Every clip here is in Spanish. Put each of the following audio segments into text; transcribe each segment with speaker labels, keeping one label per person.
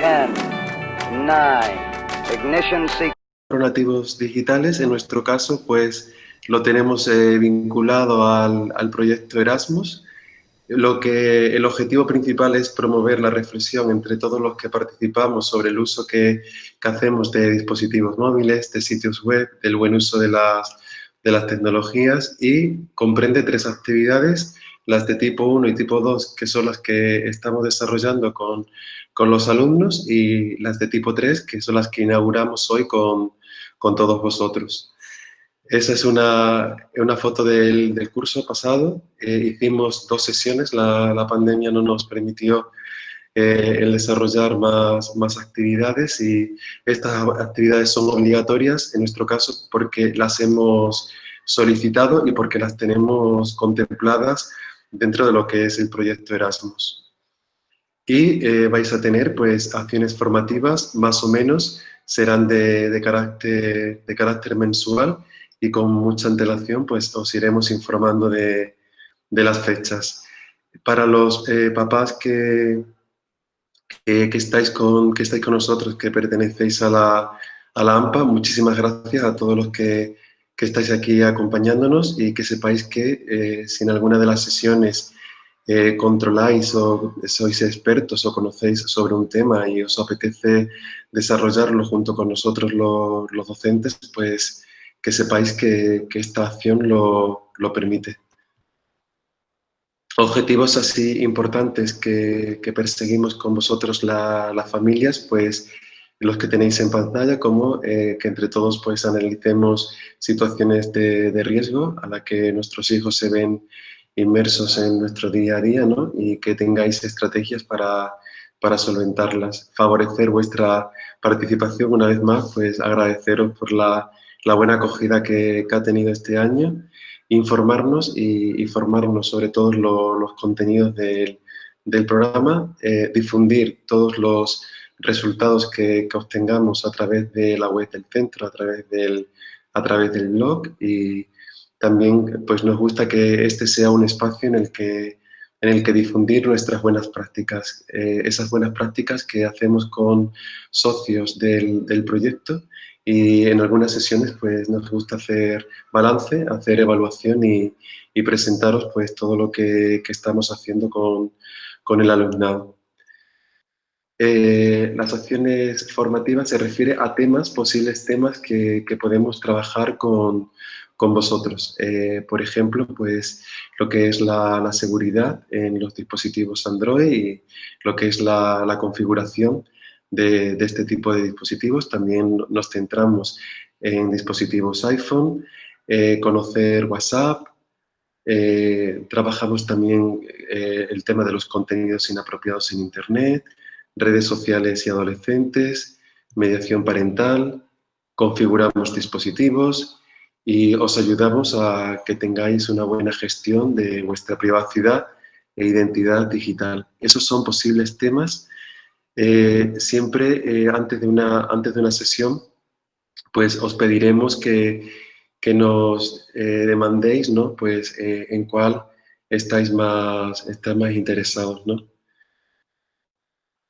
Speaker 1: 10, 9, ignition
Speaker 2: digitales, en nuestro caso, pues lo tenemos eh, vinculado al, al, proyecto Erasmus. Lo que el objetivo principal es promover la reflexión entre todos los que participamos sobre el uso que, que hacemos de dispositivos móviles, de sitios web, del buen uso de las, de las tecnologías y comprende tres actividades las de tipo 1 y tipo 2, que son las que estamos desarrollando con, con los alumnos, y las de tipo 3, que son las que inauguramos hoy con, con todos vosotros. Esa es una, una foto del, del, curso pasado. Eh, hicimos dos sesiones, la, la, pandemia no nos permitió eh, el desarrollar más, más actividades y estas actividades son obligatorias en nuestro caso porque las hemos solicitado y porque las tenemos contempladas dentro de lo que es el proyecto Erasmus. Y eh, vais a tener pues acciones formativas, más o menos, serán de, de, carácter, de carácter mensual y con mucha antelación pues os iremos informando de, de las fechas. Para los eh, papás que, que, que, estáis con, que estáis con nosotros, que pertenecéis a la, a la AMPA, muchísimas gracias a todos los que que estáis aquí acompañándonos y que sepáis que eh, si en alguna de las sesiones eh, controláis o sois expertos o conocéis sobre un tema y os apetece desarrollarlo junto con nosotros lo, los docentes, pues que sepáis que, esta acción lo, lo, permite. Objetivos así importantes que, perseguimos con vosotros la, las familias, pues los que tenéis en pantalla, como eh, que entre todos pues analicemos situaciones de, de, riesgo a la que nuestros hijos se ven inmersos en nuestro día a día, ¿no? Y que tengáis estrategias para, para solventarlas. Favorecer vuestra participación, una vez más, pues agradeceros por la, la buena acogida que, que, ha tenido este año, informarnos y, y formarnos sobre todos lo, los contenidos del, del programa, eh, difundir todos los resultados que, que, obtengamos a través de la web del centro, a través del, a través del blog y también pues nos gusta que este sea un espacio en el que, en el que difundir nuestras buenas prácticas, eh, esas buenas prácticas que hacemos con socios del, del, proyecto y en algunas sesiones pues nos gusta hacer balance, hacer evaluación y, y presentaros pues todo lo que, que estamos haciendo con, con el alumnado. Eh, las acciones formativas se refiere a temas, posibles temas que, podemos trabajar con, con vosotros. Eh, por ejemplo, pues lo que es la, seguridad en los dispositivos Android y lo que es la, configuración de, este tipo de dispositivos. También nos centramos en dispositivos iPhone, eh, conocer WhatsApp, trabajamos también el tema de los contenidos inapropiados en Internet, redes sociales y adolescentes, mediación parental, configuramos dispositivos y os ayudamos a que tengáis una buena gestión de vuestra privacidad e identidad digital. Esos son posibles temas. Eh, siempre eh, antes, de una, antes de una sesión, pues os pediremos que, que nos eh, demandéis ¿no? pues, en cuál estáis más, estáis más interesados. ¿no?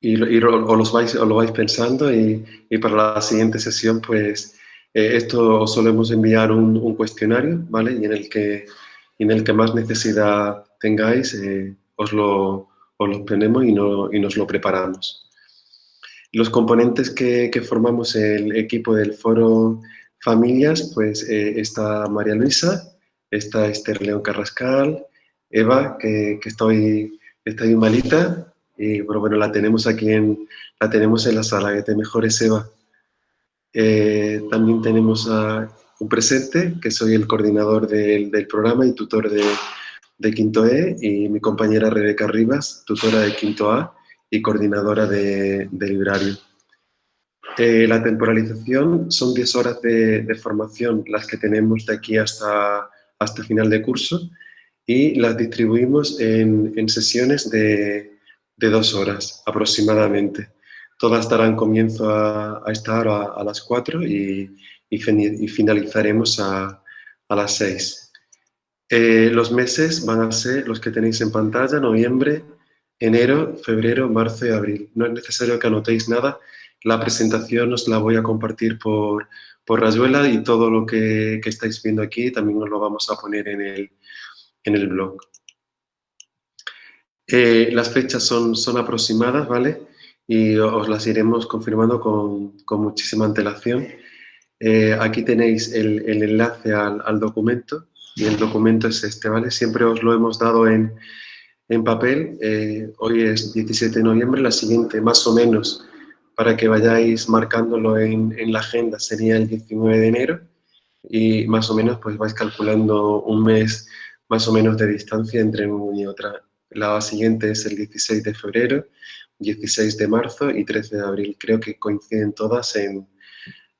Speaker 2: Y, y o, los vais, o lo vais pensando y, y, para la siguiente sesión, pues eh, esto solemos enviar un, un, cuestionario, ¿vale? Y en el que, en el que más necesidad tengáis, eh, os, lo, os lo ponemos y, no, y nos lo preparamos. Los componentes que, que, formamos el equipo del foro Familias, pues eh, está María Luisa, está Esther León Carrascal, Eva, que, que estoy, estoy malita, y pero bueno, la tenemos aquí en, la tenemos en la sala, que te mejores Eva. Eh, también tenemos a un presente, que soy el coordinador del, del programa y tutor de, de, Quinto E, y mi compañera Rebeca Rivas, tutora de Quinto A y coordinadora de, de librario. Eh, la temporalización son 10 horas de, de, formación las que tenemos de aquí hasta, hasta final de curso y las distribuimos en, en sesiones de, de dos horas aproximadamente. Todas darán comienzo a, a esta hora a, las cuatro y, y, finalizaremos a, a, las seis. Eh, los meses van a ser los que tenéis en pantalla, noviembre, enero, febrero, marzo y abril. No es necesario que anotéis nada. La presentación os la voy a compartir por, por Rayuela y todo lo que, estáis viendo aquí también os lo vamos a poner en el, en el blog. Eh, las fechas son, son aproximadas, ¿vale? Y os las iremos confirmando con, con muchísima antelación. Eh, aquí tenéis el, el enlace al, al, documento y el documento es este, ¿vale? Siempre os lo hemos dado en, en papel. Eh, hoy es 17 de noviembre, la siguiente más o menos para que vayáis marcándolo en, en, la agenda sería el 19 de enero y más o menos pues vais calculando un mes más o menos de distancia entre una y otra. La siguiente es el 16 de febrero, 16 de marzo y 13 de abril. Creo que coinciden todas en,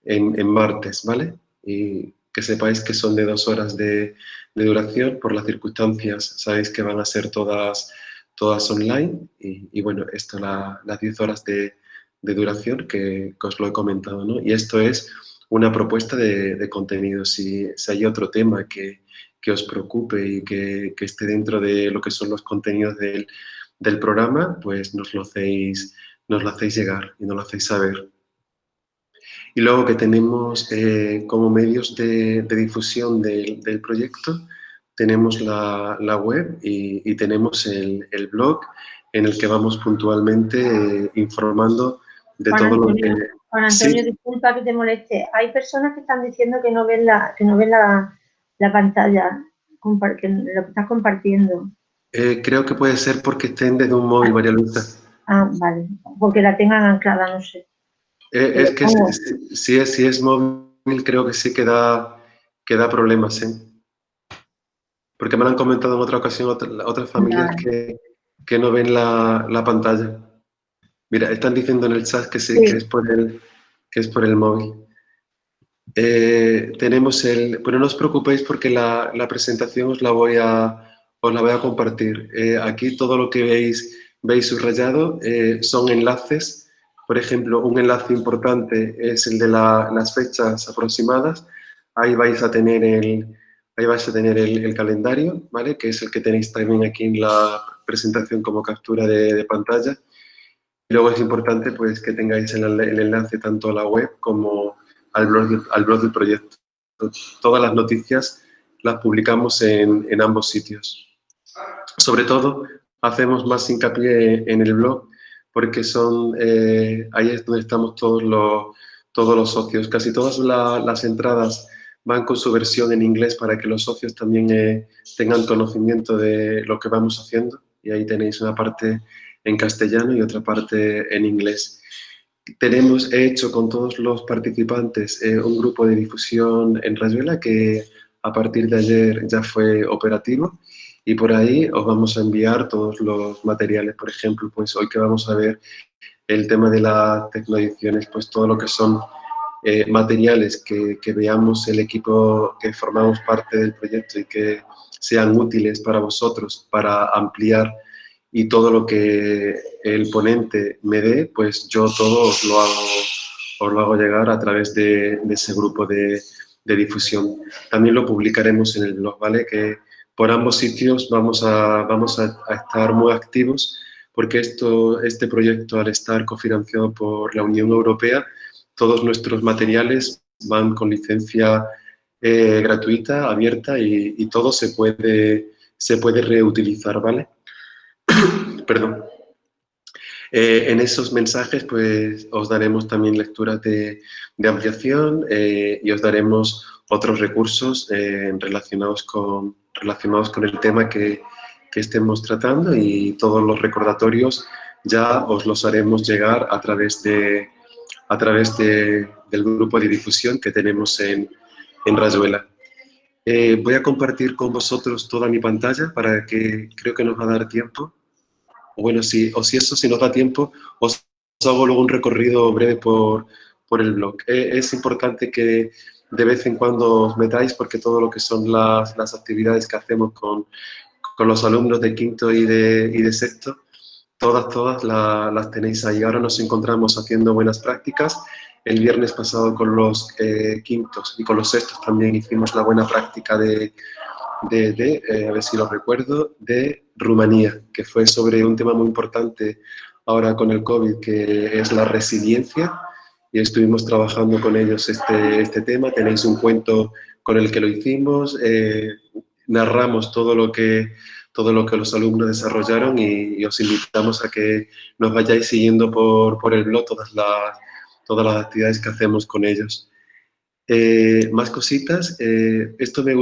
Speaker 2: en, martes, ¿vale? Y que sepáis que son de dos horas de, de, duración, por las circunstancias sabéis que van a ser todas, todas online y, y bueno, esto la, las 10 horas de, de duración que, que, os lo he comentado, ¿no? Y esto es una propuesta de, de contenido. Si, si, hay otro tema que, que os preocupe y que, que, esté dentro de lo que son los contenidos del, del programa, pues nos lo, hacéis, nos lo hacéis llegar y nos lo hacéis saber. Y luego que tenemos eh, como medios de, de difusión del, del, proyecto, tenemos la, la web y, y tenemos el, el, blog en el que vamos puntualmente eh, informando de
Speaker 3: Juan
Speaker 2: todo
Speaker 3: Antonio,
Speaker 2: lo que...
Speaker 3: Juan Antonio, sí. disculpa que te moleste. Hay personas que están diciendo que no ven la, que no ven la, la pantalla, lo que estás compartiendo.
Speaker 2: Eh, creo que puede ser porque estén desde un móvil, María Luisa.
Speaker 3: Ah, vale. Porque la tengan anclada, no sé.
Speaker 2: Eh, es que si, si, es, si es móvil, creo que sí que da, que da problemas, ¿eh? Porque me lo han comentado en otra ocasión otra, otras familias vale. que, que, no ven la, la, pantalla. Mira, están diciendo en el chat que sí, sí. Que, es por el, que es por el móvil. Eh, tenemos el... Bueno, no os preocupéis porque la, la presentación os la voy a os la voy a compartir. Eh, aquí todo lo que veis, veis subrayado eh, son enlaces. Por ejemplo, un enlace importante es el de la, las fechas aproximadas. Ahí vais a tener el, ahí vais a tener el, el, calendario, ¿vale? Que es el que tenéis también aquí en la presentación como captura de, de pantalla. Y luego es importante pues, que tengáis el, el, enlace tanto a la web como al blog, al blog del proyecto. Todas las noticias las publicamos en, en ambos sitios. Sobre todo, hacemos más hincapié en el blog porque son, eh, ahí es donde estamos todos los, todos los socios. Casi todas la, las entradas van con su versión en inglés para que los socios también eh, tengan conocimiento de lo que vamos haciendo. Y ahí tenéis una parte en castellano y otra parte en inglés. Tenemos hecho con todos los participantes eh, un grupo de difusión en Rayuela que a partir de ayer ya fue operativo y por ahí os vamos a enviar todos los materiales. Por ejemplo, pues hoy que vamos a ver el tema de las tecnoediciones, pues todo lo que son eh, materiales que, que, veamos el equipo que formamos parte del proyecto y que sean útiles para vosotros para ampliar y todo lo que el ponente me dé, pues yo todo os lo hago, os lo hago llegar a través de, ese grupo de, difusión. También lo publicaremos en el blog, ¿vale? Que por ambos sitios vamos a, vamos a estar muy activos porque esto, este proyecto, al estar cofinanciado por la Unión Europea, todos nuestros materiales van con licencia eh, gratuita, abierta y, y, todo se puede, se puede reutilizar, ¿vale? Perdón. Eh, en esos mensajes pues os daremos también lecturas de, ampliación eh, y os daremos otros recursos eh, relacionados, con, relacionados con el tema que, que, estemos tratando y todos los recordatorios ya os los haremos llegar a través, de, a través de, del grupo de difusión que tenemos en, en Rayuela. Voy a compartir con vosotros toda mi pantalla para que creo que nos va a dar tiempo. Bueno, si, o si eso, si nos da tiempo, os hago luego un recorrido breve por, por el blog. Eh, es importante que de vez en cuando os metáis porque todo lo que son las, las actividades que hacemos con, con, los alumnos de quinto y de, y de sexto, todas, todas la, las tenéis ahí. Ahora nos encontramos haciendo buenas prácticas. El viernes pasado con los eh, quintos y con los sextos también hicimos la buena práctica de, de, eh, a ver si lo recuerdo, de Rumanía, que fue sobre un tema muy importante ahora con el COVID, que es la resiliencia, y estuvimos trabajando con ellos este, este tema. Tenéis un cuento con el que lo hicimos, eh, narramos todo lo, que, todo lo que los alumnos desarrollaron y, os invitamos a que nos vayáis siguiendo por, por el blog todas las, todas las actividades que hacemos con ellos. Eh, más cositas, eh, esto, me,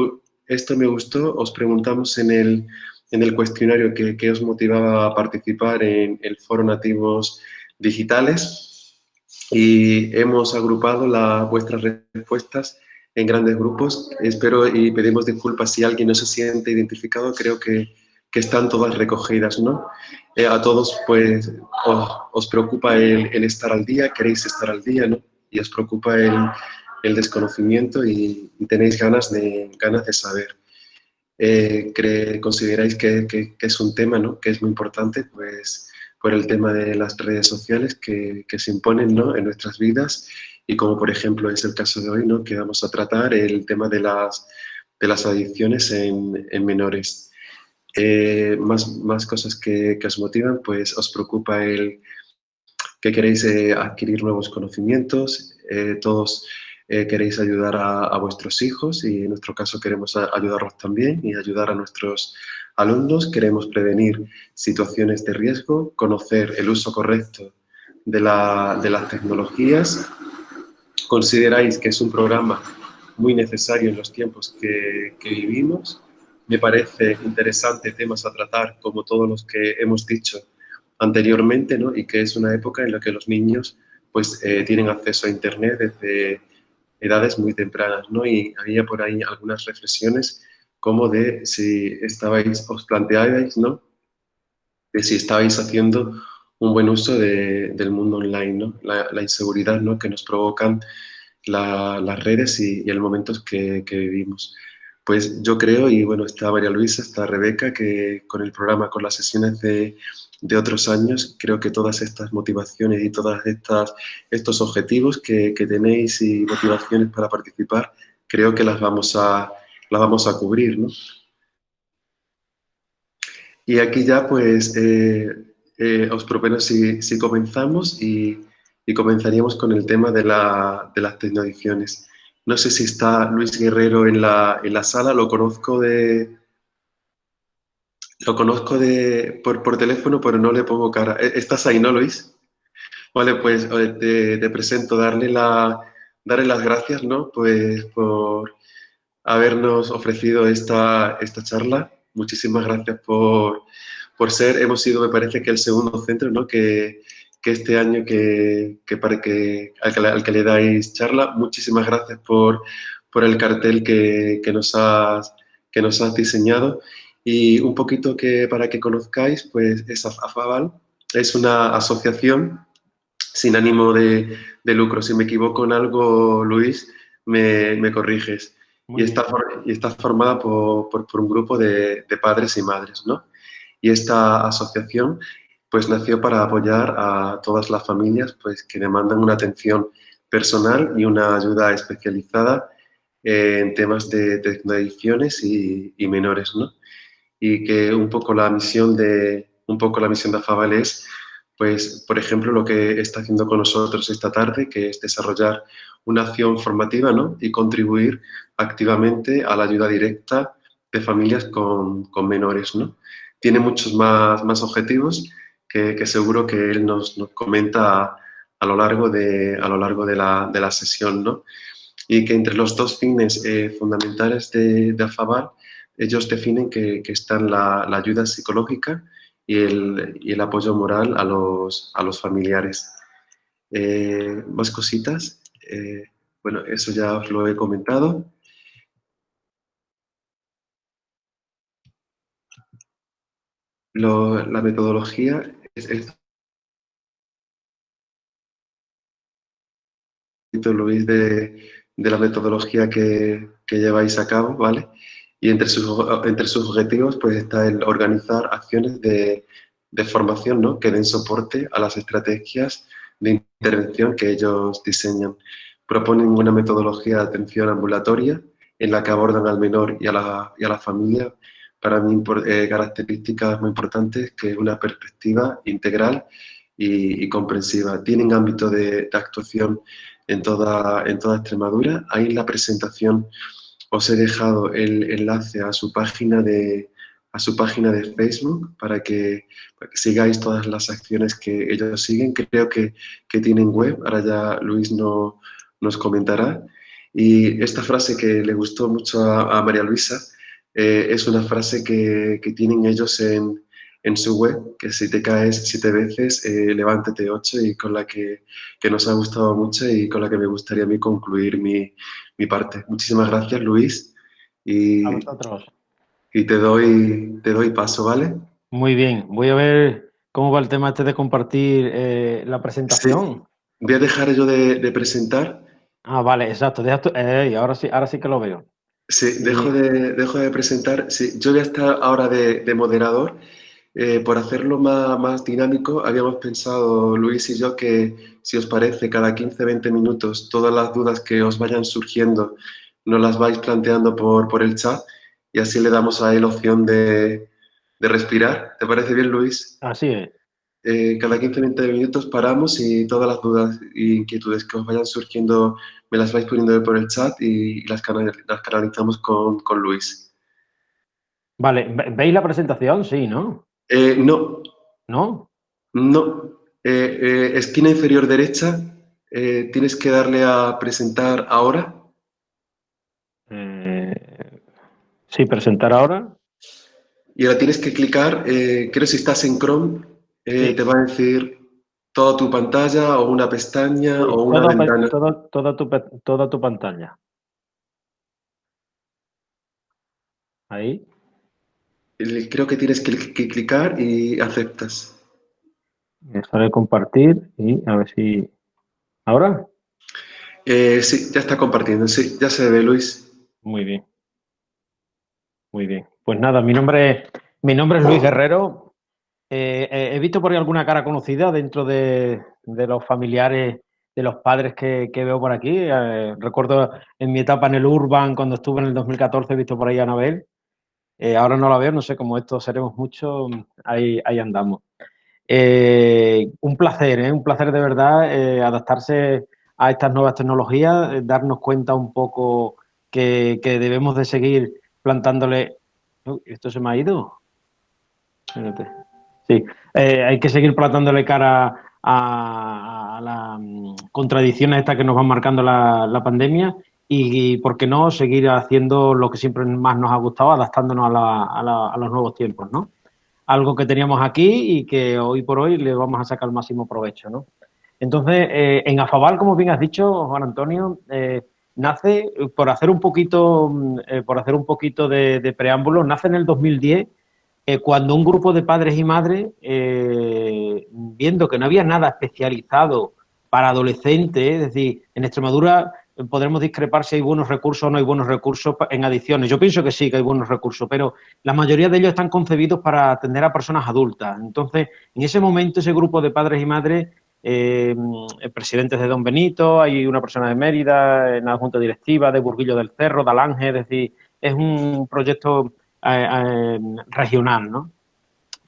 Speaker 2: esto me gustó, os preguntamos en el, en el cuestionario que, os motivaba a participar en el Foro Nativos Digitales y hemos agrupado vuestras respuestas en grandes grupos. Espero y pedimos disculpas si alguien no se siente identificado, creo que, que están todas recogidas, ¿no? Eh, a todos, pues, os, preocupa el, el, estar al día, queréis estar al día, ¿no? Y os preocupa el, el desconocimiento y, tenéis ganas de, ganas de saber. Eh, ¿Consideráis que, es un tema, ¿no? Que es muy importante, pues, por el tema de las redes sociales que, se imponen, ¿no? En nuestras vidas y como por ejemplo es el caso de hoy, ¿no? que vamos a tratar el tema de las, de las adicciones en, en menores. Eh, más, más cosas que, que, os motivan, pues os preocupa el que queréis eh, adquirir nuevos conocimientos, eh, todos queréis ayudar a, a, vuestros hijos y en nuestro caso queremos ayudarlos también y ayudar a nuestros alumnos, queremos prevenir situaciones de riesgo, conocer el uso correcto de, la, de las tecnologías consideráis que es un programa muy necesario en los tiempos que, vivimos. Me parece interesante temas a tratar, como todos los que hemos dicho anteriormente, ¿no? y que es una época en la que los niños pues, eh, tienen acceso a Internet desde edades muy tempranas. ¿no? Y había por ahí algunas reflexiones como de si estabais, os planteabais, ¿no? de si estabais haciendo un buen uso del mundo online, ¿no? la, inseguridad ¿no? que nos provocan las redes y, el momento que, vivimos. Pues yo creo, y bueno, está María Luisa, está Rebeca, que con el programa, con las sesiones de, otros años, creo que todas estas motivaciones y todos estos objetivos que, tenéis y motivaciones para participar, creo que las vamos a, las vamos a cubrir, ¿no? Y aquí ya, pues, eh, eh, os propongo si, comenzamos y, comenzaríamos con el tema de las tecnoediciones. No sé si está Luis Guerrero en la, en la sala, lo conozco de... Lo conozco de, por, por, teléfono, pero no le pongo cara. ¿E-, ¿Estás ahí, no, Luis? Vale, pues te, te presento, darle, la, darle las gracias, ¿no? Pues por habernos ofrecido esta, esta charla. Muchísimas gracias por, por ser, hemos sido, me parece que el segundo centro, ¿no? Que, que este año que, que, para que, al, que, le dais charla. Muchísimas gracias por, por el cartel que, que, nos has, que nos has diseñado. Y un poquito que para que conozcáis, pues es AFAVAL, es una asociación sin ánimo de, de, lucro. Si me equivoco en algo, Luis, me, me corriges. y está, y está, formada por, por, por un grupo de, de, padres y madres, ¿no? Y esta asociación pues nació para apoyar a todas las familias pues, que demandan una atención personal y una ayuda especializada en temas de, adicciones y, menores, ¿no? Y que un poco la misión de, un poco la misión de AFABAL es, pues, por ejemplo, lo que está haciendo con nosotros esta tarde, que es desarrollar una acción formativa, ¿no? Y contribuir activamente a la ayuda directa de familias con, con menores, ¿no? tiene muchos más, más objetivos que, que, seguro que él nos, nos comenta a, lo largo de, a lo largo de la, de la sesión, ¿no? Y que entre los dos fines eh, fundamentales de, de AFABAL, ellos definen que, que están la, la, ayuda psicológica y el, y el, apoyo moral a los, a los familiares. Eh, más cositas. Eh, bueno, eso ya os lo he comentado. Lo, la metodología es, lo veis de, de, la metodología que, que, lleváis a cabo, ¿vale? Y entre sus, entre sus objetivos pues está el organizar acciones de, de formación, ¿no? Que den soporte a las estrategias de intervención que ellos diseñan. Proponen una metodología de atención ambulatoria en la que abordan al menor y a la, y a la familia, para mí eh, características muy importantes, que es una perspectiva integral y, comprensiva. Tienen ámbito de, actuación en toda, en toda Extremadura. Ahí en la presentación os he dejado el enlace a su página de, a su página de Facebook para que, sigáis todas las acciones que ellos siguen. Creo que, que tienen web, ahora ya Luis no, nos comentará. Y esta frase que le gustó mucho a, María Luisa eh, es una frase que, que tienen ellos en, en, su web, que si te caes siete veces, eh, levántate ocho, y con la que, que, nos ha gustado mucho y con la que me gustaría a mí concluir mi, mi parte. Muchísimas gracias, Luis. Y,
Speaker 4: a vosotros.
Speaker 2: Y te doy, te doy paso, ¿vale?
Speaker 4: Muy bien. Voy a ver cómo va el tema este de compartir eh, la presentación.
Speaker 2: Voy a dejar yo de, de presentar
Speaker 4: Ah, vale, exacto. Eh, ahora, sí, ahora sí que lo veo.
Speaker 2: Sí, dejo de, dejo de presentar. Sí, yo voy a estar ahora de, de moderador. Eh, por hacerlo más, más, dinámico, habíamos pensado, Luis y yo, que si os parece, cada 15-20 minutos, todas las dudas que os vayan surgiendo, nos las vais planteando por, por el chat y así le damos a él opción de, de respirar. ¿Te parece bien, Luis?
Speaker 4: Así es.
Speaker 2: Eh, cada 15-20 minutos paramos y todas las dudas e inquietudes que os vayan surgiendo me las vais poniendo por el chat y las, las canalizamos con, con, Luis.
Speaker 4: Vale, ¿veis la presentación? Sí, ¿no?
Speaker 2: Eh, no.
Speaker 4: ¿No?
Speaker 2: No. Eh, esquina inferior derecha, tienes que darle a presentar ahora.
Speaker 4: sí, presentar ahora.
Speaker 2: Y ahora tienes que clicar, creo si estás en Chrome, eh, te va a decir toda tu pantalla o una pestaña o una ventana.
Speaker 4: Toda, tu, toda tu pantalla. Ahí.
Speaker 2: Creo que tienes que, clicar y aceptas.
Speaker 4: Dejaré compartir y a ver si... ¿Ahora?
Speaker 2: Eh, sí, ya está compartiendo. Sí, ya se ve, Luis.
Speaker 4: Muy bien. Muy bien. Pues nada, mi nombre, mi nombre es Luis Guerrero. Eh, eh, he visto por ahí alguna cara conocida dentro de, los familiares de los padres que, veo por aquí. Eh, recuerdo en mi etapa en el Urban, cuando estuve en el 2014, he visto por ahí a Anabel. ahora no la veo, no sé cómo esto seremos mucho, ahí, andamos. un placer, un placer de verdad adaptarse a estas nuevas tecnologías, darnos cuenta un poco que, que debemos de seguir plantándole... ¿Esto se me ha ido? Espérate. Sí, eh, hay que seguir plantándole cara a, las mm, contradicciones estas que nos van marcando la, pandemia y, ¿por qué no?, seguir haciendo lo que siempre más nos ha gustado, adaptándonos a, los nuevos tiempos, ¿no? Algo que teníamos aquí y que hoy por hoy le vamos a sacar el máximo provecho, ¿no? Entonces, eh, en Afabal, como bien has dicho, Juan Antonio, eh, nace, por hacer un poquito, mm, por hacer un poquito de, de preámbulo, nace en el 2010 eh, cuando un grupo de padres y madres, eh, viendo que no había nada especializado para adolescentes, es decir, en Extremadura eh, podremos discrepar si hay buenos recursos o no hay buenos recursos en adicciones. Yo pienso que sí, que hay buenos recursos, pero la mayoría de ellos están concebidos para atender a personas adultas. Entonces, en ese momento, ese grupo de padres y madres, presidentes de Don Benito, hay una persona de Mérida, en la Junta Directiva, de Burguillo del Cerro, de Alange, es decir, es un proyecto regional, ¿no?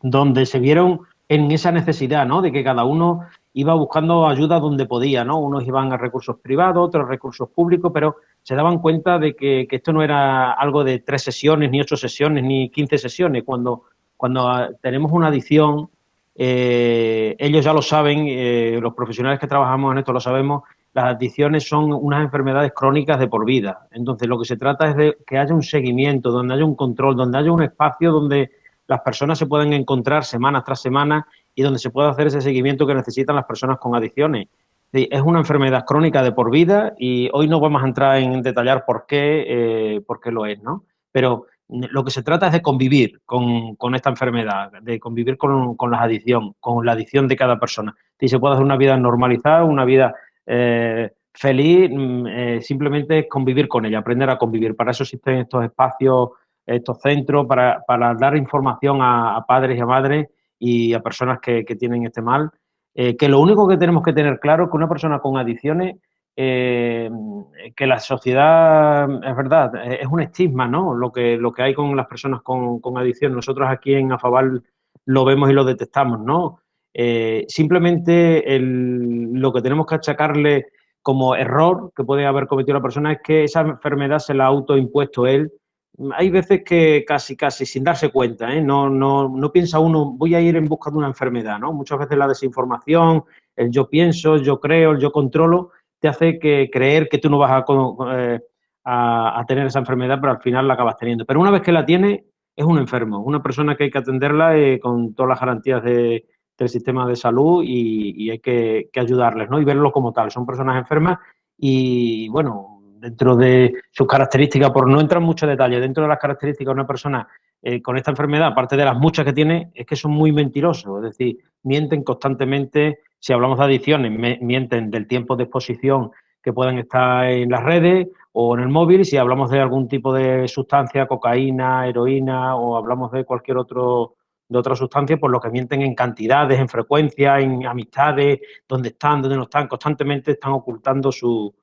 Speaker 4: Donde se vieron en esa necesidad, ¿no? De que cada uno iba buscando ayuda donde podía, ¿no? Unos iban a recursos privados, otros recursos públicos, pero se daban cuenta de que, esto no era algo de tres sesiones, ni ocho sesiones, ni quince sesiones. Cuando, cuando ah, tenemos una adicción, eh, ellos ya lo saben, eh, los profesionales que trabajamos en esto lo sabemos, las adicciones son unas enfermedades crónicas de por vida. Entonces, lo que se trata es de que haya un seguimiento, donde haya un control, donde haya un espacio donde las personas se puedan encontrar semana tras semana y donde se pueda hacer ese seguimiento que necesitan las personas con adicciones. Es una enfermedad crónica de por vida y hoy no vamos a entrar en detallar por qué, eh, por qué lo es, ¿no? Pero lo que se trata es de convivir con, esta enfermedad, de convivir con, con la adicción, con la adicción de cada persona. Y se puede hacer una vida normalizada, una vida eh, feliz, mm, eh, simplemente convivir con ella, aprender a convivir. Para eso existen estos espacios, estos centros, para, dar información a, padres y a madres y a personas que, tienen este mal. Eh, que lo único que tenemos que tener claro es que una persona con adicciones eh, que la sociedad, es verdad, es un estigma, ¿no? Lo que, lo que hay con las personas con, con adicción. Nosotros aquí en Afabal lo vemos y lo detectamos, ¿no? Eh, simplemente lo que tenemos que achacarle como error que puede haber cometido la persona es que esa enfermedad se la ha autoimpuesto él. Hay veces que casi, casi sin darse cuenta, ¿eh? no, no, no piensa uno, voy a ir en busca de una enfermedad, ¿no? Muchas veces la desinformación, el yo pienso, yo creo, el yo controlo, te hace que creer que tú no vas a, eh, a, tener esa enfermedad, pero al final la acabas teniendo. Pero una vez que la tienes, es un enfermo, una persona que hay que atenderla eh, con todas las garantías de, del sistema de salud y, hay que, ayudarles, ¿no? Y verlo como tal. Son personas enfermas y, bueno, dentro de sus características, por no entrar en mucho detalle, dentro de las características de una persona eh, con esta enfermedad, aparte de las muchas que tiene, es que son muy mentirosos, es decir, mienten constantemente, si hablamos de adicciones, mienten del tiempo de exposición que pueden estar en las redes o en el móvil, si hablamos de algún tipo de sustancia, cocaína, heroína o hablamos de cualquier otro de otras sustancias, por lo que mienten en cantidades, en frecuencia, en amistades, dónde están, dónde no están, constantemente están ocultando su,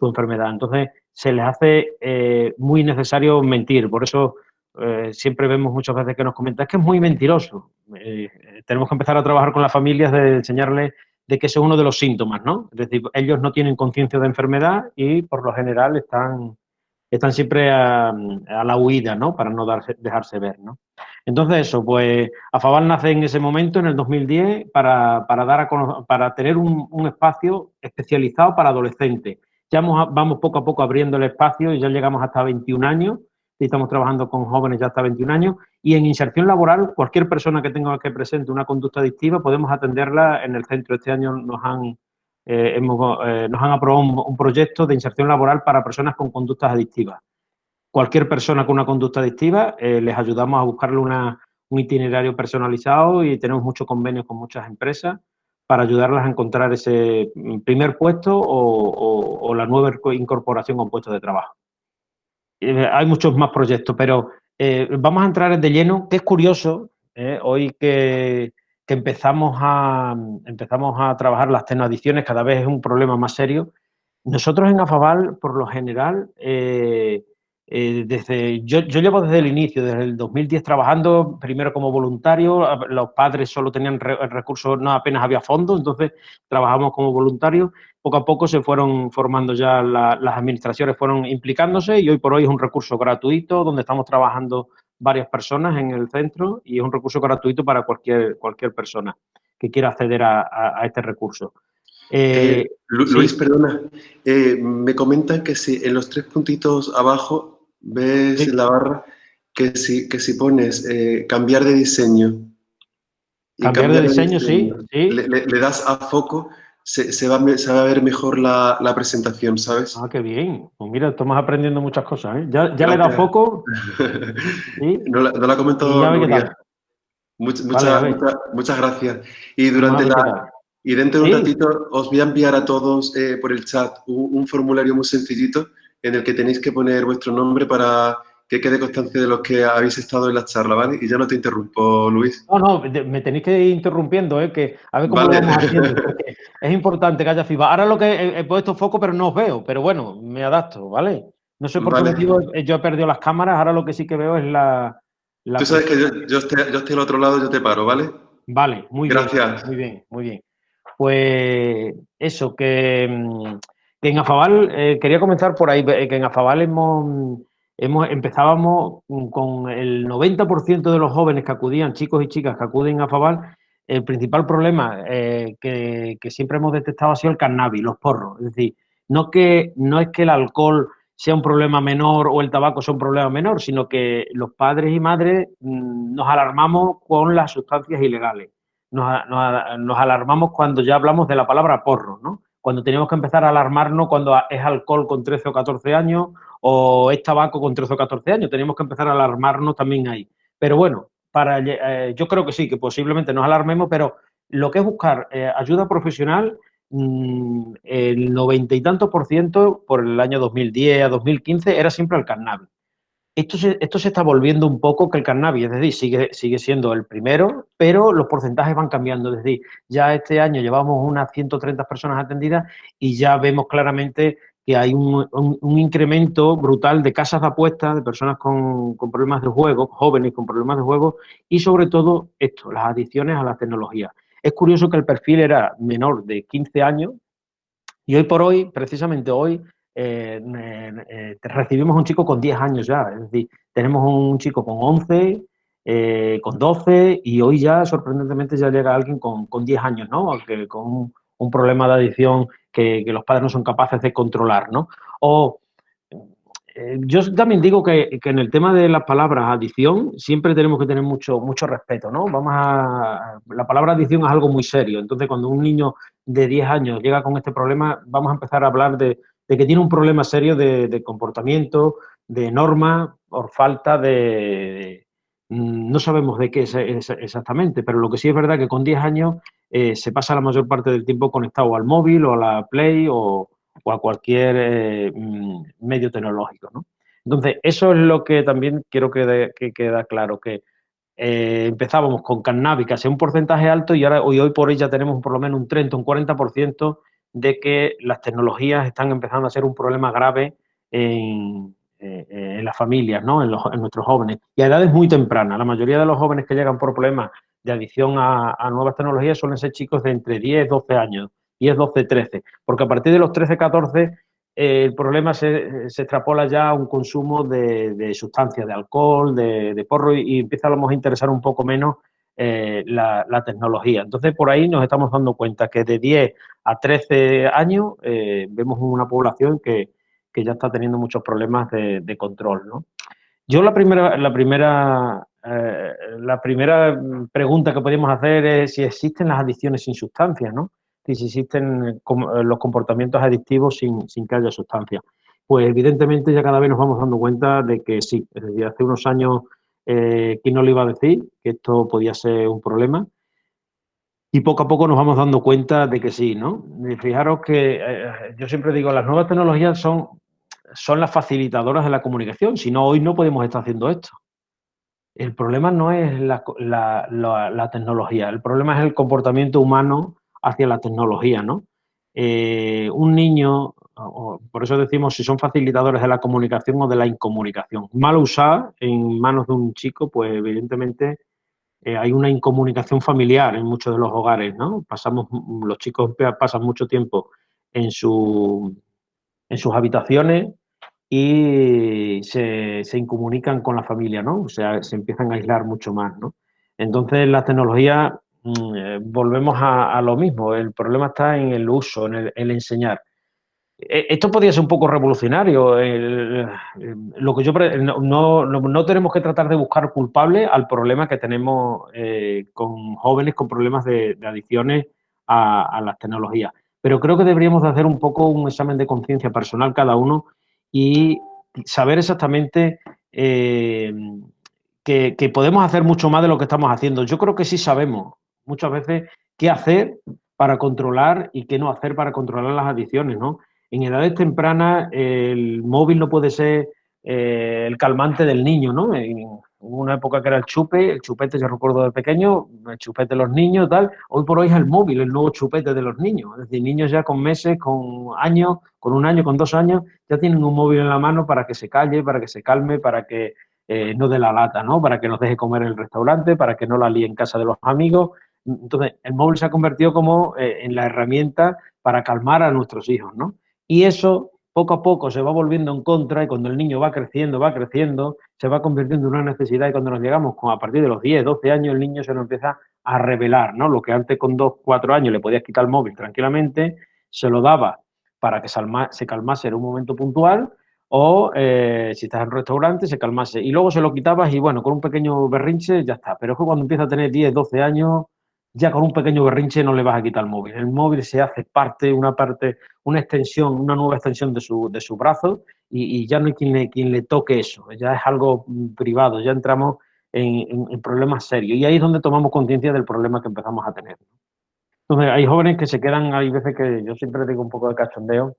Speaker 4: enfermedad. Entonces, se les hace eh, muy necesario mentir. Por eso eh, siempre vemos muchas veces que nos comentan, es que es muy mentiroso. Eh, tenemos que empezar a trabajar con las familias de enseñarles de que ese es uno de los síntomas, ¿no? Es decir, ellos no tienen conciencia de enfermedad y por lo general están, están siempre a, la huida, ¿no? Para no darse, dejarse ver, ¿no? Entonces eso, pues Afabal nace en ese momento, en el 2010, para, para dar a para tener un, espacio especializado para adolescentes. Ya vamos, vamos poco a poco abriendo el espacio y ya llegamos hasta 21 años estamos trabajando con jóvenes ya hasta 21 años y en inserción laboral, cualquier persona que tenga que presente una conducta adictiva, podemos atenderla en el centro. Este año nos han, eh, hemos, eh, nos han aprobado un, proyecto de inserción laboral para personas con conductas adictivas. Cualquier persona con una conducta adictiva, eh, les ayudamos a buscarle un itinerario personalizado y tenemos muchos convenios con muchas empresas para ayudarlas a encontrar ese primer puesto o, la nueva incorporación a un puesto de trabajo. Hay muchos más proyectos, pero vamos a entrar de lleno, que es curioso, hoy que, empezamos, a, empezamos a trabajar las tenadiciones, cada vez es un problema más serio. Nosotros en Afabal, por lo general, eh, desde, yo, llevo desde el inicio, desde el 2010 trabajando, primero como voluntario, los padres solo tenían recursos, no apenas había fondos, entonces trabajamos como voluntarios. Poco a poco se fueron formando ya las administraciones, fueron implicándose y hoy por hoy es un recurso gratuito donde estamos trabajando varias personas en el centro y es un recurso gratuito para cualquier, cualquier persona que quiera acceder a, este recurso.
Speaker 2: Eh, eh, Luis, perdona, me comentan que si en los tres puntitos abajo ves en la barra que si, que si pones eh, cambiar de diseño.
Speaker 4: cambiar, de diseño, sí.
Speaker 2: Le, das a foco, se, se, va, se, va, a ver mejor la, la, presentación, ¿sabes?
Speaker 4: Ah, qué bien. Pues mira, estamos aprendiendo muchas cosas. ¿eh? Ya, ya le he dado foco.
Speaker 2: no, la, no la ha comentado muchas, muchas gracias. Y durante la... Y dentro de un ratito os voy a enviar a todos eh, por el chat un formulario muy sencillito en el que tenéis que poner vuestro nombre para que quede constancia de los que habéis estado en la charla, ¿vale? Y ya no te interrumpo, Luis.
Speaker 4: No, no, me tenéis que ir interrumpiendo, ¿eh? Que a ver cómo lo vamos haciendo. Es importante que haya FIBA. Ahora lo que he, puesto foco, pero no os veo. Pero bueno, me adapto, ¿vale? No sé por qué motivo yo he perdido las cámaras. Ahora lo que sí que veo es la...
Speaker 2: Tú sabes que yo, yo, estoy, yo estoy al otro lado, yo te paro, ¿vale?
Speaker 4: Vale, muy
Speaker 2: bien. Gracias.
Speaker 4: Muy bien, muy bien. Pues eso, que mm, en Afabal, eh, quería comenzar por ahí, eh, que en Afabal hemos, hemos empezábamos con el 90% de los jóvenes que acudían, chicos y chicas que acuden a Afabal, el principal problema eh, que, siempre hemos detectado ha sido el cannabis, los porros. Es decir, no, que, no es que el alcohol sea un problema menor o el tabaco sea un problema menor, sino que los padres y madres mm, nos alarmamos con las sustancias ilegales. Nos alarmamos cuando ya hablamos de la palabra porro, ¿no? Cuando tenemos que empezar a alarmarnos cuando es alcohol con 13 o 14 años o es tabaco con 13 o 14 años. Tenemos que empezar a alarmarnos también ahí. Pero bueno, para, eh, yo creo que sí, que posiblemente nos alarmemos, pero lo que es buscar eh, ayuda profesional, mm, el noventa y tantos por ciento por el año 2010 a 2015 era siempre el cannabis. Esto se, está volviendo un poco que el cannabis, es decir, sigue, sigue siendo el primero, pero los porcentajes van cambiando. Es decir, ya este año llevamos unas 130 personas atendidas y ya vemos claramente que hay un, incremento brutal de casas de apuestas, de personas con, problemas de juego, jóvenes con problemas de juego y sobre todo esto, las adicciones a la tecnología. Es curioso que el perfil era menor de 15 años y hoy por hoy, precisamente hoy, eh, eh, recibimos un chico con 10 años ya, es decir, tenemos un chico con 11, eh, con 12 y hoy ya sorprendentemente ya llega alguien con, con 10 años, ¿no? Aunque con un problema de adicción que, los padres no son capaces de controlar, ¿no? O eh, yo también digo que, en el tema de las palabras adicción siempre tenemos que tener mucho, mucho respeto, ¿no? Vamos a, la palabra adicción es algo muy serio, entonces cuando un niño de 10 años llega con este problema, vamos a empezar a hablar de, que tiene un problema serio de, comportamiento, de norma, por falta de, Mm, no sabemos de qué es, exactamente, pero lo que sí es verdad que con 10 años eh, se pasa la mayor parte del tiempo conectado al móvil o a la Play o, a cualquier eh, mm, medio tecnológico. ¿no? Entonces, eso es lo que también quiero que, que queda claro, que eh, empezábamos con cannabis, casi un porcentaje alto, y ahora hoy, hoy por hoy ya tenemos por lo menos un 30, un 40% de que las tecnologías están empezando a ser un problema grave en, eh, en las familias, ¿no? En, nuestros jóvenes. Y a edades muy tempranas. La mayoría de los jóvenes que llegan por problemas de adicción a, nuevas tecnologías suelen ser chicos de entre 10, 12 años, 10, 12, 13. Porque a partir de los 13, 14, eh, el problema se, extrapola ya a un consumo de, sustancias, de alcohol, de, porro, y, empieza a lo a interesar un poco menos eh, la, tecnología. Entonces, por ahí nos estamos dando cuenta que de 10 a 13 años vemos una población que, que ya está teniendo muchos problemas de, control, ¿no? Yo la primera, la primera, eh, la primera pregunta que podemos hacer es si existen las adicciones sin sustancias, ¿no? Si existen eh, los comportamientos adictivos sin, sin que haya sustancias. Pues evidentemente ya cada vez nos vamos dando cuenta de que sí. Es decir, hace unos años, eh, ¿quién no le iba a decir que esto podía ser un problema? Y poco a poco nos vamos dando cuenta de que sí, ¿no? fijaros que yo siempre digo, las nuevas tecnologías son son las facilitadoras de la comunicación, si no, hoy no podemos estar haciendo esto. El problema no es la, tecnología, el problema es el comportamiento humano hacia la tecnología, ¿no? Eh, un niño, por eso decimos si son facilitadores de la comunicación o de la incomunicación. Mal usada en manos de un chico, pues evidentemente eh, hay una incomunicación familiar en muchos de los hogares, ¿no? Pasamos, los chicos pasan mucho tiempo en, su, en sus habitaciones y se, se, incomunican con la familia, ¿no? O sea, se empiezan a aislar mucho más, ¿no? Entonces, la tecnología, mm, eh, volvemos a, lo mismo, el problema está en el uso, en el, enseñar. E, esto podría ser un poco revolucionario. lo que yo no, no, tenemos que tratar de buscar culpable al problema que tenemos eh, con jóvenes con problemas de, adicciones a, a, las tecnologías. Pero creo que deberíamos de hacer un poco un examen de conciencia personal cada uno y saber exactamente eh, que, podemos hacer mucho más de lo que estamos haciendo. Yo creo que sí sabemos muchas veces qué hacer para controlar y qué no hacer para controlar las adicciones, ¿no? En edades tempranas el móvil no puede ser eh, el calmante del niño, ¿no? Hubo una época que era el chupe, el chupete, yo recuerdo de pequeño, el chupete de los niños, tal. Hoy por hoy es el móvil, el nuevo chupete de los niños. Es decir, niños ya con meses, con años, con un año, con dos años, ya tienen un móvil en la mano para que se calle, para que se calme, para que eh, no dé la lata, ¿no? Para que nos deje comer en el restaurante, para que no la líe en casa de los amigos. Entonces, el móvil se ha convertido como eh, en la herramienta para calmar a nuestros hijos, ¿no? Y eso poco a poco se va volviendo en contra y cuando el niño va creciendo, va creciendo, se va convirtiendo en una necesidad y cuando nos llegamos a partir de los 10, 12 años, el niño se nos empieza a revelar, ¿no? Lo que antes con 2, 4 años le podías quitar el móvil tranquilamente, se lo daba para que se calmase en un momento puntual o eh, si estás en un restaurante se calmase y luego se lo quitabas y bueno, con un pequeño berrinche ya está. Pero es que cuando empieza a tener 10, 12 años, ya con un pequeño berrinche no le vas a quitar el móvil. El móvil se hace parte, una parte, una extensión, una nueva extensión de su, de su brazo y, ya no hay quien le, quien le toque eso, ya es algo mm, privado, ya entramos en, problemas serios y ahí es donde tomamos conciencia del problema que empezamos a tener. Entonces, hay jóvenes que se quedan, hay veces que yo siempre digo un poco de cachondeo,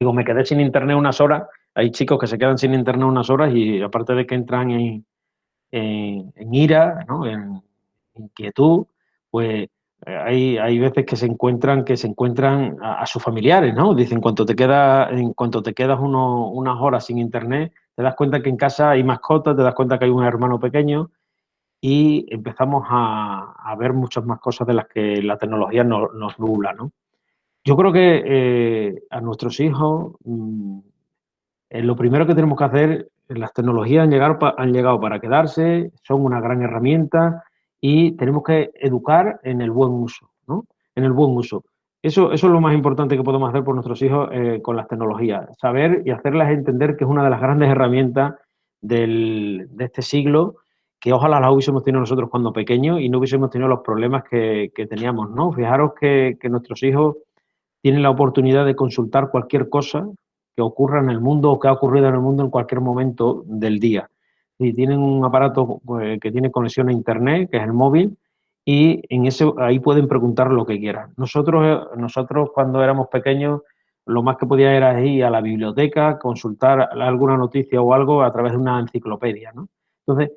Speaker 4: digo, me quedé sin internet unas horas, hay chicos que se quedan sin internet unas horas y aparte de que entran en, en, ira, ¿no? en inquietud, pues hay, hay veces que se encuentran que se encuentran a, sus familiares, ¿no? Dicen, cuando te queda, en cuanto te quedas unas horas sin internet, te das cuenta que en casa hay mascotas, te das cuenta que hay un hermano pequeño y empezamos a, ver muchas más cosas de las que la tecnología nos nubla, ¿no? Yo creo que eh, a nuestros hijos mm, eh, lo primero que tenemos que hacer, las tecnologías han llegado, han llegado para quedarse, son una gran herramienta y tenemos que educar en el buen uso, ¿no? En el buen uso. Eso, eso es lo más importante que podemos hacer por nuestros hijos eh, con las tecnologías. Saber y hacerles entender que es una de las grandes herramientas del, de este siglo, que ojalá las hubiésemos tenido nosotros cuando pequeños y no hubiésemos tenido los problemas que, que teníamos, ¿no? Fijaros que, que nuestros hijos tienen la oportunidad de consultar cualquier cosa que ocurra en el mundo o que ha ocurrido en el mundo en cualquier momento del día. Y tienen un aparato pues, que tiene conexión a internet, que es el móvil, y en ese ahí pueden preguntar lo que quieran. Nosotros, eh, nosotros cuando éramos pequeños, lo más que podía era ir a la biblioteca, consultar alguna noticia o algo a través de una enciclopedia, ¿no? Entonces,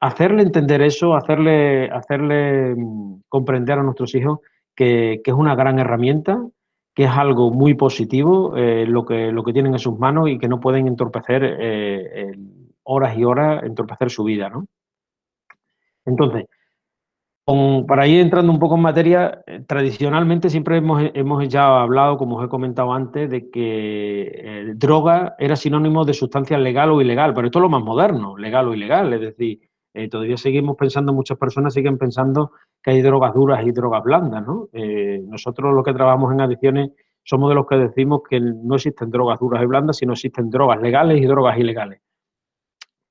Speaker 4: hacerle entender eso, hacerle, hacerle mm, comprender a nuestros hijos que, que es una gran herramienta, que es algo muy positivo eh, lo, que, lo que tienen en sus manos y que no pueden entorpecer eh, horas y horas, entorpecer su vida, ¿no? Entonces, para ir entrando un poco en materia, eh, tradicionalmente siempre hemos, hemos, ya hablado, como os he comentado antes, de que droga era sinónimo de sustancia legal o ilegal, pero esto es lo más moderno, legal o ilegal, es decir, todavía seguimos pensando, muchas personas siguen pensando que hay drogas duras y drogas blandas, ¿no? Eh, nosotros los que trabajamos en adicciones somos de los que decimos que no existen drogas duras y blandas, sino existen drogas legales y drogas ilegales.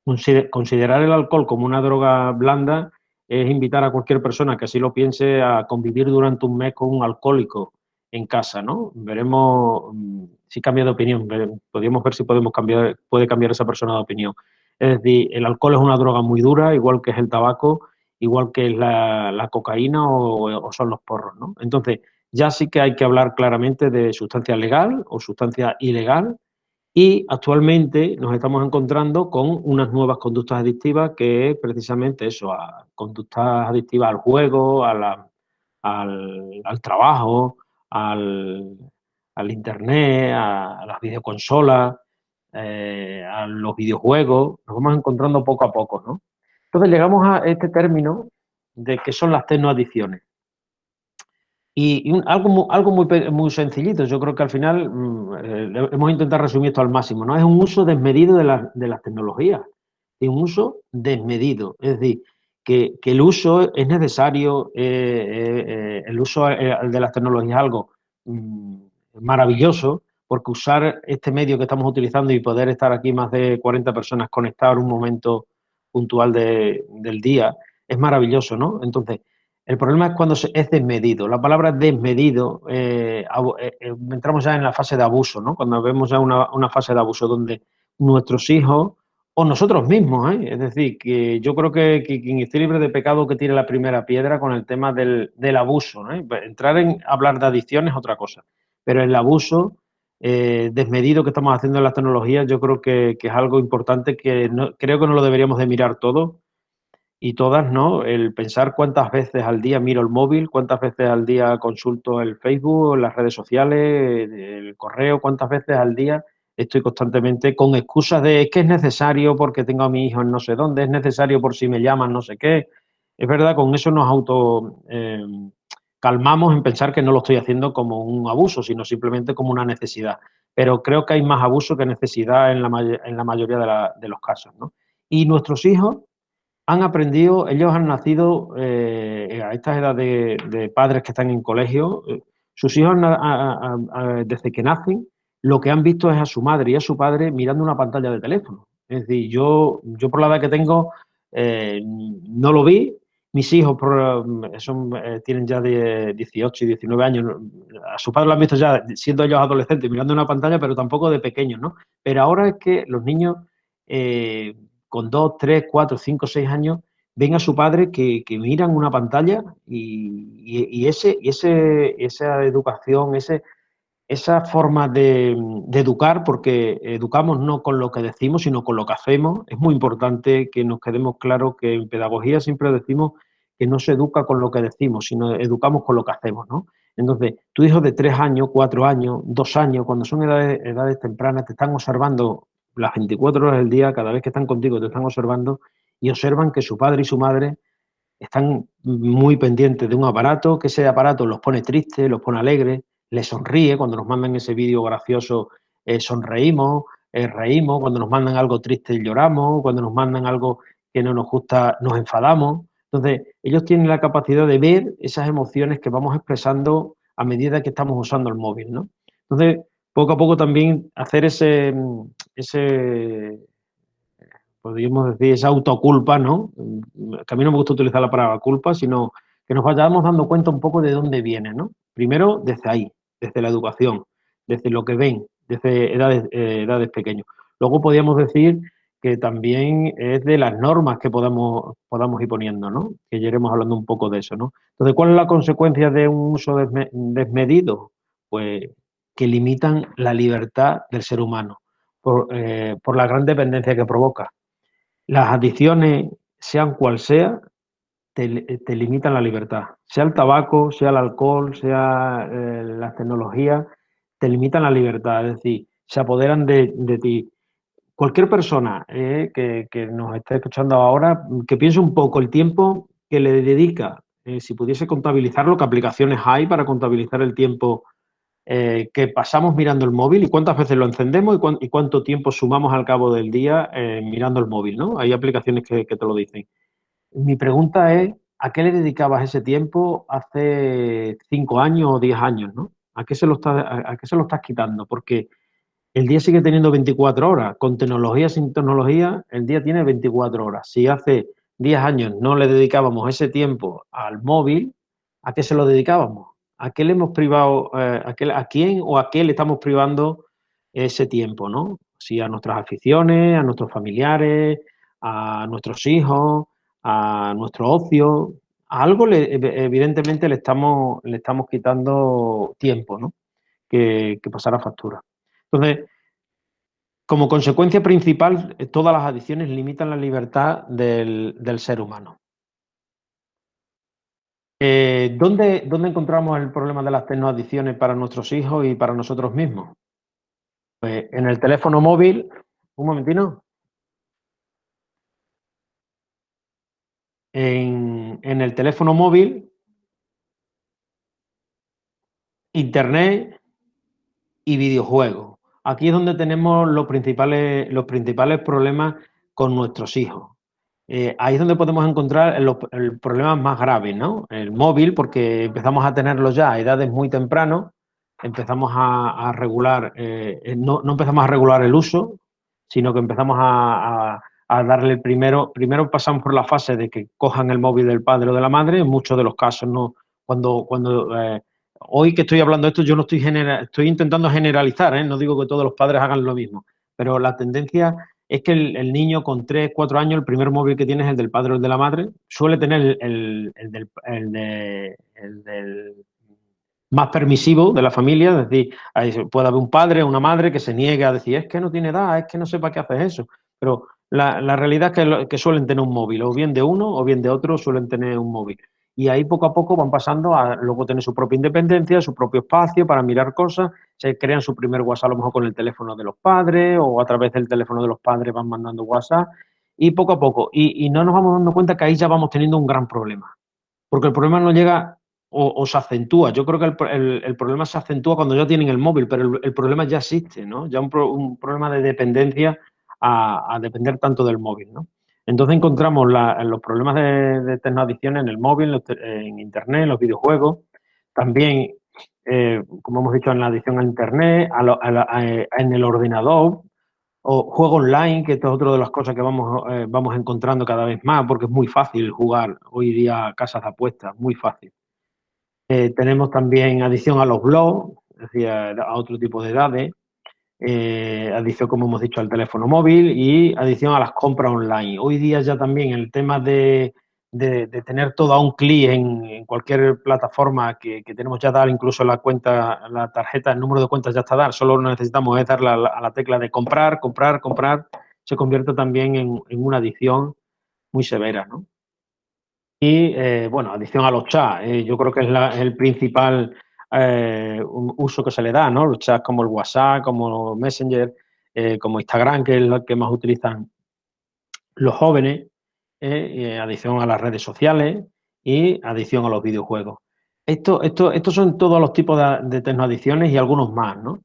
Speaker 4: Considerar el alcohol como una droga blanda es invitar a cualquier persona que así lo piense a convivir durante un mes con un alcohólico en casa, ¿no? Veremos mm, si cambia de opinión, podríamos ver si podemos cambiar, puede cambiar esa persona de opinión. Es decir, el alcohol es una droga muy dura, igual que es el tabaco, igual que la, la cocaína o, son los porros, ¿no? Entonces, ya sí que hay que hablar claramente de sustancia legal o sustancia ilegal y actualmente nos estamos encontrando con unas nuevas conductas adictivas que es precisamente eso, a conductas adictivas al juego, al, al, trabajo, al, al internet, a, las videoconsolas, eh, a los videojuegos, nos vamos encontrando poco a poco, ¿no? Entonces llegamos a este término de que son las tecnoadicciones. Y, algo, algo muy, muy, sencillito, yo creo que al final mm, eh, hemos intentado resumir esto al máximo, ¿no? Es un uso desmedido de, de las tecnologías, es un uso desmedido, es decir, que, que el uso es necesario, eh, eh, el uso de las tecnologías es algo mm, maravilloso, porque usar este medio que estamos utilizando y poder estar aquí más de 40 personas conectadas en un momento puntual del día, es maravilloso, ¿no? Entonces, el problema es cuando es desmedido. La palabra desmedido, eh, eh, eh, entramos ya en la fase de abuso, ¿no? Cuando vemos ya una, fase de abuso donde nuestros hijos o nosotros mismos, ¿eh? es decir, que yo creo que, quien esté libre de pecado que tire la primera piedra con el tema del, abuso, ¿no? Entrar en hablar de adicción es otra cosa, pero el abuso eh, desmedido que estamos haciendo en las tecnologías, yo creo que, es algo importante que creo que no lo deberíamos de mirar todo y todas, ¿no? El pensar cuántas veces al día miro el móvil, cuántas veces al día consulto el Facebook, las redes sociales, el correo, cuántas veces al día estoy constantemente con excusas de que es necesario porque tengo a mi hijo en no sé dónde, es necesario por si me llaman no sé qué. Es verdad, con eso nos auto... Eh, calmamos en pensar que no lo estoy haciendo como un abuso, sino simplemente como una necesidad. Pero creo que hay más abuso que necesidad en la, en la mayoría de, los casos. ¿no? Y nuestros hijos han aprendido, ellos han nacido eh, a estas edades de, padres que están en colegio, eh, sus hijos desde que nacen, lo que han visto es a su madre y a su padre mirando una pantalla de teléfono. Es decir, yo, yo por la edad que tengo eh, no lo vi, mis hijos son, eh, tienen ya de 18 y 19 años. A su padre lo han visto ya siendo ellos adolescentes, mirando una pantalla, pero tampoco de pequeños, ¿no? Pero ahora es que los niños con 2, 3, 4, 5, 6 años ven a su padre que, miran una pantalla y, ese, esa educación, esa forma de, educar, porque educamos no con lo que decimos, sino con lo que hacemos. Es muy importante que nos quedemos claros que en pedagogía siempre decimos que no se educa con lo que decimos, sino educamos con lo que hacemos, ¿no? Entonces, tu hijo de tres años, cuatro años, dos años, cuando son edades tempranas, te están observando las 24 horas del día, cada vez que están contigo te están observando y observan que su padre y su madre están muy pendientes de un aparato, que ese aparato los pone tristes, los pone alegres, les sonríe, cuando nos mandan ese vídeo gracioso eh, sonreímos, eh, reímos, cuando nos mandan algo triste lloramos, cuando nos mandan algo que no nos gusta nos enfadamos. Entonces, ellos tienen la capacidad de ver esas emociones que vamos expresando a medida que estamos usando el móvil, ¿no? Entonces, poco a poco también hacer ese, ese podríamos decir, esa autoculpa, ¿no? Que a mí no me gusta utilizar la palabra culpa, sino que nos vayamos dando cuenta un poco de dónde viene, ¿no? Primero, desde ahí, desde la educación, desde lo que ven, desde edades, eh, edades pequeñas. Luego podríamos decir que también es de las normas que podamos, podamos ir poniendo, ¿no? Que ya iremos hablando un poco de eso, ¿no? Entonces, ¿cuál es la consecuencia de un uso desmedido? Pues que limitan la libertad del ser humano por, eh, por la gran dependencia que provoca. Las adicciones, sean cual sea, te, limitan la libertad. Sea el tabaco, sea el alcohol, sea eh, las tecnologías, te limitan la libertad. Es decir, se apoderan de, ti. Cualquier persona eh, que, nos esté escuchando ahora, que piense un poco el tiempo que le dedica, eh, si pudiese contabilizarlo, qué aplicaciones hay para contabilizar el tiempo eh, que pasamos mirando el móvil y cuántas veces lo encendemos y, cuánto tiempo sumamos al cabo del día eh, mirando el móvil, ¿no? Hay aplicaciones que, te lo dicen. Mi pregunta es, ¿a qué le dedicabas ese tiempo hace cinco años o diez años, ¿no? ¿A qué, se lo a, qué se lo estás quitando? Porque el día sigue teniendo 24 horas. Con tecnología, sin tecnología, el día tiene 24 horas. Si hace 10 años no le dedicábamos ese tiempo al móvil, ¿a qué se lo dedicábamos? ¿A qué le hemos privado, eh, a, quién o a qué le estamos privando ese tiempo, ¿no? Si a nuestras aficiones, a nuestros familiares, a nuestros hijos, a nuestro ocio, a algo le, evidentemente le estamos, le estamos quitando tiempo, ¿no? Que, que pasará factura. Entonces, como consecuencia principal, todas las adicciones limitan la libertad del ser humano. Eh, ¿dónde, ¿dónde, encontramos el problema de las tecnoadicciones para nuestros hijos y para nosotros mismos? Pues en el teléfono móvil, un momentino. En, en el teléfono móvil, internet y videojuegos. Aquí es donde tenemos los principales, los principales problemas con nuestros hijos. Eh, ahí es donde podemos encontrar los problemas más graves, ¿no? El móvil, porque empezamos a tenerlo ya a edades muy tempranas, empezamos a, regular, eh, eh, no, empezamos a regular el uso, sino que empezamos a, darle el primero, primero pasamos por la fase de que cojan el móvil del padre o de la madre, en muchos de los casos no, cuando, cuando hoy que estoy hablando de esto, yo no estoy, estoy intentando generalizar, no digo que todos los padres hagan lo mismo, pero la tendencia es que el, niño con 3, 4 años, el primer móvil que tiene es el del padre o el de la madre, suele tener el, del, del, más permisivo de la familia, es decir, puede haber un padre o una madre que se niegue a decir, es que no tiene edad, es que no sepa qué haces eso, pero la, realidad es que, que suelen tener un móvil, o bien de uno o bien de otro suelen tener un móvil y ahí poco a poco van pasando a luego tener su propia independencia, su propio espacio para mirar cosas, se crean su primer WhatsApp a lo mejor con el teléfono de los padres o a través del teléfono de los padres van mandando WhatsApp y poco a poco. Y, no nos vamos dando cuenta que ahí ya vamos teniendo un gran problema, porque el problema no llega o, se acentúa. Yo creo que el, problema se acentúa cuando ya tienen el móvil, pero el, problema ya existe, ¿no? Ya un, un problema de dependencia a depender tanto del móvil, ¿no? Entonces encontramos los problemas de, de tecnoadicción en el móvil, en Internet, en los videojuegos, también, eh, como hemos dicho, en la adicción a Internet, en el ordenador, o juego online, que esto es otra de las cosas que vamos, eh, vamos encontrando cada vez más, porque es muy fácil jugar hoy día casas de apuestas, muy fácil. Eh, tenemos también adicción a los blogs, es decir, a otro tipo de edades, eh, adición, como hemos dicho, al teléfono móvil y adición a las compras online. Hoy día ya también el tema de, de, tener todo a un clic en, cualquier plataforma que, tenemos ya dar, incluso la cuenta, la tarjeta, el número de cuentas ya está dar, solo necesitamos es darle a la, tecla de comprar, comprar, comprar, se convierte también en, una adicción muy severa, ¿no? Y, eh, bueno, adicción a los chats, eh, yo creo que es, el principal eh, uso que se le da, ¿no? Los chats como el WhatsApp, como Messenger, como Instagram, que es lo que más utilizan los jóvenes, eh, adicción a las redes sociales y adicción a los videojuegos. Esto, esto, estos son todos los tipos de, de tecnoadicciones y algunos más, ¿no?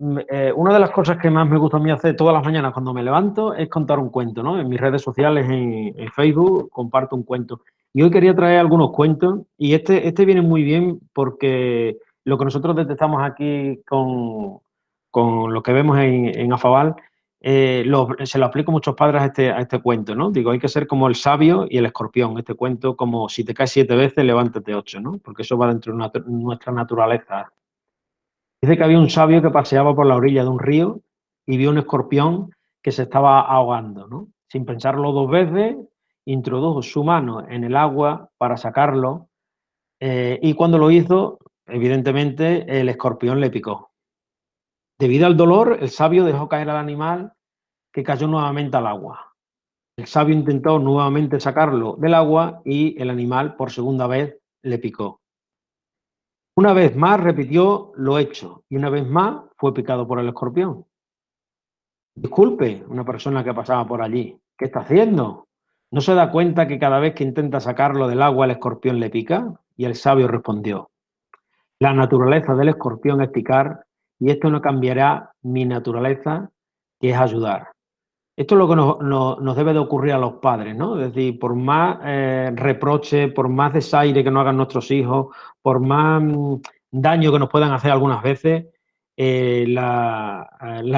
Speaker 4: Mm, eh, una de las cosas que más me gusta a mí hacer todas las mañanas cuando me levanto es contar un cuento, ¿no? En mis redes sociales, en, Facebook, comparto un cuento. Y hoy quería traer algunos cuentos y este, este viene muy bien porque lo que nosotros detectamos aquí con, con lo que vemos en, en Afabal eh, se lo aplico a muchos padres a este, a este cuento, ¿no? Digo, hay que ser como el sabio y el escorpión. Este cuento, como si te caes siete veces, levántate ocho, ¿no? Porque eso va dentro de nuestra naturaleza. Dice que había un sabio que paseaba por la orilla de un río y vio un escorpión que se estaba ahogando, ¿no? Sin pensarlo dos veces, introdujo su mano en el agua para sacarlo eh, y cuando lo hizo, evidentemente, el escorpión le picó. Debido al dolor, el sabio dejó caer al animal que cayó nuevamente al agua. El sabio intentó nuevamente sacarlo del agua y el animal por segunda vez le picó. Una vez más repitió lo hecho y una vez más fue picado por el escorpión. Disculpe, una persona que pasaba por allí, ¿qué está haciendo? ¿No se da cuenta que cada vez que intenta sacarlo del agua el escorpión le pica? Y el sabio respondió, la naturaleza del escorpión es picar y esto no cambiará mi naturaleza, que es ayudar. Esto es lo que nos, debe de ocurrir a los padres, ¿no? Es decir, por más eh, reproche, por más desaire que nos hagan nuestros hijos, por más mm, daño que nos puedan hacer algunas veces, eh, la,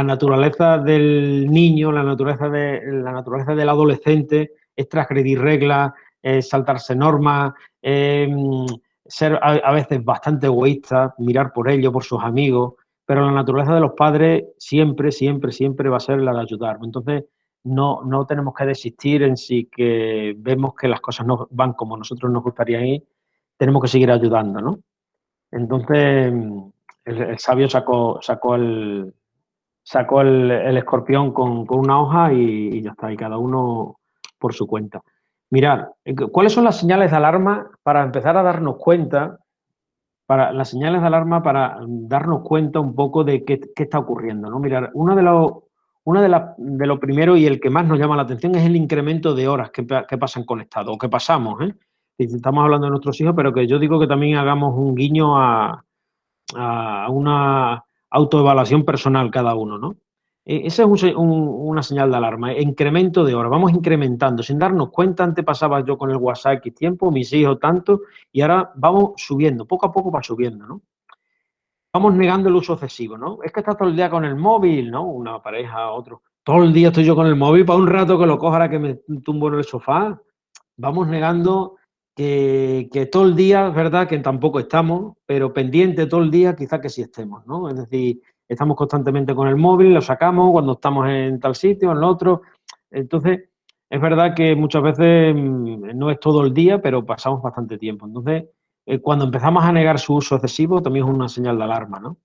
Speaker 4: naturaleza del niño, la naturaleza, de, la naturaleza del adolescente es transgredir reglas, es saltarse normas, mm, ser a, veces bastante egoísta, mirar por ello, por sus amigos, pero la naturaleza de los padres siempre, siempre, siempre va a ser la de ayudar. Entonces, no, no tenemos que desistir en sí que vemos que las cosas no van como nosotros nos gustaría ir, tenemos que seguir ayudando, ¿no? Entonces, el, sabio sacó, sacó el, sacó el, escorpión con, una hoja y, y, ya está, y cada uno por su cuenta. Mirad, ¿cuáles son las señales de alarma para empezar a darnos cuenta para las señales de alarma para darnos cuenta un poco de qué, está ocurriendo. ¿no? Mirar, uno de los una de, de lo primero y el que más nos llama la atención es el incremento de horas que, pasan conectados o que pasamos. ¿eh? Estamos hablando de nuestros hijos, pero que yo digo que también hagamos un guiño a, a una autoevaluación personal cada uno. ¿no? E, esa es una señal de alarma, incremento de horas, vamos incrementando, sin darnos cuenta, antes pasaba yo con el WhatsApp X tiempo, mis hijos tanto, y ahora vamos subiendo, poco a poco va subiendo, ¿no? Vamos negando el uso excesivo, ¿no? Es que estás todo el día con el móvil, ¿no? Una pareja, otro. Todo el día estoy yo con el móvil, para un rato que lo coja ahora que me tumbo en el sofá. Vamos negando que, que, todo el día, es verdad que tampoco estamos, pero pendiente todo el día quizá que sí estemos, ¿no? Es decir, estamos constantemente con el móvil, lo sacamos cuando estamos en tal sitio, en el otro. Entonces, es verdad que muchas veces mm, no es todo el día, pero pasamos bastante tiempo. Entonces, eh, cuando empezamos a negar su uso excesivo, también es una señal de alarma, ¿no?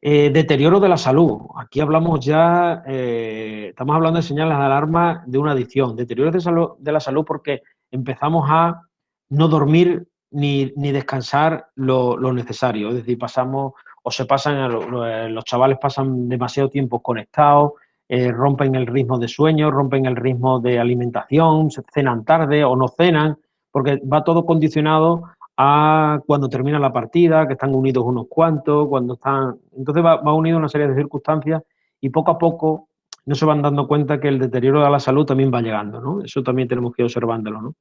Speaker 4: Eh, deterioro de la salud. Aquí hablamos ya, eh, estamos hablando de señales de alarma de una adicción. Deterioro de, de la salud porque empezamos a no dormir ni, descansar lo, lo, necesario. Es decir, pasamos o se pasan, eh, los chavales pasan demasiado tiempo conectados, eh, rompen el ritmo de sueño, rompen el ritmo de alimentación, cenan tarde o no cenan, porque va todo condicionado a cuando termina la partida, que están unidos unos cuantos, cuando están... Entonces va, va unido una serie de circunstancias y poco a poco no se van dando cuenta que el deterioro de la salud también va llegando, ¿no? Eso también tenemos que ir observándolo, ¿no?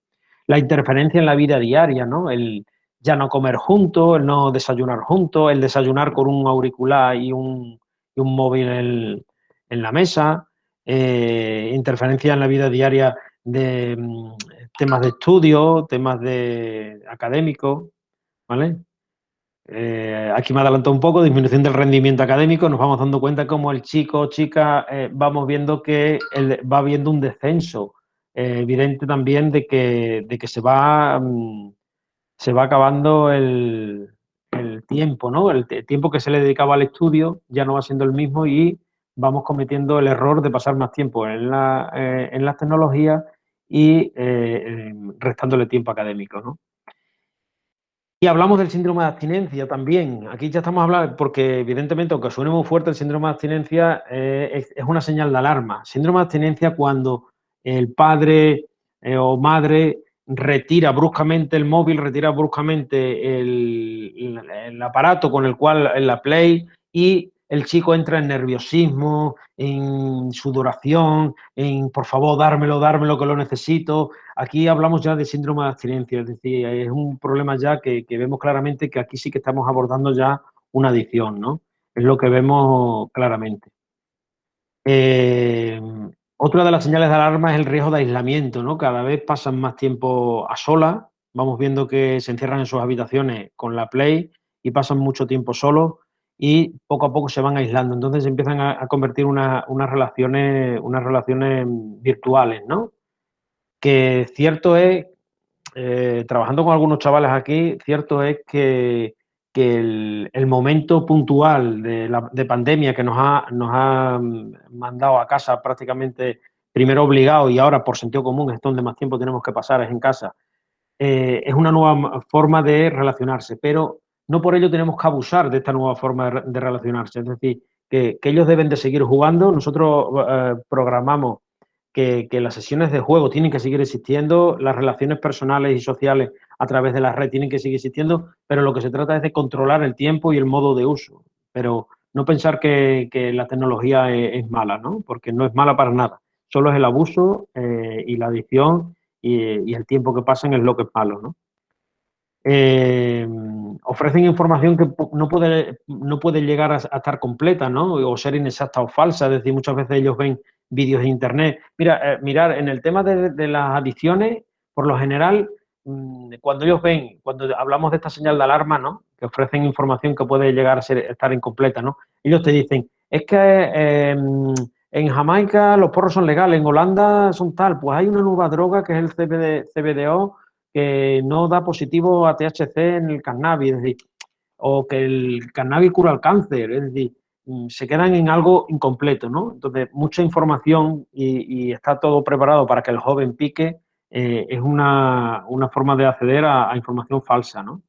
Speaker 4: La interferencia en la vida diaria, ¿no? El, ya no comer juntos, el no desayunar juntos, el desayunar con un auricular y un, móvil en, la mesa, eh, interferencia en la vida diaria de mm, temas de estudio, temas de académicos, ¿vale? Eh, aquí me adelantado un poco, disminución del rendimiento académico, nos vamos dando cuenta como el chico o chica eh, vamos viendo que va viendo un descenso evidente también de que, de que se, va, mm, se va acabando el, tiempo, ¿no? El, tiempo que se le dedicaba al estudio ya no va siendo el mismo y vamos cometiendo el error de pasar más tiempo en, la, eh, en las tecnologías y eh, restándole tiempo académico, ¿no? Y hablamos del síndrome de abstinencia también. Aquí ya estamos hablando, porque evidentemente, aunque suene muy fuerte, el síndrome de abstinencia eh, es, una señal de alarma. Síndrome de abstinencia cuando el padre o madre retira bruscamente el móvil, retira bruscamente el, aparato con el cual, la Play, y el chico entra en nerviosismo, en sudoración, en por favor, dármelo, dármelo que lo necesito. Aquí hablamos ya de síndrome de abstinencia, es decir, es un problema ya que, vemos claramente que aquí sí que estamos abordando ya una adicción, ¿no? Es lo que vemos claramente. Eh, otra de las señales de alarma es el riesgo de aislamiento, ¿no? Cada vez pasan más tiempo a solas, vamos viendo que se encierran en sus habitaciones con la Play y pasan mucho tiempo solos y poco a poco se van aislando. Entonces empiezan a, convertir unas relaciones, unas relaciones virtuales, ¿no? Que cierto es, eh, trabajando con algunos chavales aquí, cierto es que, el, momento puntual de, la, de pandemia que nos ha, nos ha mandado a casa prácticamente primero obligado y ahora por sentido común es donde más tiempo tenemos que pasar, es en casa, eh, es una nueva forma de relacionarse, pero no por ello tenemos que abusar de esta nueva forma de, relacionarse. Es decir, que, ellos deben de seguir jugando. Nosotros eh, programamos que, las sesiones de juego tienen que seguir existiendo, las relaciones personales y sociales a través de la red tienen que seguir existiendo, pero lo que se trata es de controlar el tiempo y el modo de uso. Pero no pensar que, la tecnología es, mala, ¿no? Porque no es mala para nada. Solo es el abuso eh, y la adicción y, el tiempo que pasan es lo que es malo, ¿no? Eh, ofrecen información que no puede, no puede llegar a, estar completa, ¿no? O ser inexacta o falsa. Es decir, muchas veces ellos ven vídeos de internet. Mira, eh, mirar, en el tema de, las adicciones, por lo general, mm, cuando ellos ven, cuando hablamos de esta señal de alarma, ¿no? Que ofrecen información que puede llegar a ser, estar incompleta, ¿no? Ellos te dicen, es que em, en Jamaica los porros son legales, en Holanda son tal, pues hay una nueva droga que es el CBD, CBDO que no da positivo a THC en el cannabis, es decir, o que el cannabis cura el cáncer, es decir, mm, se quedan en algo incompleto, ¿no? Entonces, mucha información y, está todo preparado para que el joven pique, eh, es una, forma de acceder a, información falsa, ¿no?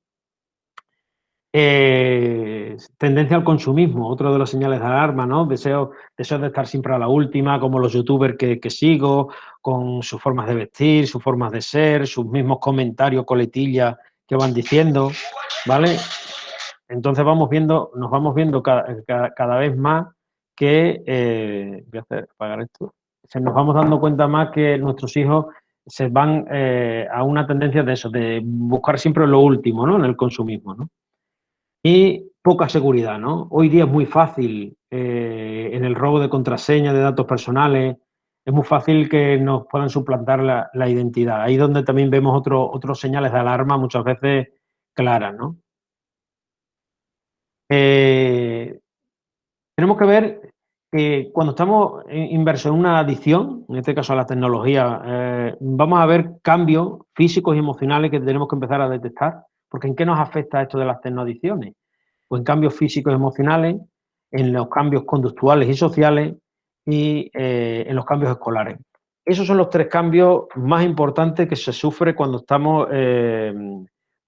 Speaker 4: Eh, tendencia al consumismo, otro de los señales de alarma, ¿no? Deseo, deseo de estar siempre a la última, como los youtubers que, sigo, con sus formas de vestir, sus formas de ser, sus mismos comentarios, coletillas que van diciendo, ¿vale? Entonces vamos viendo, nos vamos viendo cada, vez más que, eh, voy a hacer, apagar esto, se nos vamos dando cuenta más que nuestros hijos se van eh, a una tendencia de eso, de buscar siempre lo último, ¿no? En el consumismo, ¿no? y poca seguridad, ¿no? Hoy día es muy fácil eh, en el robo de contraseña de datos personales, es muy fácil que nos puedan suplantar la, identidad. Ahí donde también vemos otros otros señales de alarma muchas veces claras, ¿no? Eh, tenemos que ver que cuando estamos inversos en una adicción, en este caso a la tecnología, eh, vamos a ver cambios físicos y emocionales que tenemos que empezar a detectar porque ¿en qué nos afecta esto de las tecnoadicciones? Pues en cambios físicos y emocionales, en los cambios conductuales y sociales y eh, en los cambios escolares. Esos son los tres cambios más importantes que se sufre cuando estamos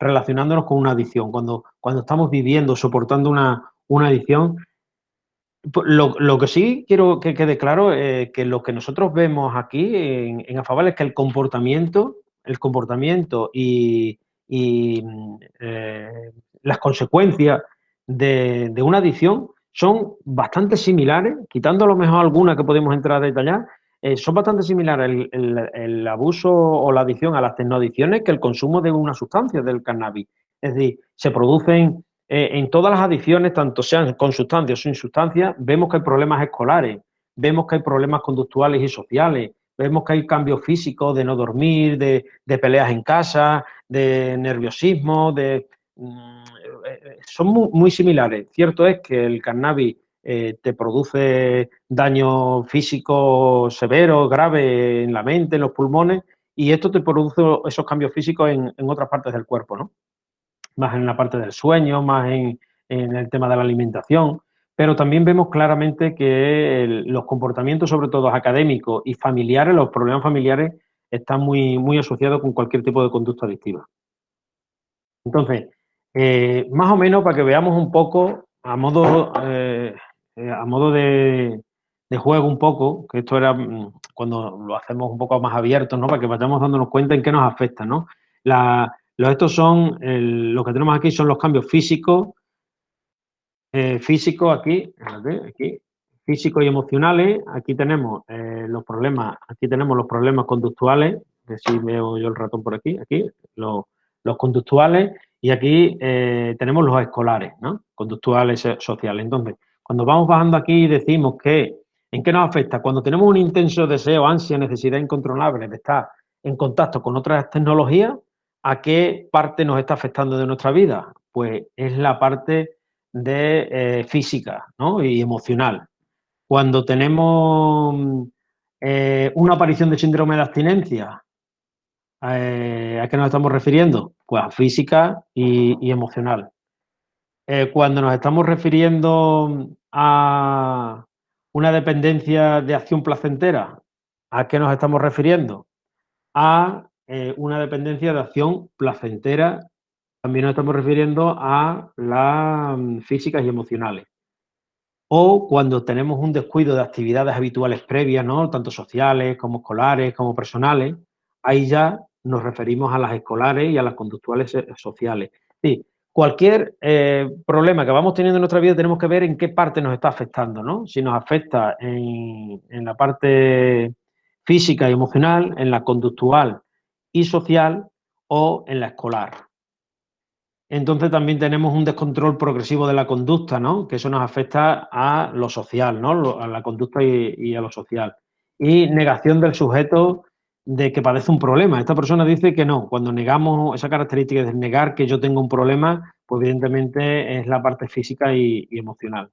Speaker 4: relacionándonos con una adicción, cuando, cuando estamos viviendo, soportando una, una adicción. Pues lo, que sí quiero que quede claro es que lo que nosotros vemos aquí en, en es que el comportamiento, el comportamiento y, y eh, las consecuencias de, una adicción son bastante similares, quitando a lo mejor alguna que podemos entrar a detallar, eh, son bastante similares el, abuso o la adicción a las tecnoadicciones que el consumo de una sustancia del cannabis. Es decir, se producen eh, en todas las adicciones, tanto sean con sustancias o sin sustancias, vemos que hay problemas escolares, vemos que hay problemas conductuales y sociales, vemos que hay cambios físicos de no dormir, de, peleas en casa, de nerviosismo, de, mm, eh, son muy, similares. Cierto es que el cannabis eh, te produce daño físico severo, grave en la mente, en los pulmones, y esto te produce esos cambios físicos en, otras partes del cuerpo, ¿no? Más en la parte del sueño, más en, el tema de la alimentación, pero también vemos claramente que los comportamientos, sobre todo académicos y familiares, los problemas familiares, están muy, muy asociados con cualquier tipo de conducta adictiva. Entonces, eh, más o menos para que veamos un poco, a modo, eh, eh, a modo de, juego un poco, que esto era mm, cuando lo hacemos un poco más abierto, ¿no? Para que vayamos dándonos cuenta en qué nos afecta, ¿no? los, estos son, lo que tenemos aquí son los cambios físicos, físicos aquí, aquí, físicos y emocionales, aquí tenemos los problemas, aquí tenemos los problemas conductuales, que si veo yo el ratón por aquí, aquí, los, los conductuales y aquí eh, tenemos los escolares, ¿no? Conductuales sociales. Entonces, cuando vamos bajando aquí y decimos que, ¿en qué nos afecta? Cuando tenemos un intenso deseo, ansia, necesidad incontrolable de estar en contacto con otras tecnologías, ¿a qué parte nos está afectando de nuestra vida? Pues es la parte de eh, física y emocional. Cuando tenemos eh, una aparición de síndrome de abstinencia, eh, ¿A qué nos estamos refiriendo? Pues a física y, emocional. Eh, cuando nos estamos refiriendo a una dependencia de acción placentera, ¿a qué nos estamos refiriendo? A eh, una dependencia de acción placentera, también nos estamos refiriendo a las mm, físicas y emocionales. O cuando tenemos un descuido de actividades habituales previas, ¿no? tanto sociales como escolares, como personales, ahí ya nos referimos a las escolares y a las conductuales eh, sociales. Sí, cualquier eh, problema que vamos teniendo en nuestra vida tenemos que ver en qué parte nos está afectando, ¿no? Si nos afecta en, la parte física y emocional, en la conductual y social o en la escolar. Entonces también tenemos un descontrol progresivo de la conducta, ¿no? Que eso nos afecta a lo social, ¿no? A la conducta y, y a lo social. Y negación del sujeto de que padece un problema. Esta persona dice que no. Cuando negamos esa característica de negar que yo tengo un problema, pues evidentemente es la parte física y, emocional.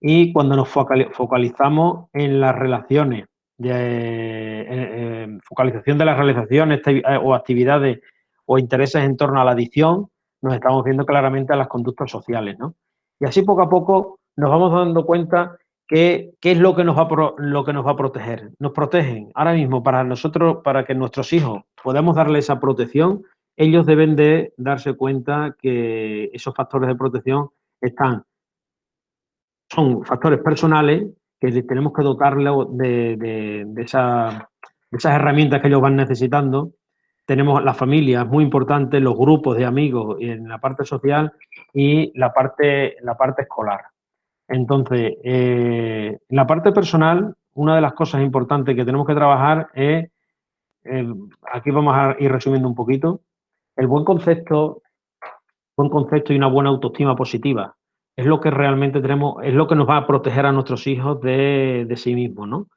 Speaker 4: Y cuando nos focalizamos en las relaciones, de, focalización de las realizaciones eh, o actividades o intereses en torno a la adicción, nos estamos viendo claramente a las conductas sociales. ¿no? Y así poco a poco nos vamos dando cuenta ¿Qué, es lo que, nos va lo que nos va a proteger? Nos protegen. Ahora mismo, para nosotros, para que nuestros hijos podamos darle esa protección, ellos deben de darse cuenta que esos factores de protección están, son factores personales que tenemos que dotarles de, esas herramientas que ellos van necesitando. Tenemos la familia, es muy importante, los grupos de amigos en la parte social y la parte, la parte escolar. Entonces, eh, la parte personal, una de las cosas importantes que tenemos que trabajar es, eh, aquí vamos a ir resumiendo un poquito, el buen concepto, buen concepto y una buena autoestima positiva. Es lo que realmente tenemos, es lo que nos va a proteger a nuestros hijos de, sí mismos, ¿no?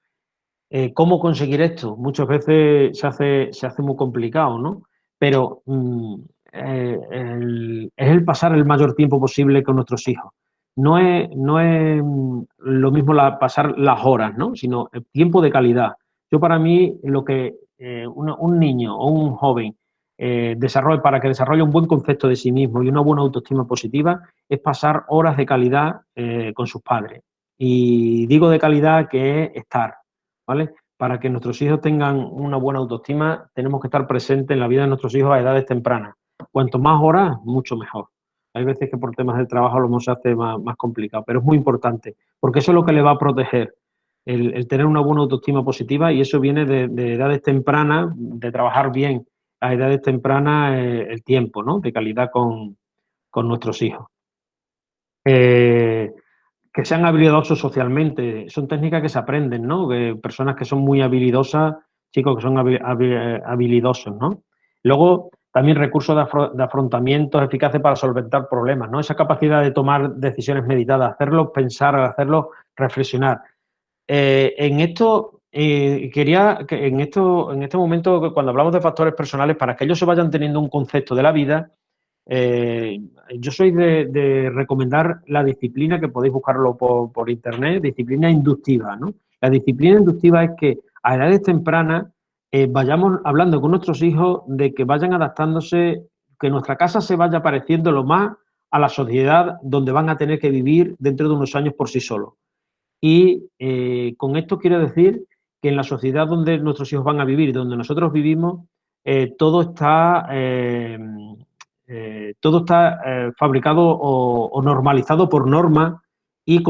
Speaker 4: Eh, ¿Cómo conseguir esto? Muchas veces se hace, se hace muy complicado, ¿no? Pero mm, es el pasar el mayor tiempo posible con nuestros hijos no es, no es mm, lo mismo pasar las horas, ¿no? sino el tiempo de calidad. Yo para mí lo que eh, un niño o un joven eh, para que desarrolle un buen concepto de sí mismo y una buena autoestima positiva es pasar horas de calidad eh, con sus padres. Y digo de calidad que es estar, ¿vale? Para que nuestros hijos tengan una buena autoestima, tenemos que estar presentes en la vida de nuestros hijos a edades tempranas. Cuanto más horas, mucho mejor. Hay veces que por temas de trabajo lo se hace más, complicado, pero es muy importante, porque eso es lo que le va a proteger, el, tener una buena autoestima positiva y eso viene de, edades tempranas, de trabajar bien a edades tempranas eh, el tiempo, ¿no? De calidad con, nuestros hijos. Eh, que sean habilidosos socialmente, son técnicas que se aprenden, ¿no? personas que son muy habilidosas, chicos que son habilidosos, ¿no? Luego, también recursos de, afrontamientos eficaces para solventar problemas, ¿no? Esa capacidad de tomar decisiones meditadas, hacerlo pensar, hacerlo reflexionar. Eh, en esto, eh, quería que en, esto, en este momento, cuando hablamos de factores personales, para que ellos se vayan teniendo un concepto de la vida, eh, yo soy de, recomendar la disciplina, que podéis buscarlo por, internet, disciplina inductiva, ¿no? La disciplina inductiva es que a edades tempranas eh, vayamos hablando con nuestros hijos de que vayan adaptándose, que nuestra casa se vaya pareciendo lo más a la sociedad donde van a tener que vivir dentro de unos años por sí solos. Y eh, con esto quiero decir que en la sociedad donde nuestros hijos van a vivir, donde nosotros vivimos, todo está eh, todo está eh, fabricado o, normalizado por norma y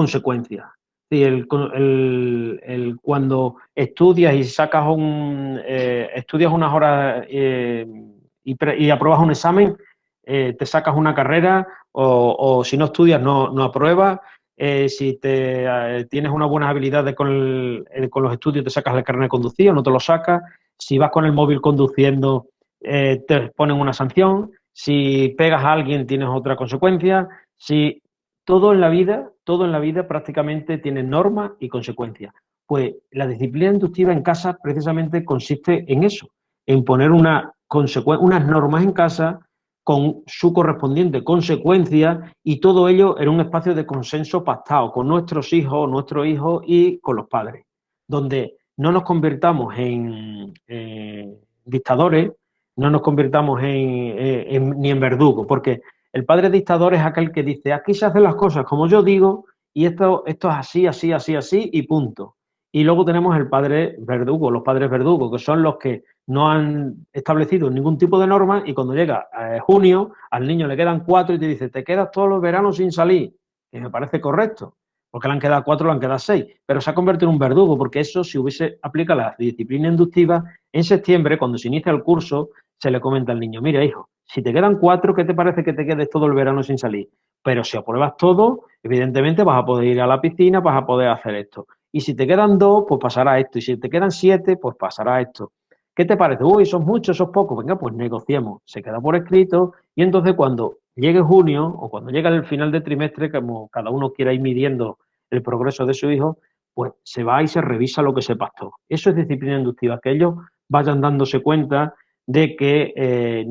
Speaker 4: consecuencia. El, cuando estudias y sacas un, eh, estudias unas horas y, apruebas un examen, te sacas una carrera o, si no estudias no, no apruebas. si te, tienes una buena habilidad con, con, los estudios, te sacas el carnet de conducir o no te lo sacas. Si vas con el móvil conduciendo, te ponen una sanción si pegas a alguien tienes otra consecuencia, si todo en la vida, todo en la vida prácticamente tiene normas y consecuencias. Pues la disciplina inductiva en casa precisamente consiste en eso, en poner una unas normas en casa con su correspondiente consecuencia y todo ello en un espacio de consenso pactado con nuestros hijos, nuestros hijos y con los padres, donde no nos convirtamos en eh, dictadores, no nos convirtamos en, ni en verdugo, porque el padre dictador es aquel que dice, aquí se hacen las cosas como yo digo y esto, esto es así, así, así, así y punto. Y luego tenemos el padre verdugo, los padres verdugos, que son los que no han establecido ningún tipo de norma y cuando llega eh, junio al niño le quedan cuatro y te dice, te quedas todos los veranos sin salir, que me parece correcto porque le han quedado cuatro, le han quedado seis, pero se ha convertido en un verdugo, porque eso, si hubiese aplicado la disciplina inductiva, en septiembre, cuando se inicia el curso, se le comenta al niño, mira, hijo, si te quedan cuatro, ¿qué te parece que te quedes todo el verano sin salir? Pero si apruebas todo, evidentemente vas a poder ir a la piscina, vas a poder hacer esto. Y si te quedan dos, pues pasará esto. Y si te quedan siete, pues pasará esto. ¿Qué te parece? Uy, son muchos, son pocos. Venga, pues negociemos. Se queda por escrito y entonces cuando llegue junio o cuando llegue el final de trimestre, como cada uno quiera ir midiendo el progreso de su hijo, pues se va y se revisa lo que se pactó. Eso es disciplina inductiva, que ellos vayan dándose cuenta de que eh,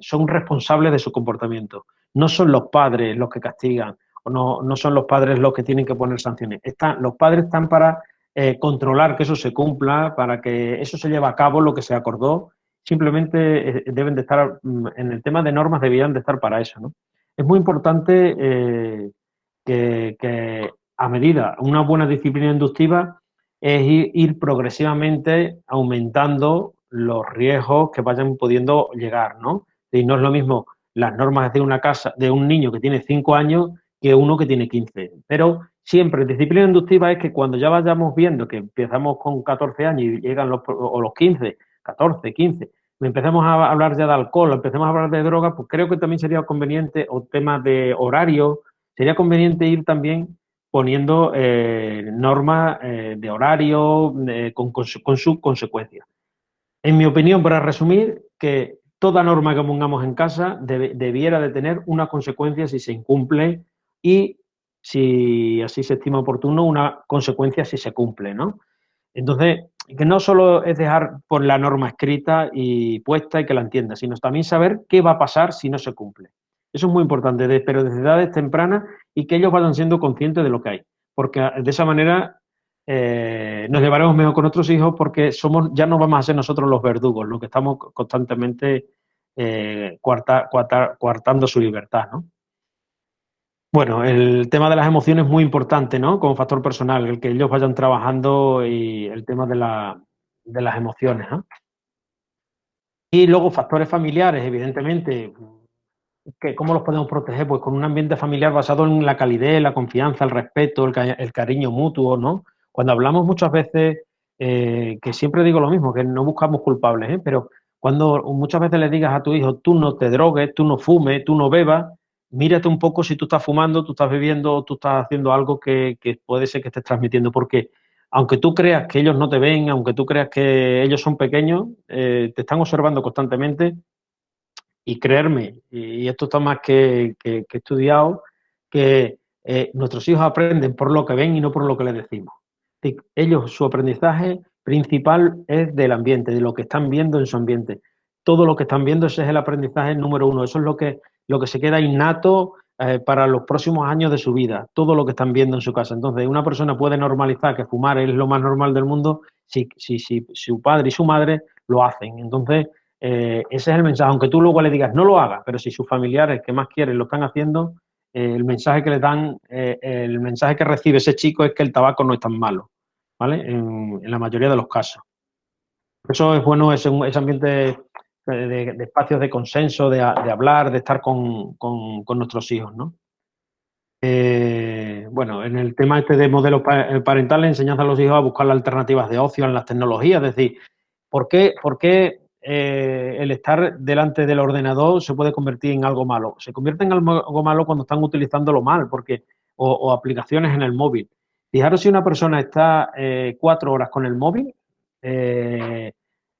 Speaker 4: son responsables de su comportamiento. No son los padres los que castigan, o no, no son los padres los que tienen que poner sanciones. Están, los padres están para eh, controlar que eso se cumpla, para que eso se lleve a cabo lo que se acordó. Simplemente eh, deben de estar, mm, en el tema de normas, debían de estar para eso. ¿no? Es muy importante que, a medida, una buena disciplina inductiva es ir, progresivamente aumentando los riesgos que vayan pudiendo llegar, ¿no? Y no es lo mismo las normas de una casa, de un niño que tiene 5 años que uno que tiene 15. Pero siempre, disciplina inductiva es que cuando ya vayamos viendo que empezamos con 14 años y llegan los, o los 15, 14, 15, empezamos a hablar ya de alcohol, empecemos a hablar de drogas, pues creo que también sería conveniente, o temas de horario, sería conveniente ir también poniendo eh, normas eh, de horario eh, con, con, su, con sus consecuencias. En mi opinión, para resumir, que toda norma que pongamos en casa debiera de tener una consecuencia si se incumple y si así se estima oportuno, una consecuencia si se cumple, ¿no? Entonces, que no solo es dejar por la norma escrita y puesta y que la entienda, sino también saber qué va a pasar si no se cumple. Eso es muy importante, pero desde edades tempranas y que ellos vayan siendo conscientes de lo que hay. Porque de esa manera eh, nos llevaremos mejor con nuestros hijos porque somos, ya no vamos a ser nosotros los verdugos, los que estamos constantemente eh, coartando su libertad, ¿no? Bueno, el tema de las emociones es muy importante, ¿no? Como factor personal, el que ellos vayan trabajando y el tema de, la, de las emociones, ¿no? Y luego factores familiares, evidentemente, ¿cómo los podemos proteger? Pues con un ambiente familiar basado en la calidez, la confianza, el respeto, el, cariño mutuo, ¿no? Cuando hablamos muchas veces, eh, que siempre digo lo mismo, que no buscamos culpables, ¿eh? pero cuando muchas veces le digas a tu hijo, tú no te drogues, tú no fumes, tú no bebas, mírate un poco si tú estás fumando, tú estás bebiendo, tú estás haciendo algo que, puede ser que estés transmitiendo, porque aunque tú creas que ellos no te ven, aunque tú creas que ellos son pequeños, eh, te están observando constantemente y creerme, y esto está más que, estudiado, que nuestros hijos aprenden por lo que ven y no por lo que les decimos ellos, su aprendizaje principal es del ambiente, de lo que están viendo en su ambiente. todo lo que están viendo, ese es el aprendizaje número uno. Eso es lo que, lo que se queda innato eh, para los próximos años de su vida, todo lo que están viendo en su casa. Entonces, una persona puede normalizar que fumar es lo más normal del mundo si, si, si su padre y su madre lo hacen. Entonces, eh, ese es el mensaje. Aunque tú luego le digas no lo haga, pero si sus familiares que más quieren lo están haciendo, el mensaje que le dan, el mensaje que recibe ese chico es que el tabaco no es tan malo, ¿vale? En, la mayoría de los casos. Eso es bueno ese, ese ambiente de, espacios de consenso, de, hablar, de estar con, nuestros hijos, ¿no? Eh, bueno, en el tema este de modelo eh, parental, le enseñanza a los hijos a buscar alternativas de ocio en las tecnologías, es decir, ¿por qué, por qué eh, el estar delante del ordenador se puede convertir en algo malo? Se convierte en algo malo cuando están utilizándolo mal, porque, o, aplicaciones en el móvil. Fijaros si una persona está cuatro horas con el móvil,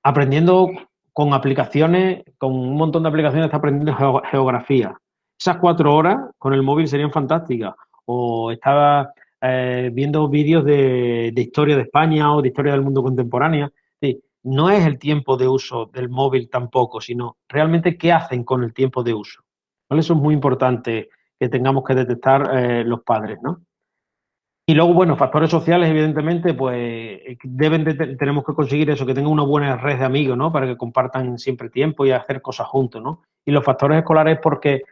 Speaker 4: aprendiendo con aplicaciones, con un montón de aplicaciones está aprendiendo geografía. Esas cuatro horas con el móvil serían fantásticas. O estaba eh, viendo vídeos de, historia de España o de historia del mundo contemporánea. No es el tiempo de uso del móvil tampoco, sino realmente qué hacen con el tiempo de uso. Eso es muy importante que tengamos que detectar eh, los padres, ¿no? Y luego, bueno, factores sociales, evidentemente, pues eh, deben tenemos que conseguir eso, que tengan una buena red de amigos, ¿no? Para que compartan siempre tiempo y hacer cosas juntos, ¿no? Y los factores escolares porque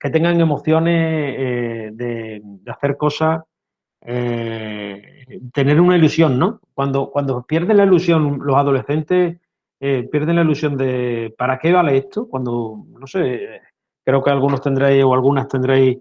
Speaker 4: que tengan emociones eh, de, hacer cosas, eh, tener una ilusión, ¿no? Cuando, cuando pierden la ilusión los adolescentes, pierden la ilusión de ¿para qué vale esto? Cuando, no sé, creo que algunos tendréis o algunas tendréis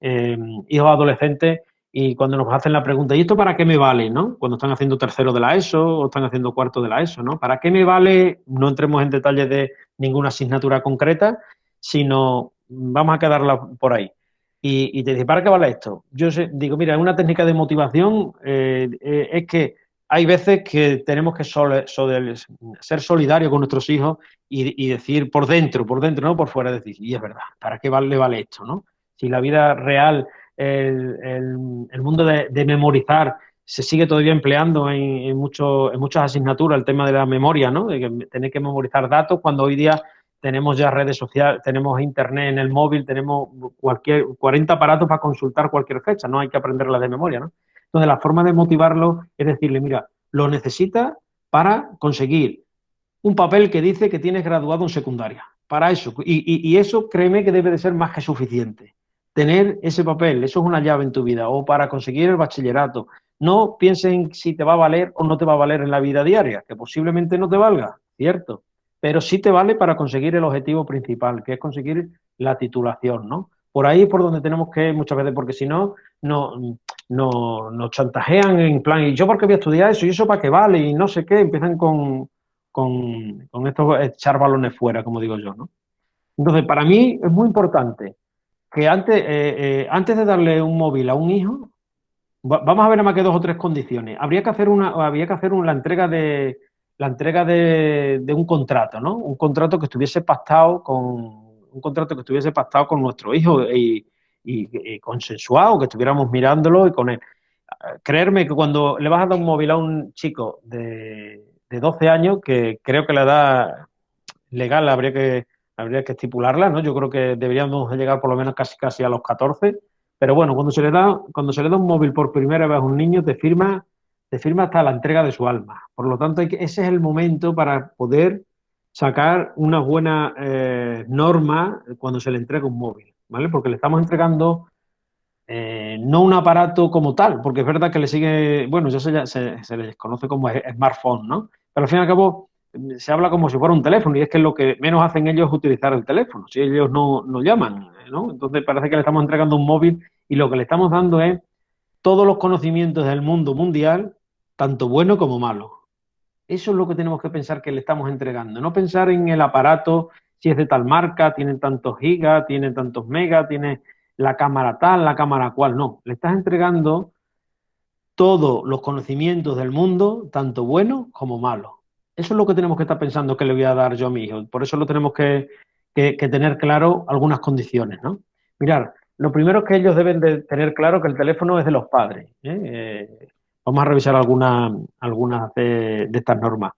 Speaker 4: hijos adolescentes y cuando nos hacen la pregunta, ¿y esto para qué me vale? ¿no? Cuando están haciendo tercero de la ESO o están haciendo cuarto de la ESO, ¿no? ¿Para qué me vale? No entremos en detalles de ninguna asignatura concreta, sino vamos a quedarla por ahí. Y, te dice, ¿para qué vale esto? Yo digo, mira, una técnica de motivación eh, eh, es que hay veces que tenemos que ser solidarios con nuestros hijos y, decir por dentro, por dentro, no por fuera, decir, y es verdad, ¿para qué vale, vale esto? ¿no? Si la vida real el, mundo de, memorizar se sigue todavía empleando en, en, en muchas asignaturas el tema de la memoria, ¿no? De que tener que memorizar datos cuando hoy día tenemos ya redes sociales, tenemos internet en el móvil, tenemos cualquier 40 aparatos para consultar cualquier fecha, no hay que aprenderla de memoria, ¿no? Entonces, la forma de motivarlo es decirle, mira, lo necesita para conseguir un papel que dice que tienes graduado en secundaria. Para eso. y, eso, créeme que debe de ser más que suficiente tener ese papel, eso es una llave en tu vida, o para conseguir el bachillerato. No pienses en si te va a valer o no te va a valer en la vida diaria, que posiblemente no te valga, cierto, pero sí te vale para conseguir el objetivo principal, que es conseguir la titulación, ¿no? Por ahí es por donde tenemos que muchas veces, porque si no, no, no nos chantajean en plan, ¿y yo por qué voy a estudiar eso? ¿Y eso para qué vale? Y no sé qué, empiezan con, con, con estos echar balones fuera, como digo yo, ¿no? Entonces, para mí es muy importante que antes, eh, eh, antes de darle un móvil a un hijo, vamos a ver más que dos o tres condiciones. Habría que hacer una, había que hacer una, la entrega de la entrega de, un contrato, ¿no? Un contrato que estuviese pactado con un contrato que estuviese pactado con nuestro hijo y, consensuado, que estuviéramos mirándolo y con él. Creerme que cuando le vas a dar un móvil a un chico de, de 12 años, que creo que la edad legal habría que habría que estipularla, ¿no? Yo creo que deberíamos llegar por lo menos casi casi a los 14, pero bueno, cuando se le da cuando se le da un móvil por primera vez a un niño te firma te firma hasta la entrega de su alma. Por lo tanto, ese es el momento para poder sacar una buena eh, norma cuando se le entrega un móvil, ¿vale? Porque le estamos entregando eh, no un aparato como tal, porque es verdad que le sigue, bueno, ya se, se, se les conoce como smartphone, ¿no? Pero al fin y al cabo se habla como si fuera un teléfono y es que lo que menos hacen ellos es utilizar el teléfono, si ellos no, no llaman, ¿no? Entonces parece que le estamos entregando un móvil y lo que le estamos dando es todos los conocimientos del mundo mundial, tanto bueno como malo. Eso es lo que tenemos que pensar que le estamos entregando, no pensar en el aparato, si es de tal marca, tiene tantos gigas, tiene tantos megas, tiene la cámara tal, la cámara cual, no, le estás entregando todos los conocimientos del mundo, tanto bueno como malo. Eso es lo que tenemos que estar pensando que le voy a dar yo a mi hijo. Por eso lo tenemos que, tener claro algunas condiciones, ¿no? Mirar, lo primero es que ellos deben de tener claro que el teléfono es de los padres. ¿eh? Eh, vamos a revisar algunas algunas de, estas normas.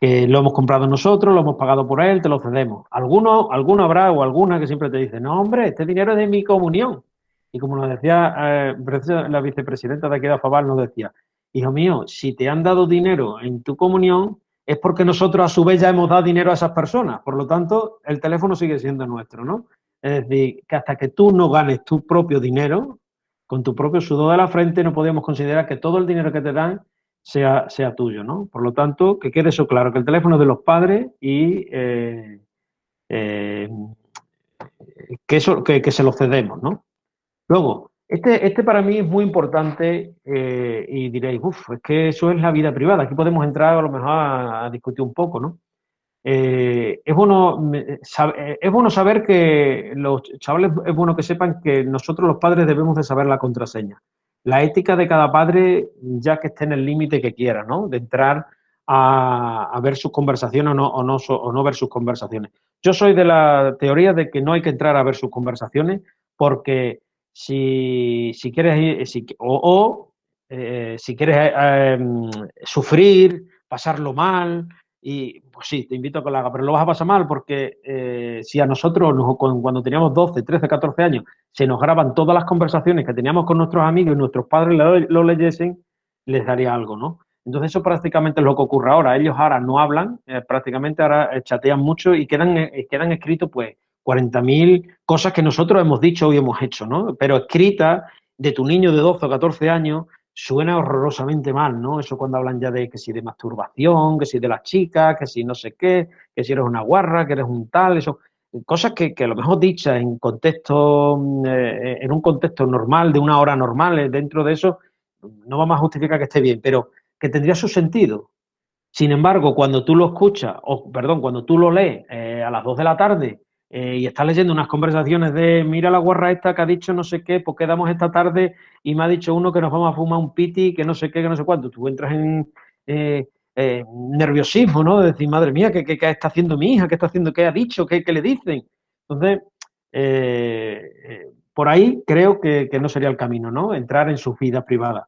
Speaker 4: que lo hemos comprado nosotros, lo hemos pagado por él, te lo cedemos. Alguno, alguno habrá o alguna que siempre te dice, no, hombre, este dinero es de mi comunión. Y como nos decía eh, la vicepresidenta de aquí de Afabal, nos decía, hijo mío, si te han dado dinero en tu comunión, es porque nosotros a su vez ya hemos dado dinero a esas personas. Por lo tanto, el teléfono sigue siendo nuestro, ¿no? Es decir, que hasta que tú no ganes tu propio dinero, con tu propio sudor de la frente, no podemos considerar que todo el dinero que te dan sea, sea tuyo, ¿no? Por lo tanto, que quede eso claro, que el teléfono es de los padres y eh, eh, que, eso, que, se lo cedemos, ¿no? Luego, este, este para mí es muy importante eh, y diréis, uff, es que eso es la vida privada, aquí podemos entrar a lo mejor a, discutir un poco, ¿no? Es, bueno, es bueno saber que los chavales, es bueno que sepan que nosotros los padres debemos de saber la contraseña la ética de cada padre, ya que esté en el límite que quiera, ¿no? De entrar a, ver sus conversaciones o no, o, no, o no ver sus conversaciones. Yo soy de la teoría de que no hay que entrar a ver sus conversaciones porque si, si quieres, si, o, eh, si quieres eh, em, sufrir, pasarlo mal, y pues sí, te invito a que lo haga, pero lo vas a pasar mal porque eh, si a nosotros, cuando teníamos 12, 13, 14 años, se nos graban todas las conversaciones que teníamos con nuestros amigos y nuestros padres lo, leyesen, les daría algo, ¿no? Entonces eso prácticamente es lo que ocurre ahora. Ellos ahora no hablan, eh, prácticamente ahora eh, chatean mucho y quedan, quedan escritos pues 40.000 cosas que nosotros hemos dicho y hemos hecho, ¿no? Pero escritas de tu niño de 12 o 14 años suena horrorosamente mal, ¿no? Eso cuando hablan ya de que si de masturbación, que si de las chicas, que si no sé qué, que si eres una guarra, que eres un tal, eso, cosas que, a lo mejor dichas en contexto, mm, eh, en un contexto normal, de una hora normal, eh, dentro de eso, no vamos a justificar que esté bien, pero que tendría su sentido. Sin embargo, cuando tú lo escuchas, o perdón, cuando tú lo lees eh, a las 2 de la tarde eh, y estás leyendo unas conversaciones de mira la guarra esta que ha dicho no sé qué, pues quedamos esta tarde y me ha dicho uno que nos vamos a fumar un piti, que no sé qué, que no sé cuánto. Tú entras en eh, eh, nerviosismo, ¿no? De decir, madre mía, ¿qué, está haciendo mi hija? ¿Qué está haciendo? ¿Qué ha dicho? ¿Qué, le dicen? Entonces, por ahí creo que, no sería el camino, ¿no? Entrar en su vida privada.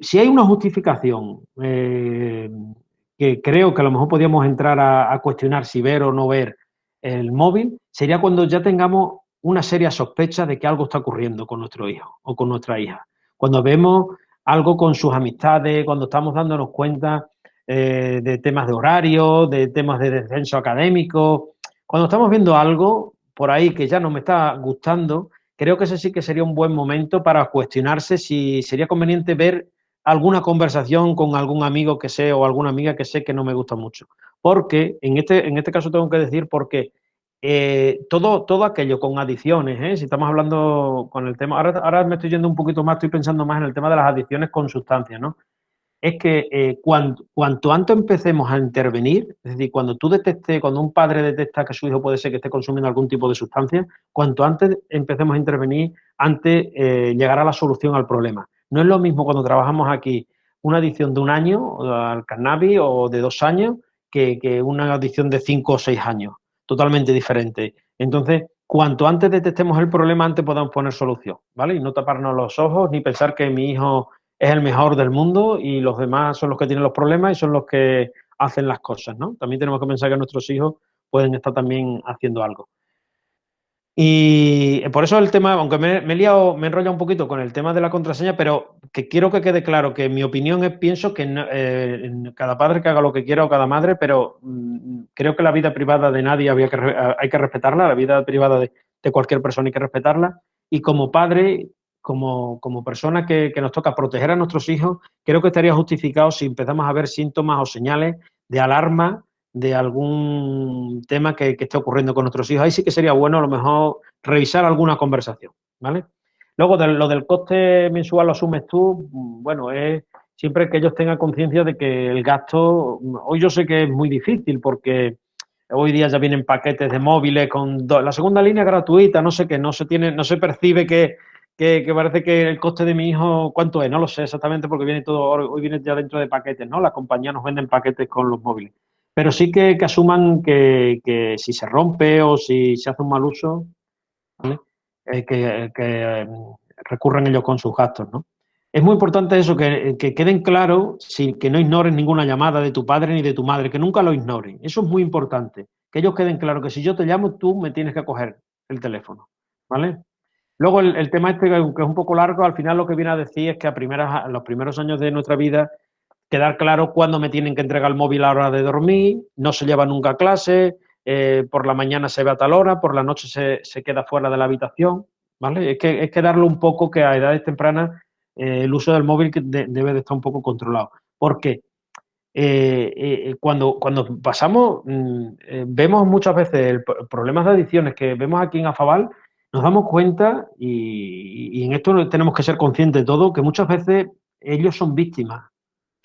Speaker 4: si hay una justificación que creo que a lo mejor podríamos entrar a cuestionar si ver o no ver el móvil sería cuando ya tengamos una seria sospecha de que algo está ocurriendo con nuestro hijo o con nuestra hija. Cuando vemos algo con sus amistades, cuando estamos dándonos cuenta eh, de temas de horario, de temas de descenso académico, cuando estamos viendo algo por ahí que ya no me está gustando, creo que ese sí que sería un buen momento para cuestionarse si sería conveniente ver alguna conversación con algún amigo que sé o alguna amiga que sé que no me gusta mucho porque en este, en este caso tengo que decir porque eh, todo, todo aquello con adicciones, ¿eh? si estamos hablando con el tema, ahora, ahora, me estoy yendo un poquito más, estoy pensando más en el tema de las adicciones con sustancias, ¿no? Es que eh, cuanto, antes empecemos a intervenir, es decir, cuando tú detectes, cuando un padre detecta que su hijo puede ser que esté consumiendo algún tipo de sustancia, cuanto antes empecemos a intervenir, antes llegará la solución al problema. No es lo mismo cuando trabajamos aquí una adicción de un año al cannabis o de dos años que, una adicción de 5 o 6 años, totalmente diferente. Entonces, cuanto antes detectemos el problema, antes podamos poner solución, ¿vale? Y no taparnos los ojos ni pensar que mi hijo es el mejor del mundo y los demás son los que tienen los problemas y son los que hacen las cosas, ¿no? También tenemos que pensar que nuestros hijos pueden estar también haciendo algo. Y por eso el tema, aunque me, he liado, me he enrollado un poquito con el tema de la contraseña, pero que quiero que quede claro que mi opinión es, pienso que eh, cada padre que haga lo que quiera o cada madre, pero mm, creo que la vida privada de nadie había que, hay que respetarla, la vida privada de, cualquier persona hay que respetarla. Y como padre, como, como persona que, que nos toca proteger a nuestros hijos, creo que estaría justificado si empezamos a ver síntomas o señales de alarma de algún tema que, esté ocurriendo con nuestros hijos. Ahí sí que sería bueno a lo mejor revisar alguna conversación, ¿vale? Luego, de, lo del coste mensual lo asumes tú, bueno, es siempre que ellos tengan conciencia de que el gasto, hoy yo sé que es muy difícil porque hoy día ya vienen paquetes de móviles con la segunda línea gratuita, no sé qué, no se tiene, no se percibe que, que, parece que el coste de mi hijo, ¿cuánto es? No lo sé exactamente porque viene todo, hoy viene ya dentro de paquetes, ¿no? Las compañías nos venden paquetes con los móviles pero sí que, asuman que, si se rompe o si se hace un mal uso, eh, que, recurran ellos con sus gastos, ¿no? es muy importante eso, que, queden claros, que no ignoren ninguna llamada de tu padre ni de tu madre, que nunca lo ignoren. Eso es muy importante. Que ellos queden claros que si yo te llamo, tú me tienes que coger el teléfono. ¿Vale? Luego el, tema este, que es un poco largo, al final lo que viene a decir es que a, primeras, los primeros años de nuestra vida quedar claro cuándo me tienen que entregar el móvil a la hora de dormir, no se lleva nunca a clase, eh, por la mañana se ve a tal hora, por la noche se, queda fuera de la habitación, ¿vale? Es que, es que darle un poco que a edades tempranas eh, el uso del móvil debe de estar un poco controlado. Porque eh, cuando, cuando pasamos, mm, vemos muchas veces problemas de adicciones que vemos aquí en Afabal, nos damos cuenta, y, y en esto tenemos que ser conscientes de todo, que muchas veces ellos son víctimas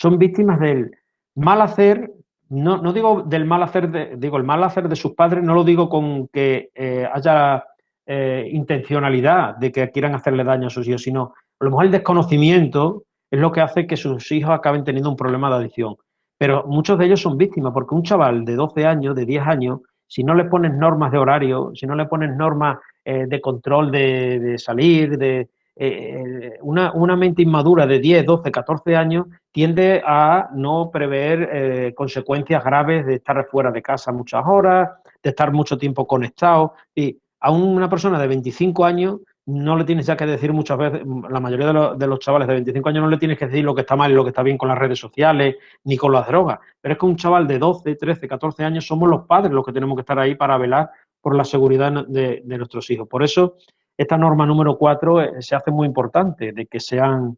Speaker 4: son víctimas del mal hacer, no, no digo del mal hacer, de, digo el mal hacer de sus padres, no lo digo con que eh, haya eh, intencionalidad de que quieran hacerle daño a sus hijos, sino a lo mejor el desconocimiento es lo que hace que sus hijos acaben teniendo un problema de adicción. Pero muchos de ellos son víctimas, porque un chaval de 12 años, de 10 años, si no le pones normas de horario, si no le pones normas eh, de control de salir, de, eh, una, una, mente inmadura de 10, 12, 14 años tiende a no prever eh, consecuencias graves de estar fuera de casa muchas horas, de estar mucho tiempo conectado. Y a una persona de 25 años no le tienes ya que decir muchas veces, la mayoría de los, de los, chavales de 25 años no le tienes que decir lo que está mal y lo que está bien con las redes sociales ni con las drogas. Pero es que un chaval de 12, 13, 14 años somos los padres los que tenemos que estar ahí para velar por la seguridad de, de nuestros hijos. Por eso esta norma número cuatro eh, se hace muy importante, de que sean,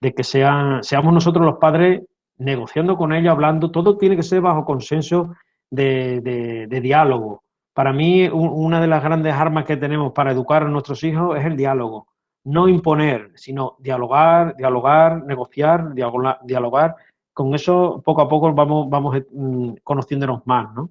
Speaker 4: de que sean, seamos nosotros los padres negociando con ellos, hablando, todo tiene que ser bajo consenso de, diálogo. Para mí, una de las grandes armas que tenemos para educar a nuestros hijos es el diálogo. No imponer, sino dialogar, dialogar, negociar, dialogar. Con eso, poco a poco, vamos, vamos mm, conociéndonos más, ¿no?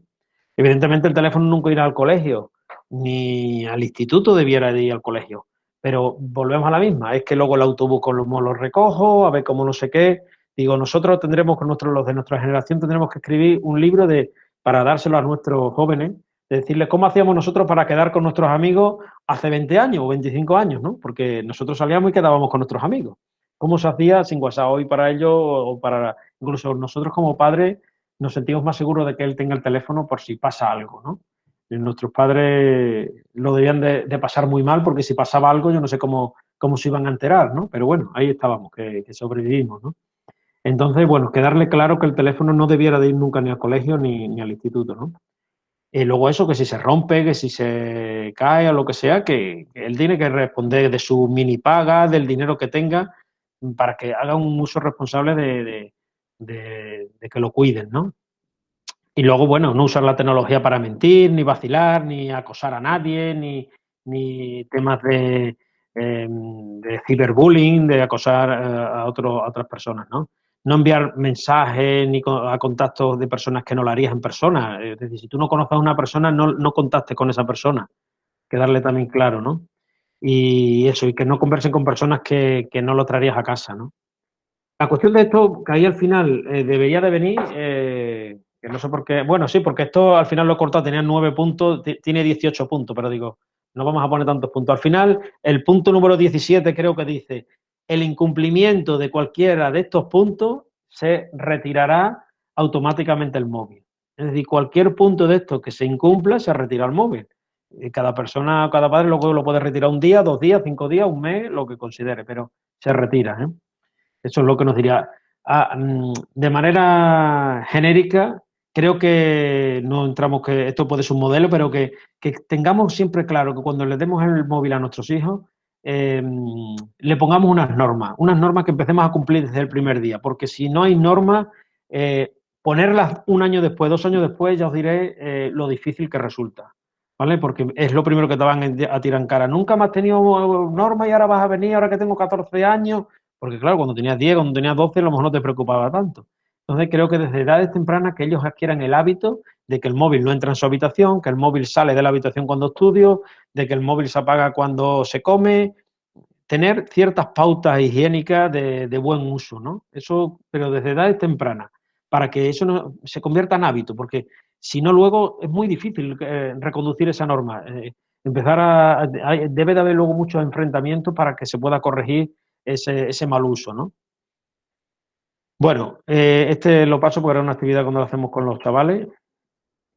Speaker 4: Evidentemente, el teléfono nunca irá al colegio, ni al instituto debiera de ir al colegio. Pero volvemos a la misma, es que luego el autobús como lo recojo, a ver cómo no sé qué. Digo, nosotros tendremos con nuestros, los de nuestra generación, tendremos que escribir un libro de, para dárselo a nuestros jóvenes, de decirles cómo hacíamos nosotros para quedar con nuestros amigos hace 20 años o 25 años, ¿no? Porque nosotros salíamos y quedábamos con nuestros amigos. ¿Cómo se hacía sin WhatsApp hoy para ellos o para incluso nosotros como padres nos sentimos más seguros de que él tenga el teléfono por si pasa algo, ¿no? Nuestros padres lo debían de, pasar muy mal porque si pasaba algo yo no sé cómo, cómo se iban a enterar, ¿no? Pero bueno, ahí estábamos, que, sobrevivimos, ¿no? Entonces, bueno, quedarle claro que el teléfono no debiera de ir nunca ni al colegio ni, al instituto, ¿no? Y luego eso, que si se rompe, que si se cae o lo que sea, que, él tiene que responder de su mini paga, del dinero que tenga, para que haga un uso responsable de, de que lo cuiden, ¿no? Y luego, bueno, no usar la tecnología para mentir, ni vacilar, ni acosar a nadie, ni, ni temas de, em, de ciberbullying, de acosar eh, a, otro, a otras personas, ¿no? No enviar mensajes ni a contactos de personas que no lo harías en persona. Es decir, si tú no conoces a una persona, no, no contactes con esa persona. Quedarle también claro, ¿no? Y eso, y que no conversen con personas que, que no lo traerías a casa, ¿no? La cuestión de esto, que ahí al final eh, debería de venir, no sé por qué. Bueno, sí, porque esto al final lo he cortado, tenía nueve puntos, tiene 18 puntos, pero digo, no vamos a poner tantos puntos. Al final, el punto número 17 creo que dice, el incumplimiento de cualquiera de estos puntos se retirará automáticamente el móvil. Es decir, cualquier punto de estos que se incumpla se retira el móvil. Y cada persona, cada padre lo, lo puede retirar un día, dos días, cinco días, un mes, lo que considere, pero se retira. ¿eh? Eso es lo que nos diría. Ah, mm, de manera genérica, creo que no entramos que esto puede ser un modelo, pero que, tengamos siempre claro que cuando le demos el móvil a nuestros hijos, em, le pongamos unas normas, unas normas que empecemos a cumplir desde el primer día, porque si no hay normas, eh, ponerlas un año después, dos años después, ya os diré eh, lo difícil que resulta, ¿vale? Porque es lo primero que te van a tirar en cara. Nunca me has tenido normas y ahora vas a venir, ahora que tengo 14 años, porque claro, cuando tenías 10, cuando tenías 12, a lo mejor no te preocupaba tanto. Entonces creo que desde edades tempranas que ellos adquieran el hábito de que el móvil no entra en su habitación, que el móvil sale de la habitación cuando estudio, de que el móvil se apaga cuando se come, tener ciertas pautas higiénicas de, buen uso, ¿no? Eso, pero desde edades tempranas, para que eso no, se convierta en hábito, porque si no luego es muy difícil eh, reconducir esa norma. Eh, empezar a, debe de haber luego muchos enfrentamientos para que se pueda corregir ese mal uso, ¿no? Bueno, eh, este lo paso porque era una actividad cuando lo hacemos con los chavales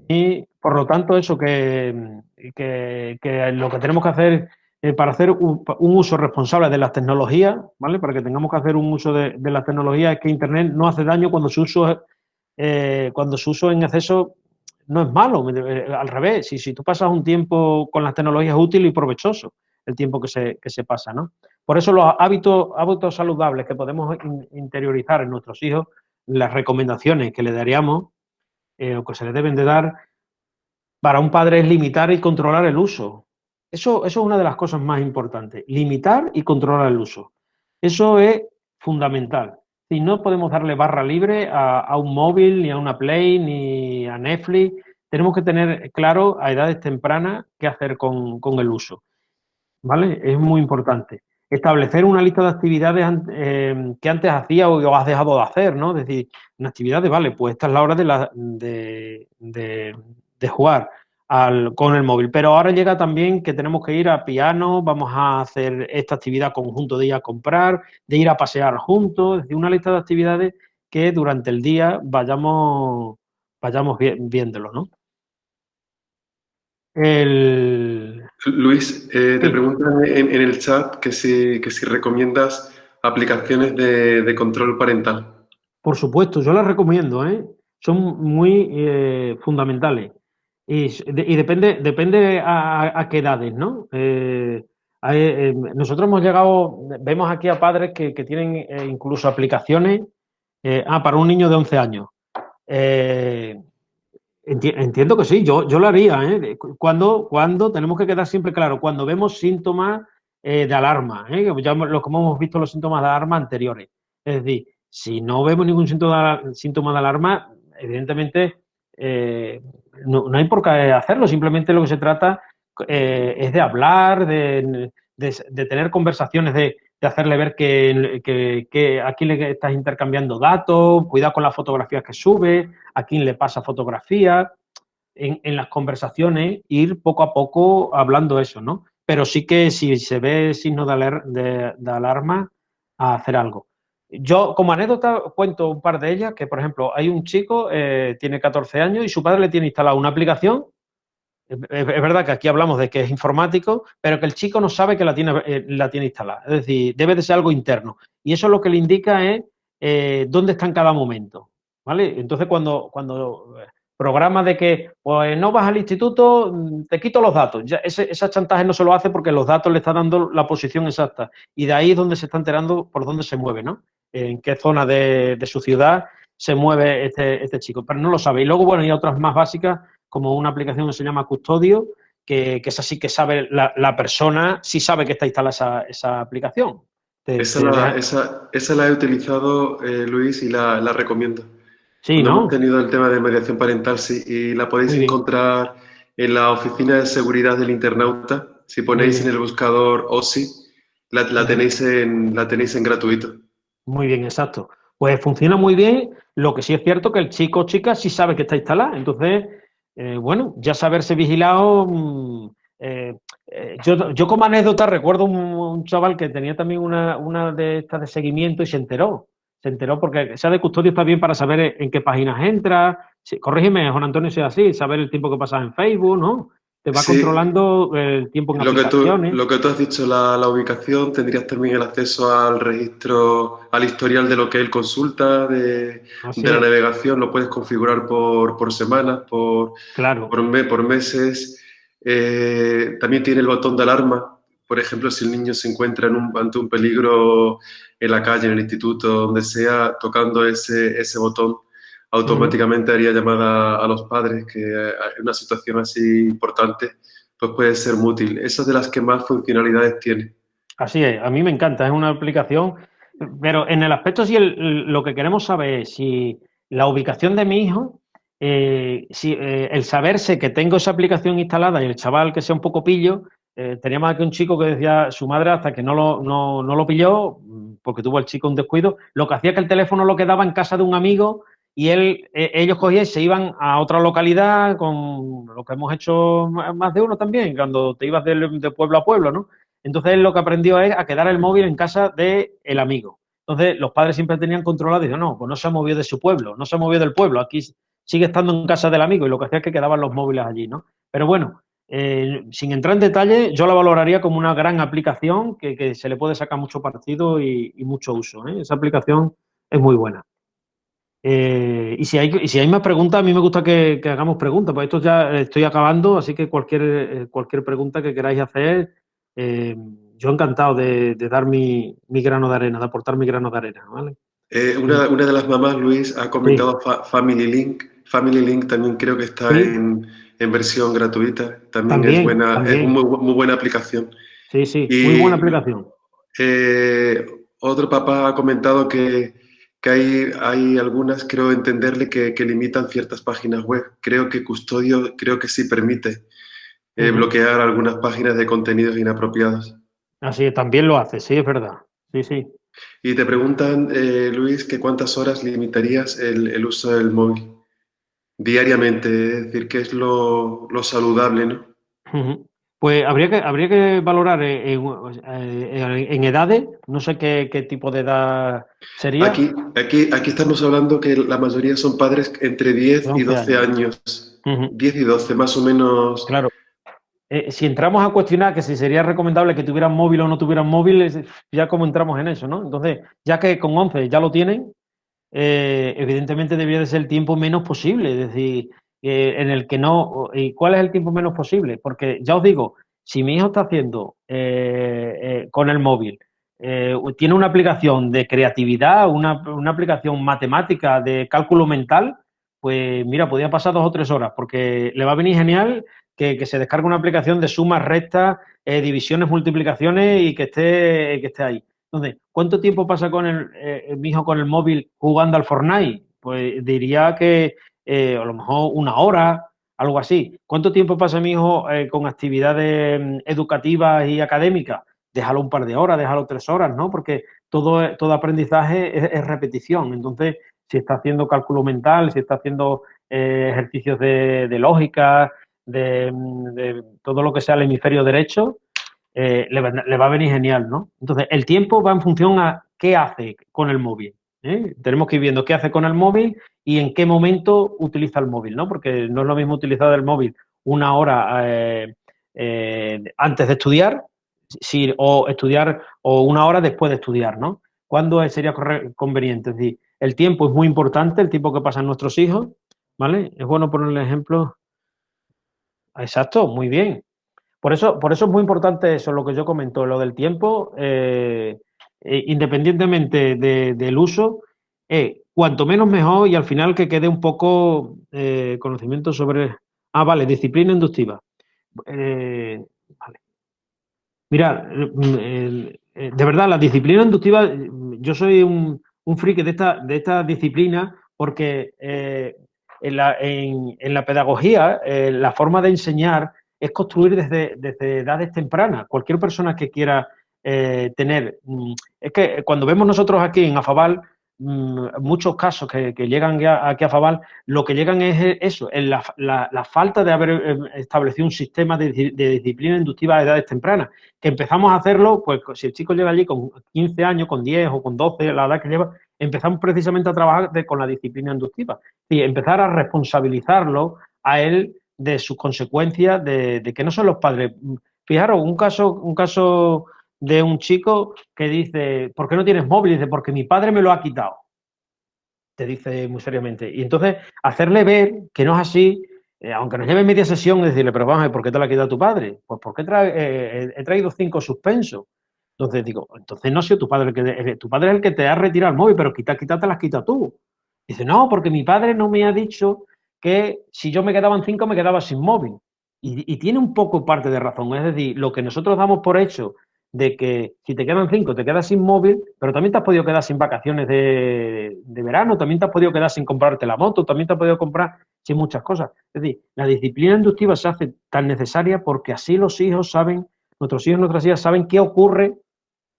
Speaker 4: y por lo tanto eso que, que, lo que tenemos que hacer eh, para hacer un, uso responsable de las tecnologías, ¿vale? Para que tengamos que hacer un uso de, las tecnologías es que Internet no hace daño cuando su uso, eh, cuando su uso en exceso no es malo, al revés, si, si tú pasas un tiempo con las tecnologías útil y provechoso el tiempo que se, que se pasa, ¿no? Por eso los hábitos, hábitos saludables que podemos interiorizar en nuestros hijos, las recomendaciones que le daríamos eh, o que se le deben de dar para un padre es limitar y controlar el uso. Eso, eso es una de las cosas más importantes, limitar y controlar el uso. Eso es fundamental. Si no podemos darle barra libre a, un móvil, ni a una Play, ni a Netflix, tenemos que tener claro a edades tempranas qué hacer con, con el uso. ¿Vale? Es muy importante establecer una lista de actividades eh, que antes hacía o has dejado de hacer, ¿no? Es decir, una actividad de, vale, pues esta es la hora de, la, de, de, jugar al, con el móvil. Pero ahora llega también que tenemos que ir a piano, vamos a hacer esta actividad conjunto de ir a comprar, de ir a pasear juntos, es decir, una lista de actividades que durante el día vayamos, vayamos viéndolo, ¿no?
Speaker 2: El... Luis, eh, te preguntan en, el chat que si, que si recomiendas aplicaciones de, control parental.
Speaker 4: Por supuesto, yo las recomiendo, ¿eh? son muy eh, fundamentales. Y, depende, depende a, qué edades, ¿no? nosotros hemos llegado, vemos aquí a padres que, que tienen incluso aplicaciones ah, para un niño de 11 años. Entiendo que sí, yo, yo lo haría. ¿eh? Cuando, cuando tenemos que quedar siempre claro, cuando vemos síntomas eh, de alarma, ¿eh? ya lo como hemos visto los síntomas de alarma anteriores. Es decir, si no vemos ningún síntoma de, síntoma de alarma, evidentemente eh, no, hay por qué hacerlo, simplemente lo que se trata es de hablar, de, de, tener conversaciones, de, hacerle ver que, que, aquí le estás intercambiando datos, cuidado con las fotografías que sube, a quién le pasa fotografía, en, las conversaciones, ir poco a poco hablando eso, ¿no? Pero sí que si se ve signo de, de, alarma, a hacer algo. Yo, como anécdota, cuento un par de ellas, que por ejemplo, hay un chico, eh, tiene 14 años y su padre le tiene instalada una aplicación. Es, verdad que aquí hablamos de que es informático, pero que el chico no sabe que la tiene, eh, instalada. Es decir, debe de ser algo interno. Y eso lo que le indica es eh, dónde está en cada momento. ¿vale? Entonces, cuando, cuando eh, programa de que pues no vas al instituto, mm, te quito los datos. Ya ese, chantaje no se lo hace porque los datos le están dando la posición exacta. Y de ahí es donde se está enterando por dónde se mueve, ¿no? En qué zona de, su ciudad se mueve este, este, chico. Pero no lo sabe. Y luego, bueno, hay otras más básicas, como una aplicación que se llama Custodio, que, es así que sabe la, persona, sí sabe que está instalada esa, esa aplicación.
Speaker 2: esa, la, esa, la, he utilizado, eh, Luis, y la, la recomiendo.
Speaker 4: Sí, ¿no?
Speaker 2: Hemos tenido el tema de mediación parental, sí, y la podéis encontrar en la oficina de seguridad del internauta. Si ponéis en el buscador OSI, la, tenéis en, la tenéis en gratuito.
Speaker 4: Muy bien, exacto. Pues funciona muy bien. Lo que sí es cierto que el chico o chica sí sabe que está instalada. Entonces, eh, bueno, ya saberse vigilado. Mm, eh, eh, yo, yo, como anécdota recuerdo un, chaval que tenía también una, una de estas de seguimiento y se enteró se enteró porque sea de custodio está bien para saber en qué páginas entra. corrígeme, Juan Antonio, si es así, saber el tiempo que pasas en Facebook, ¿no? Te va controlando el tiempo en
Speaker 2: lo Que tú, lo que tú has dicho, la, ubicación, tendrías también el acceso al registro, al historial de lo que él consulta, de, la navegación, lo puedes configurar por, por semanas, por,
Speaker 4: claro.
Speaker 2: por, por meses. Eh, también tiene el botón de alarma, por ejemplo, si el niño se encuentra en un, ante un peligro en la calle, en el instituto, donde sea, tocando ese, ese botón, automáticamente haría llamada a los padres, que en una situación así importante, pues puede ser muy útil. Esa es de las que más funcionalidades tiene.
Speaker 4: Así es, a mí me encanta, es una aplicación, pero en el aspecto si lo que queremos saber es si la ubicación de mi hijo, eh, si eh, el saberse que tengo esa aplicación instalada y el chaval que sea un poco pillo, eh, teníamos aquí un chico que decía su madre hasta que no lo, no, no lo pilló, porque tuvo el chico un descuido, lo que hacía que el teléfono lo quedaba en casa de un amigo y él, e, ellos cogían y se iban a otra localidad con lo que hemos hecho más de uno también, cuando te ibas de, pueblo a pueblo, ¿no? Entonces él lo que aprendió es a quedar el móvil en casa del el amigo. Entonces los padres siempre tenían controlado y dijeron, no, pues no se ha movido de su pueblo, no se ha movido del pueblo, aquí sigue estando en casa del amigo y lo que hacía es que quedaban los móviles allí, ¿no? Pero bueno, eh, sin entrar en detalle, yo la valoraría como una gran aplicación que, se le puede sacar mucho partido y, mucho uso. ¿eh? Esa aplicación es muy buena. Eh, y, si hay, si hay más preguntas, a mí me gusta que, hagamos preguntas, pues esto ya estoy acabando, así que cualquier, cualquier pregunta que queráis hacer, yo encantado de, dar mi, grano de arena, de aportar mi grano de arena. ¿vale?
Speaker 2: una, de las mamás, Luis, ha comentado Family Link. Family Link también creo que está en en versión gratuita. También, es buena, es muy, muy, buena aplicación.
Speaker 4: Sí, sí, muy buena aplicación.
Speaker 2: Eh, otro papá ha comentado que, que, hay, hay algunas, creo entenderle, que, que, limitan ciertas páginas web. Creo que Custodio, creo que sí permite eh, bloquear algunas páginas de contenidos inapropiados.
Speaker 4: Así también lo hace, sí, es verdad. Sí, sí.
Speaker 2: Y te preguntan, eh, Luis, que cuántas horas limitarías el, el uso del móvil diariamente, es decir, que es lo, saludable, ¿no?
Speaker 4: Pues habría que, habría que valorar en, edades, no sé qué, tipo de edad sería.
Speaker 2: Aquí, aquí, aquí estamos hablando que la mayoría son padres entre 10 y 12 años. 10 y 12, más o menos.
Speaker 4: Claro. Eh, si entramos a cuestionar que si sería recomendable que tuvieran móvil o no tuvieran móvil, ya como entramos en eso, ¿no? Entonces, ya que con 11 ya lo tienen, eh, evidentemente debería de ser el tiempo menos posible, es decir, eh, en el que no... ¿Y cuál es el tiempo menos posible? Porque ya os digo, si mi hijo está haciendo eh, con el móvil, tiene una aplicación de creatividad, una, aplicación matemática de cálculo mental, pues mira, podría pasar dos o tres horas, porque le va a venir genial que, se descargue una aplicación de sumas, rectas, divisiones, multiplicaciones y que esté, que esté ahí. Entonces, ¿cuánto tiempo pasa con el, eh, mi hijo con el móvil jugando al Fortnite? Pues diría que eh, a lo mejor una hora, algo así. ¿Cuánto tiempo pasa mi hijo eh, con actividades mm, educativas y académicas? Déjalo un par de horas, déjalo tres horas, ¿no? Porque todo, todo aprendizaje es, repetición. Entonces, si está haciendo cálculo mental, si está haciendo ejercicios de, lógica, de, mm, de, todo lo que sea el hemisferio derecho, eh, le, va a venir genial, ¿no? Entonces, el tiempo va en función a qué hace con el móvil. ¿Eh? Tenemos que ir viendo qué hace con el móvil y en qué momento utiliza el móvil, ¿no? Porque no es lo mismo utilizar el móvil una hora eh, antes de estudiar o estudiar o una hora después de estudiar, ¿no? ¿Cuándo sería conveniente? El tiempo es muy importante, el tiempo que pasan nuestros hijos, ¿vale? Es bueno ponerle ejemplo. Exacto, muy bien. Por eso, por eso es muy importante eso, lo que yo comento, lo del tiempo, eh, eh, independientemente del uso, eh, cuanto menos mejor y al final que quede un poco conocimiento sobre... Ah, vale, disciplina inductiva. vale. Mira, de verdad, la disciplina inductiva, yo soy un, un friki de esta, de esta disciplina porque en la, en, la, pedagogía, la forma de enseñar es construir desde, desde edades tempranas. Cualquier persona que quiera eh, tener... Mm, es que cuando vemos nosotros aquí en Afabal, mm, muchos casos que, llegan aquí a Afabal, lo que llegan es eso, la, falta de haber eh, establecido un sistema de, disciplina inductiva a edades tempranas. Que empezamos a hacerlo, pues si el chico llega allí con 15 años, con 10 o con 12, la edad que lleva, empezamos precisamente a trabajar con la disciplina inductiva. Y empezar a responsabilizarlo a él de sus consecuencias de, que no son los padres. Fijaros, un caso, un caso de un chico que dice, ¿por qué no tienes móvil? dice, porque mi padre me lo ha quitado. Te dice muy seriamente. Y entonces, hacerle ver que no es así, eh, aunque nos lleve media sesión, decirle, pero vamos ¿por qué te lo ha quitado tu padre? Pues porque eh, he traído cinco suspensos. Entonces digo, entonces no ha sido tu padre el que, tu padre es el que te ha retirado el móvil, pero quita, quita, te las quita tú. Dice, no, porque mi padre no me ha dicho que si yo me quedaba en cinco me quedaba sin móvil. Y, tiene un poco parte de razón. Es decir, lo que nosotros damos por hecho de que si te quedan cinco te quedas sin móvil, pero también te has podido quedar sin vacaciones de, verano, también te has podido quedar sin comprarte la moto, también te has podido comprar sin muchas cosas. Es decir, la disciplina inductiva se hace tan necesaria porque así los hijos saben, nuestros hijos nuestras hijas saben qué ocurre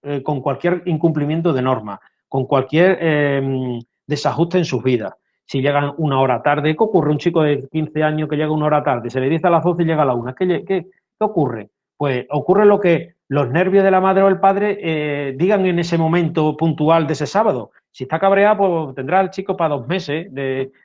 Speaker 4: eh, con cualquier incumplimiento de norma, con cualquier eh, desajuste en sus vidas si llegan una hora tarde, ¿qué ocurre? Un chico de 15 años que llega una hora tarde, se le dice a las 12 y llega a la 1. ¿Qué, qué, ocurre? Pues ocurre lo que los nervios de la madre o el padre eh, digan en ese momento puntual de ese sábado. Si está cabreado, pues tendrá el chico para dos meses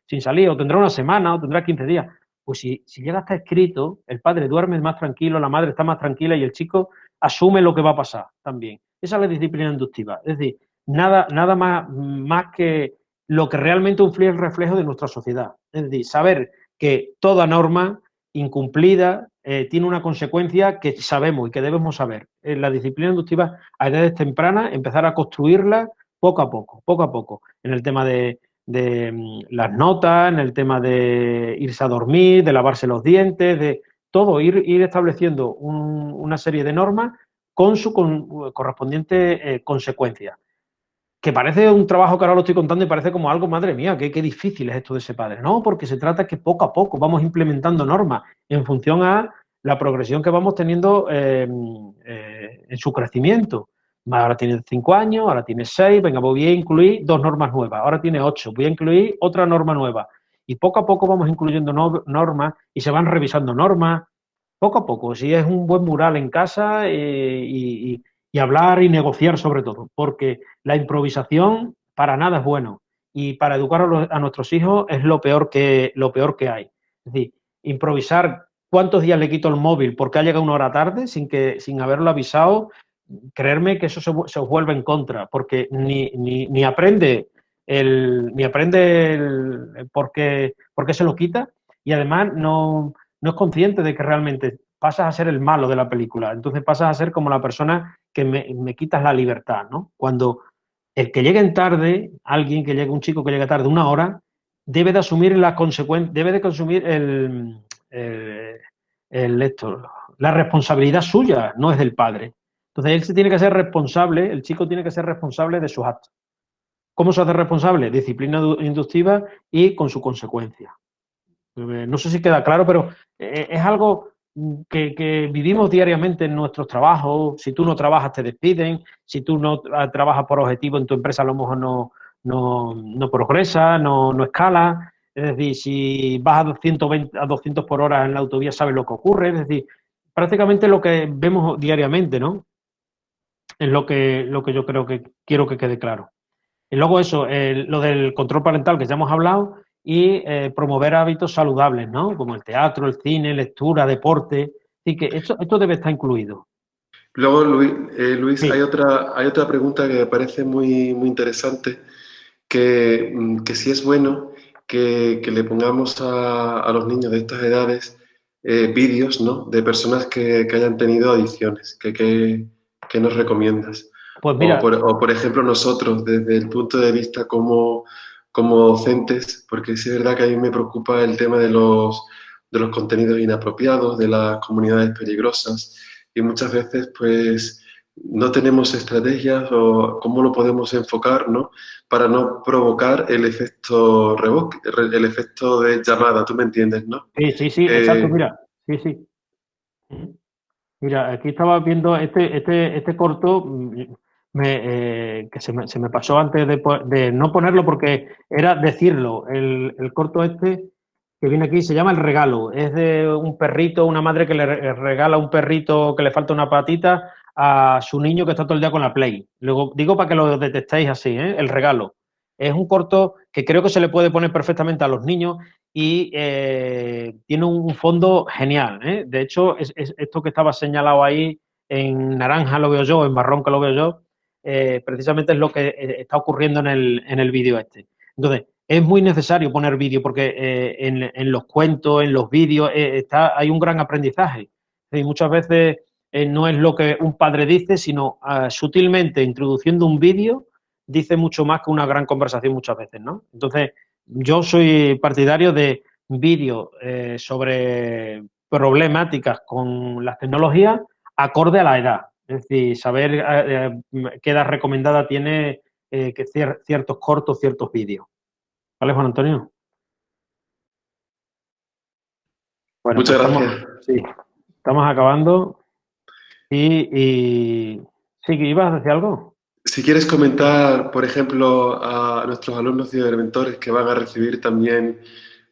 Speaker 4: sin salir, o tendrá una semana, o tendrá 15 días. Pues si, si llega hasta escrito, el padre duerme más tranquilo, la madre está más tranquila y el chico asume lo que va a pasar también. Esa es la disciplina inductiva. Es decir, nada, nada más, más que lo que realmente un el reflejo de nuestra sociedad. Es decir, saber que toda norma incumplida eh, tiene una consecuencia que sabemos y que debemos saber. En la disciplina inductiva, a edades tempranas, empezar a construirla poco a poco, poco a poco, en el tema de, mm, las notas, en el tema de irse a dormir, de lavarse los dientes, de todo, ir, ir estableciendo una serie de normas con su correspondiente eh, consecuencia que parece un trabajo que ahora lo estoy contando y parece como algo, madre mía, qué, qué difícil es esto de ese padre. No, porque se trata que poco a poco vamos implementando normas en función a la progresión que vamos teniendo eh, eh, en su crecimiento. Ahora tiene cinco años, ahora tiene seis, venga, voy a incluir dos normas nuevas, ahora tiene ocho, voy a incluir otra norma nueva. Y poco a poco vamos incluyendo normas y se van revisando normas, poco a poco. Si es un buen mural en casa eh, y y hablar y negociar sobre todo, porque la improvisación para nada es bueno y para educar a, nuestros hijos es lo peor que lo peor que hay. Es decir, improvisar cuántos días le quito el móvil porque ha llegado una hora tarde sin que sin haberlo avisado, creerme que eso se, os vuelve en contra, porque ni, ni, aprende el ni aprende el, por qué se lo quita y además no, no es consciente de que realmente pasas a ser el malo de la película. Entonces pasas a ser como la persona que me, quitas la libertad, ¿no? Cuando el que llegue en tarde, alguien que llegue, un chico que llegue tarde una hora, debe de asumir la consecuencia, debe de consumir el, el, esto, la responsabilidad suya, no es del padre. Entonces él se tiene que ser responsable, el chico tiene que ser responsable de sus actos. ¿Cómo se hace responsable? Disciplina inductiva y con su consecuencia. Eh, no sé si queda claro, pero eh, es algo que, vivimos diariamente en nuestros trabajos. Si tú no trabajas, te despiden. Si tú no trabajas por objetivo en tu empresa, a lo mejor no, no, no progresa, no, no escala. Es decir, si vas a 220, a 200 por hora en la autovía, sabes lo que ocurre. Es decir, prácticamente lo que vemos diariamente, ¿no? Es lo que, lo que yo creo que quiero que quede claro. Y luego eso, lo del control parental que ya hemos hablado, y eh, promover hábitos saludables, ¿no? Como el teatro, el cine, lectura, deporte. Así que esto, esto debe estar incluido.
Speaker 2: Luego, Luis, eh, Luis hay, otra, hay otra pregunta que me parece muy, muy interesante, que, mm, que si es bueno que, que le pongamos a, a, los niños de estas edades eh, vídeos ¿no? de personas que, que, hayan tenido adicciones, que, que, nos recomiendas. Pues mira, o por, o, por, ejemplo, nosotros, desde el punto de vista como como docentes, porque sí es verdad que a mí me preocupa el tema de los, de los contenidos inapropiados, de las comunidades peligrosas, y muchas veces pues no tenemos estrategias o cómo lo podemos enfocar, ¿no? Para no provocar el efecto reboque, el efecto de llamada, ¿tú me entiendes, no?
Speaker 4: Sí, sí, sí, exacto, eh, mira, sí, sí. Mira, aquí estaba viendo este, este, este corto, eh, que se me, se me, pasó antes de, no ponerlo porque era decirlo. El, el, corto este que viene aquí se llama El Regalo. Es de un perrito, una madre que le regala un perrito que le falta una patita a su niño que está todo el día con la Play. Luego digo para que lo detectéis así, ¿eh? El Regalo. Es un corto que creo que se le puede poner perfectamente a los niños y eh, tiene un fondo genial. De hecho, es esto que estaba señalado ahí en naranja lo veo yo, en marrón que lo veo yo, eh, precisamente es lo que eh, está ocurriendo en el, en el vídeo este. Entonces, es muy necesario poner vídeo porque eh, en, los cuentos, en los vídeos, está, hay un gran aprendizaje. Y muchas veces no es lo que un padre dice, sino ah, sutilmente introduciendo un vídeo, dice mucho más que una gran conversación muchas veces, ¿no? Entonces, yo soy partidario de vídeos sobre problemáticas con las tecnologías acorde a la edad. Es decir, saber eh, eh, qué edad recomendada tiene eh, que ciertos cortos, ciertos vídeos. ¿Vale, Juan Antonio?
Speaker 2: Bueno, Muchas gracias.
Speaker 4: Estamos, sí, estamos acabando. Y, y sí, ¿ibas a decir algo?
Speaker 2: Si quieres comentar, por ejemplo, a nuestros alumnos y mentores que van a recibir también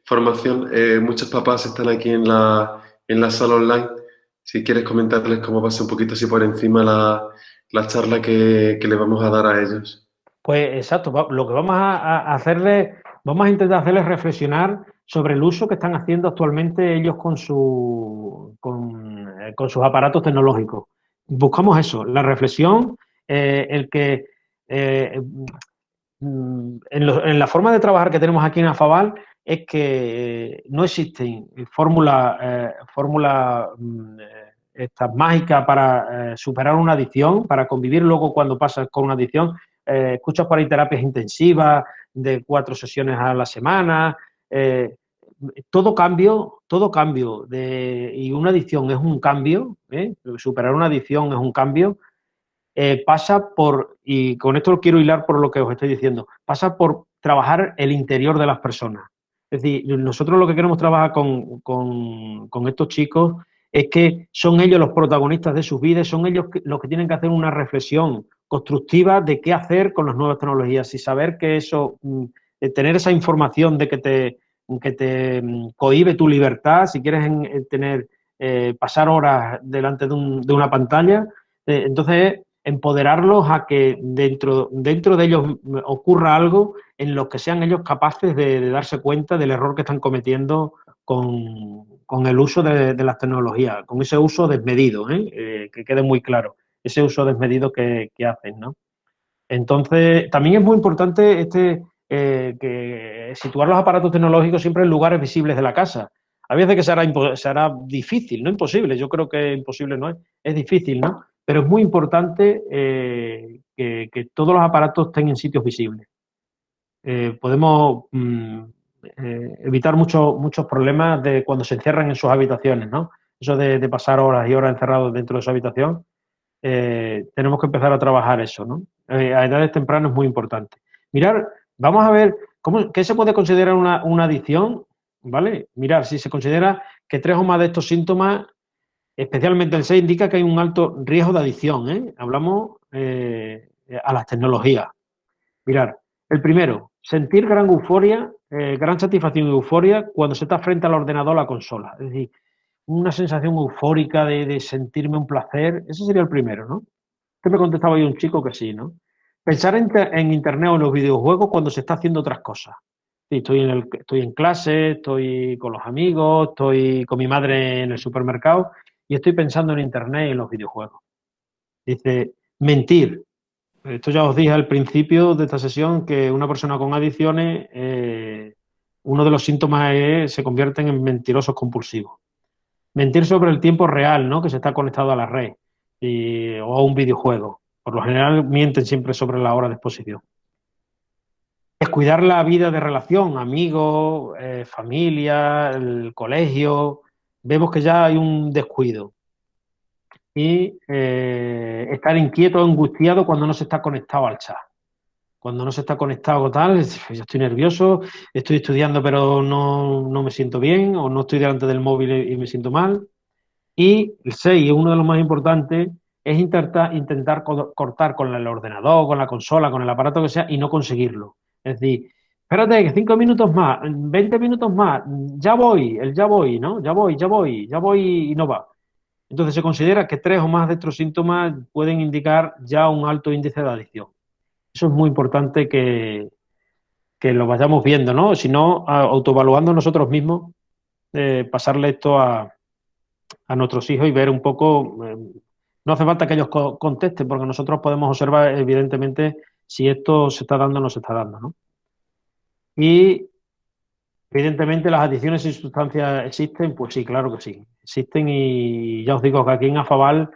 Speaker 2: formación, muchos papás están aquí en la, en la sala online Si quieres comentarles cómo pasa un poquito así por encima la, la charla que, que, le vamos a dar a ellos.
Speaker 4: Pues exacto, lo que vamos a, hacerles, vamos a intentar hacerles reflexionar sobre el uso que están haciendo actualmente ellos con, su, con, eh, con sus aparatos tecnológicos. Buscamos eso, la reflexión, eh, el que eh, mm, en, la forma de trabajar que tenemos aquí en Afabal es que no existen fórmulas eh, fórmula, mm, estas mágicas para superar una adicción, para convivir luego cuando pasas con una adicción. escuchas por ahí terapias intensivas de cuatro sesiones a la semana, todo cambio, todo cambio de, y una adicción es un cambio, ¿eh? superar una adicción es un cambio, eh, pasa por, y con esto quiero hilar por lo que os estoy diciendo, pasa por trabajar el interior de las personas. Es decir, nosotros lo que queremos trabajar con, con, estos chicos es que son ellos los protagonistas de sus vidas, son ellos los que tienen que hacer una reflexión constructiva de qué hacer con las nuevas tecnologías. Y saber que eso, mm, tener esa información de que te, que te mm, cohibe tu libertad, si quieres en, tener, eh, pasar horas delante de, un, de una pantalla, eh, entonces empoderarlos a que dentro, dentro de ellos ocurra algo en lo que sean ellos capaces de, darse cuenta del error que están cometiendo con, con el uso de, de, las tecnologías, con ese uso desmedido, ¿eh? ¿eh? que quede muy claro, ese uso desmedido que, que hacen, ¿no? Entonces, también es muy importante este, eh, que situar los aparatos tecnológicos siempre en lugares visibles de la casa. A veces que será, será difícil, no imposible, yo creo que imposible no es, es difícil, ¿no? Pero es muy importante eh, que, todos los aparatos estén en sitios visibles. Eh, podemos mm, eh, evitar muchos muchos problemas de cuando se encierran en sus habitaciones, ¿no? Eso de, pasar horas y horas encerrados dentro de su habitación, tenemos que empezar a trabajar eso, ¿no? A edades tempranas es muy importante. Mirar Vamos a ver cómo, qué se puede considerar una, una adicción, ¿vale? Mirar, si se considera que tres o más de estos síntomas, especialmente el 6, indica que hay un alto riesgo de adicción, ¿eh? Hablamos eh, a las tecnologías. Mirar, el primero, sentir gran euforia, eh, gran satisfacción y euforia cuando se está frente al ordenador o la consola. Es decir, una sensación eufórica de, sentirme un placer, ese sería el primero, ¿no? Que me contestaba yo un chico que sí, ¿no? Pensar en, en, Internet o en los videojuegos cuando se está haciendo otras cosas. Estoy, en el, estoy en clase, estoy con los amigos, estoy con mi madre en el supermercado y estoy pensando en Internet y en los videojuegos. Dice, mentir. Esto ya os dije al principio de esta sesión que una persona con adicciones, eh, uno de los síntomas es se convierten en mentirosos compulsivos. Mentir sobre el tiempo real, ¿no? Que se está conectado a la red y, o a un videojuego por lo general mienten siempre sobre la hora de exposición. Descuidar la vida de relación, amigos, eh, familia, el colegio. Vemos que ya hay un descuido. Y eh, estar inquieto angustiado cuando no se está conectado al chat. Cuando no se está conectado tal, yo estoy nervioso, estoy estudiando pero no, no me siento bien, o no estoy delante del móvil y me siento mal. Y el 6, uno de los más importantes, es intentar, intentar cortar con el ordenador, con la consola, con el aparato que sea y no conseguirlo. Es decir, espérate, cinco minutos más, 20 minutos más, ya voy, el ya voy, ¿no? Ya voy, ya voy, ya voy y no va. Entonces se considera que tres o más de estos síntomas pueden indicar ya un alto índice de adicción. Eso es muy importante que, que lo vayamos viendo, ¿no? Si no, autoevaluando nosotros mismos, eh, pasarle esto a, a nuestros hijos y ver un poco eh, no hace falta que ellos co contesten, porque nosotros podemos observar, evidentemente, si esto se está dando o no se está dando. ¿no? Y, evidentemente, las adicciones y sustancias existen, pues sí, claro que sí. Existen y ya os digo que aquí en Afabal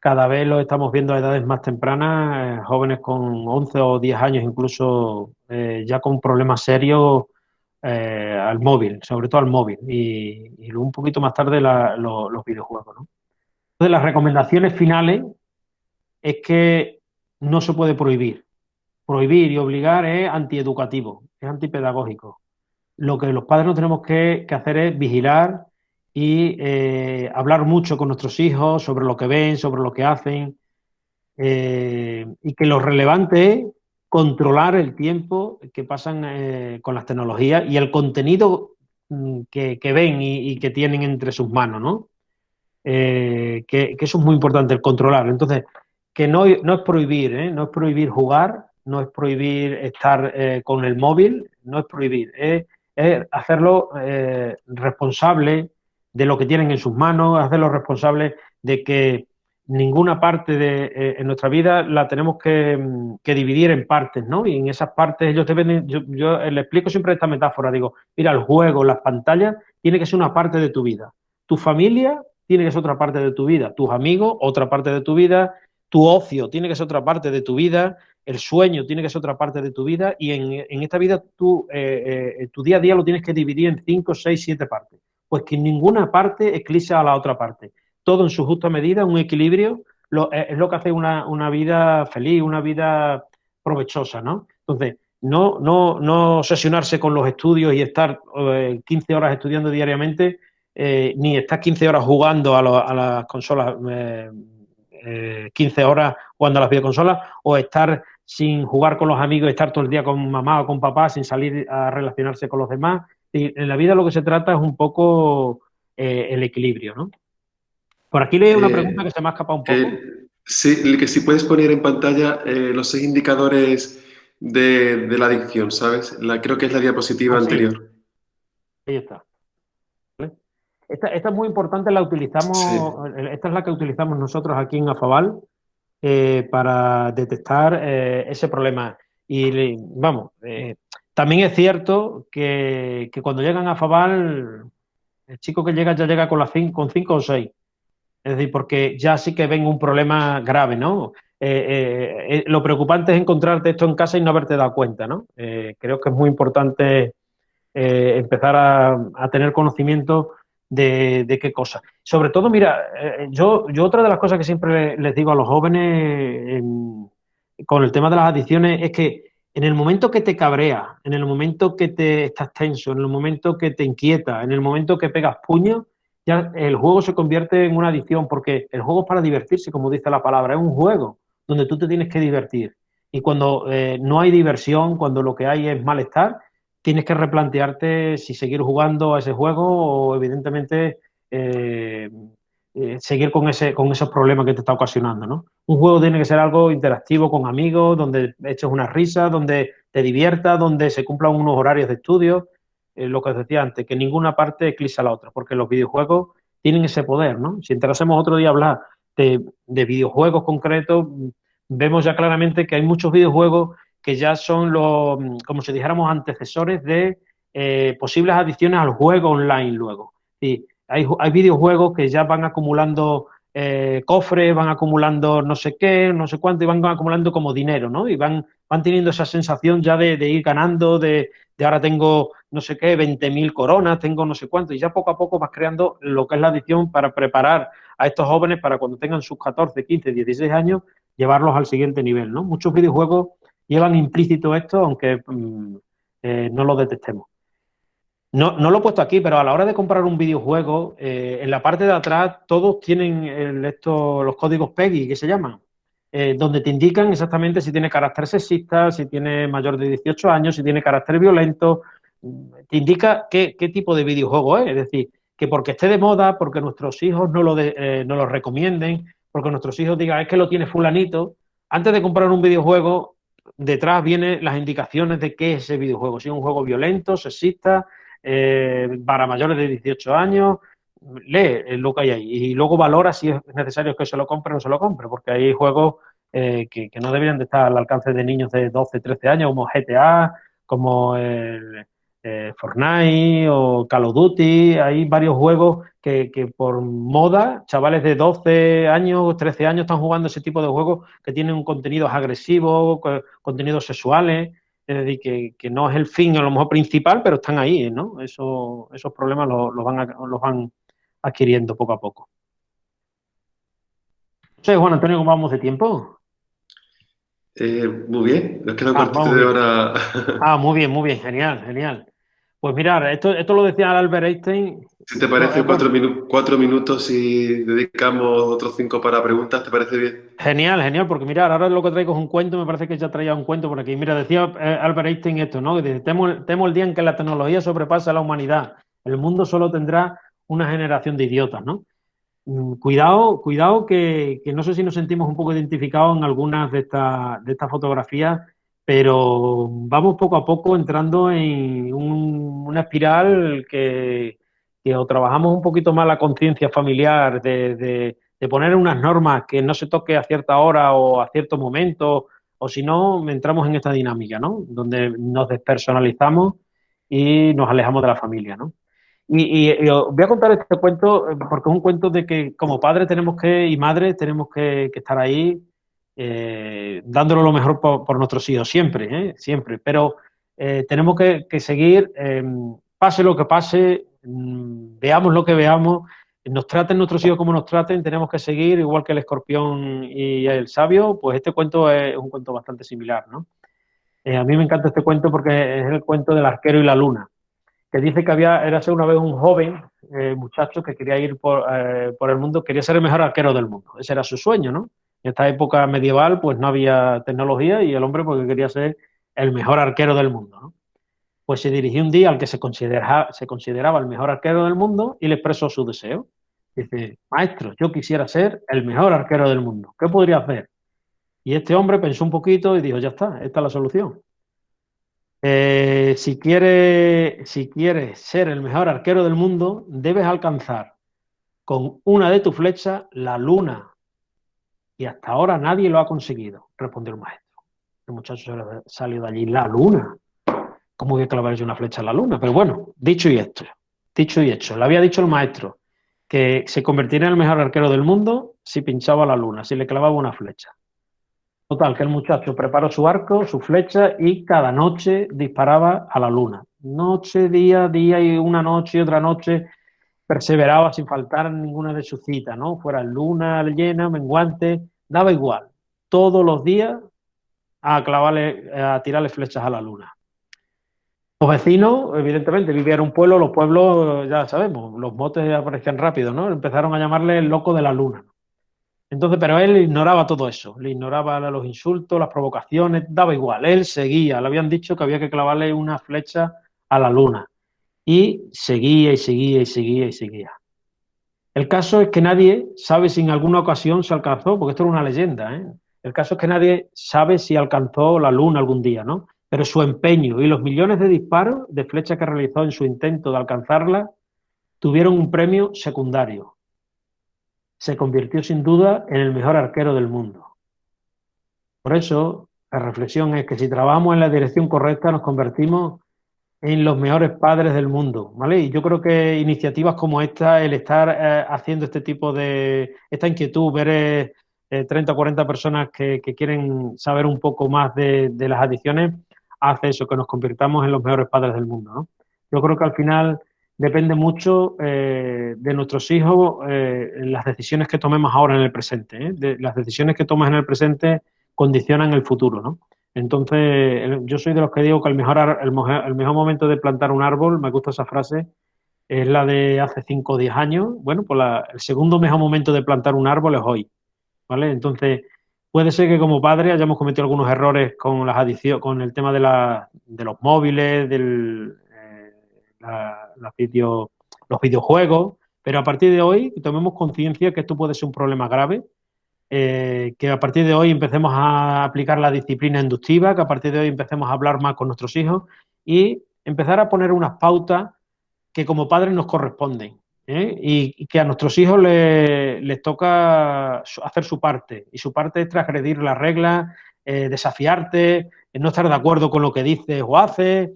Speaker 4: cada vez lo estamos viendo a edades más tempranas, eh, jóvenes con 11 o 10 años incluso eh, ya con problemas serios eh, al móvil, sobre todo al móvil, y, y un poquito más tarde los videojuegos. ¿no? Entonces, las recomendaciones finales es que no se puede prohibir. Prohibir y obligar es antieducativo, es antipedagógico. Lo que los padres no tenemos que, hacer es vigilar y eh, hablar mucho con nuestros hijos sobre lo que ven, sobre lo que hacen, eh, y que lo relevante es controlar el tiempo que pasan eh, con las tecnologías y el contenido mm, que, ven y, que tienen entre sus manos, ¿no? que, que, eso es muy importante, el controlar. Entonces, que no, no es prohibir, no es prohibir jugar, no es prohibir estar eh, con el móvil, no es prohibir, es, hacerlo eh, responsable de lo que tienen en sus manos, hacerlo responsable de que ninguna parte de en nuestra vida la tenemos que, dividir en partes, ¿no? Y en esas partes ellos deben, yo, yo le explico siempre esta metáfora, digo, mira, el juego, las pantallas, tiene que ser una parte de tu vida. Tu familia tiene que ser otra parte de tu vida, tus amigos, otra parte de tu vida, tu ocio tiene que ser otra parte de tu vida, el sueño tiene que ser otra parte de tu vida y en, esta vida tú, eh, eh, tu día a día lo tienes que dividir en cinco, seis, siete partes. Pues que ninguna parte eclipsa a la otra parte. Todo en su justa medida, un equilibrio, eh, es lo que hace una, una, vida feliz, una vida provechosa, ¿no? Entonces, no, no, no obsesionarse con los estudios y estar 15 horas estudiando diariamente, ni estar 15 horas jugando a, a las consolas 15 eh, horas jugando a las videoconsolas o estar sin jugar con los amigos, estar todo el día con mamá o con papá sin salir a relacionarse con los demás. Y en la vida lo que se trata es un poco eh, el equilibrio, ¿no? Por aquí leí una eh, pregunta que se me ha escapado un poco.
Speaker 2: sí, que si puedes poner en pantalla los seis indicadores de, la adicción, ¿sabes? La, creo que es la diapositiva ah, anterior.
Speaker 4: Ahí está. Esta, es muy importante, la utilizamos, esta es la que utilizamos nosotros aquí en Afabal eh, para detectar eh, ese problema. Y vamos, eh, también es cierto que, cuando llegan a Afabal, el chico que llega ya llega con, las cinco, con cinco o seis. Es decir, porque ya sí que ven un problema grave, ¿no? lo preocupante es encontrarte esto en casa y no haberte dado cuenta, ¿no? creo que es muy importante empezar a, tener conocimiento de, qué cosa. Sobre todo, mira, eh, yo, yo otra de las cosas que siempre les digo a los jóvenes con el tema de las adicciones es que en el momento que te cabrea, en el momento que te estás tenso, en el momento que te inquieta, en el momento que pegas puño, ya el juego se convierte en una adicción, porque el juego es para divertirse, como dice la palabra, es un juego donde tú te tienes que divertir. Y cuando eh, no hay diversión, cuando lo que hay es malestar, tienes que replantearte si seguir jugando a ese juego o evidentemente eh, eh, seguir con, ese, con esos problemas que te está ocasionando. ¿no? Un juego tiene que ser algo interactivo con amigos, donde eches una risa, donde te diviertas, donde se cumplan unos horarios de estudio, eh, lo que os decía antes, que ninguna parte eclipsa a la otra, porque los videojuegos tienen ese poder. ¿no? Si entrásemos otro día a hablar de, de videojuegos concretos, vemos ya claramente que hay muchos videojuegos que ya son los, como si dijéramos, antecesores de eh, posibles adiciones al juego online luego. hay, hay videojuegos que ya van acumulando eh, cofres, van acumulando no sé qué, no sé cuánto, y van acumulando como dinero, ¿no? Y van, van teniendo esa sensación ya de, ir ganando, de, de, ahora tengo no sé qué, 20.000 coronas, tengo no sé cuánto, y ya poco a poco vas creando lo que es la adición para preparar a estos jóvenes para cuando tengan sus 14, 15, 16 años, llevarlos al siguiente nivel, ¿no? Muchos videojuegos llevan implícito esto, aunque mm, eh, no lo detectemos. No, no, lo he puesto aquí, pero a la hora de comprar un videojuego, eh, en la parte de atrás todos tienen esto, los códigos PEGI, que se llaman, eh, donde te indican exactamente si tiene carácter sexista, si tiene mayor de 18 años, si tiene carácter violento, te indica qué, tipo de videojuego es, es decir, que porque esté de moda, porque nuestros hijos no lo, no lo recomienden, porque nuestros hijos digan es que lo tiene fulanito, antes de comprar un videojuego detrás vienen las indicaciones de qué es ese videojuego. Si es un juego violento, sexista, eh, para mayores de 18 años, lee lo que hay ahí y luego valora si es necesario que se lo compre o no se lo compre, porque hay juegos eh, que, no deberían de estar al alcance de niños de 12, 13 años, como GTA, como eh, Fortnite o Call of Duty, hay varios juegos que, por moda, chavales de 12 años, 13 años están jugando ese tipo de juegos que tienen un contenido agresivo, contenidos sexuales, es decir, que, no es el fin a lo mejor principal, pero están ahí, ¿no? Eso, esos problemas los, van, los van adquiriendo poco a poco. No Juan Antonio, ¿cómo vamos de tiempo?
Speaker 2: Eh, muy bien, nos queda un ah, de hora.
Speaker 4: ah, muy bien, muy bien, genial, genial. Pues mirar, esto, esto lo decía Albert Einstein.
Speaker 2: Si te parece cuatro, minutos y dedicamos otros cinco para preguntas, ¿te parece bien?
Speaker 4: Genial, genial, porque mirar, ahora lo que traigo es un cuento, me parece que ya traía un cuento por aquí. Mira, decía eh, Albert Einstein esto, ¿no? Que dice, temo, temo el día en que la tecnología sobrepasa a la humanidad. El mundo solo tendrá una generación de idiotas, ¿no? mm, cuidado, cuidado que, no sé si nos sentimos un poco identificados en algunas de estas de estas fotografías, pero vamos poco a poco entrando en una espiral que, o trabajamos un poquito más la conciencia familiar de, de, poner unas normas que no se toque a cierta hora o a cierto momento, o si no, entramos en esta dinámica, ¿no? Donde nos despersonalizamos y nos alejamos de la familia, ¿no? Y, voy a contar este cuento eh, porque es un cuento de que como padres tenemos que, y madres tenemos que, estar ahí eh, dándolo lo mejor por, nuestros hijos, siempre, ¿eh? siempre. Pero eh, tenemos que, seguir, em, pase lo que pase, mm, veamos lo que veamos, nos traten nuestros hijos como nos traten, tenemos que seguir, igual que el escorpión y el sabio, pues este cuento es un cuento bastante similar, ¿no? a mí me encanta este cuento porque es el cuento del arquero y la luna que dice que había, era una vez un joven eh, muchacho que quería ir eh, por, el mundo, quería ser el mejor arquero del mundo. Ese era su sueño, ¿no? En esta época medieval, pues no había tecnología y el hombre porque quería ser el mejor arquero del mundo, ¿no? Pues se dirigió un día al que se, consideraba, el mejor arquero del mundo y le expresó su deseo. Dice, maestro, yo quisiera ser el mejor arquero del mundo. ¿Qué podría hacer? Y este hombre pensó un poquito y dijo, ya está, esta es la solución. Eh, si, quieres, si quieres ser el mejor arquero del mundo, debes alcanzar con una de tus flechas la luna. Y hasta ahora nadie lo ha conseguido, respondió el maestro. El muchacho salió de allí, la luna. ¿Cómo voy a clavar yo una flecha a la luna? Pero bueno, dicho y esto, dicho y hecho. Le había dicho el maestro que se convertiría en el mejor arquero del mundo si pinchaba la luna, si le clavaba una flecha. Total, que el muchacho preparó su arco, su flecha y cada noche disparaba a la luna. Noche, día, día y una noche y otra noche perseveraba sin faltar ninguna de sus citas, ¿no? Fuera luna llena, menguante, daba igual. Todos los días a clavarle, a tirarle flechas a la luna. Los vecinos, evidentemente, vivían en un pueblo, los pueblos, ya sabemos, los motes aparecían rápido, ¿no? Empezaron a llamarle el loco de la luna. Entonces, pero él ignoraba todo eso, le ignoraba los insultos, las provocaciones, daba igual, él seguía, le habían dicho que había que clavarle una flecha a la luna y seguía y seguía y seguía y seguía. El caso es que nadie sabe si en alguna ocasión se alcanzó, porque esto es una leyenda, ¿eh? el caso es que nadie sabe si alcanzó la luna algún día, ¿no? Pero su empeño y los millones de disparos de flechas que realizó en su intento de alcanzarla tuvieron un premio secundario, se convirtió sin duda en el mejor arquero del mundo. Por eso, la reflexión es que si trabajamos en la dirección correcta, nos convertimos en los mejores padres del mundo, ¿vale? Y yo creo que iniciativas como esta, el estar eh, haciendo este tipo de, esta inquietud, ver 30 o 40 personas que, quieren saber un poco más de, las adicciones, hace eso, que nos convirtamos en los mejores padres del mundo, ¿no? Yo creo que al final depende mucho eh, de nuestros hijos eh, las decisiones que tomemos ahora en el presente. ¿eh? las decisiones que tomas en el presente condicionan el futuro, ¿no? Entonces, yo soy de los que digo que el mejor, el, mejor momento de plantar un árbol, me gusta esa frase, es la de hace 5 o 10 años. Bueno, pues el segundo mejor momento de plantar un árbol es hoy, ¿vale? Entonces, puede ser que como padre hayamos cometido algunos errores con las adiciones, con el tema de, la, de los móviles, del, los videojuegos, pero a partir de hoy tomemos conciencia que esto puede ser un problema grave, eh, que a partir de hoy empecemos a aplicar la disciplina inductiva, que a partir de hoy empecemos a hablar más con nuestros hijos y empezar a poner unas pautas que como padres nos corresponden. ¿eh? Y, que a nuestros hijos les, toca hacer su parte. Y su parte es transgredir las reglas, eh, desafiarte, no estar de acuerdo con lo que dices o haces,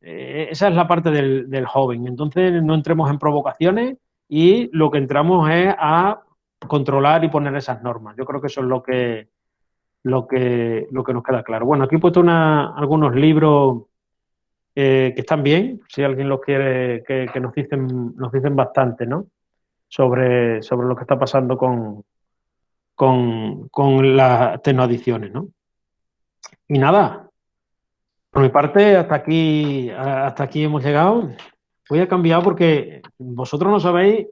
Speaker 4: esa es la parte del, joven. Entonces no entremos en provocaciones y lo que entramos es a controlar y poner esas normas. Yo creo que eso es lo que, lo que, lo que nos queda claro. Bueno, aquí he puesto algunos libros eh, que están bien, si alguien los quiere, que, nos dicen, nos dicen bastante, ¿no? Sobre, sobre lo que está pasando con, con, con las tecnoadicciones, ¿no? Y nada, por mi parte, hasta aquí, hasta aquí hemos llegado. Voy a cambiar porque vosotros no sabéis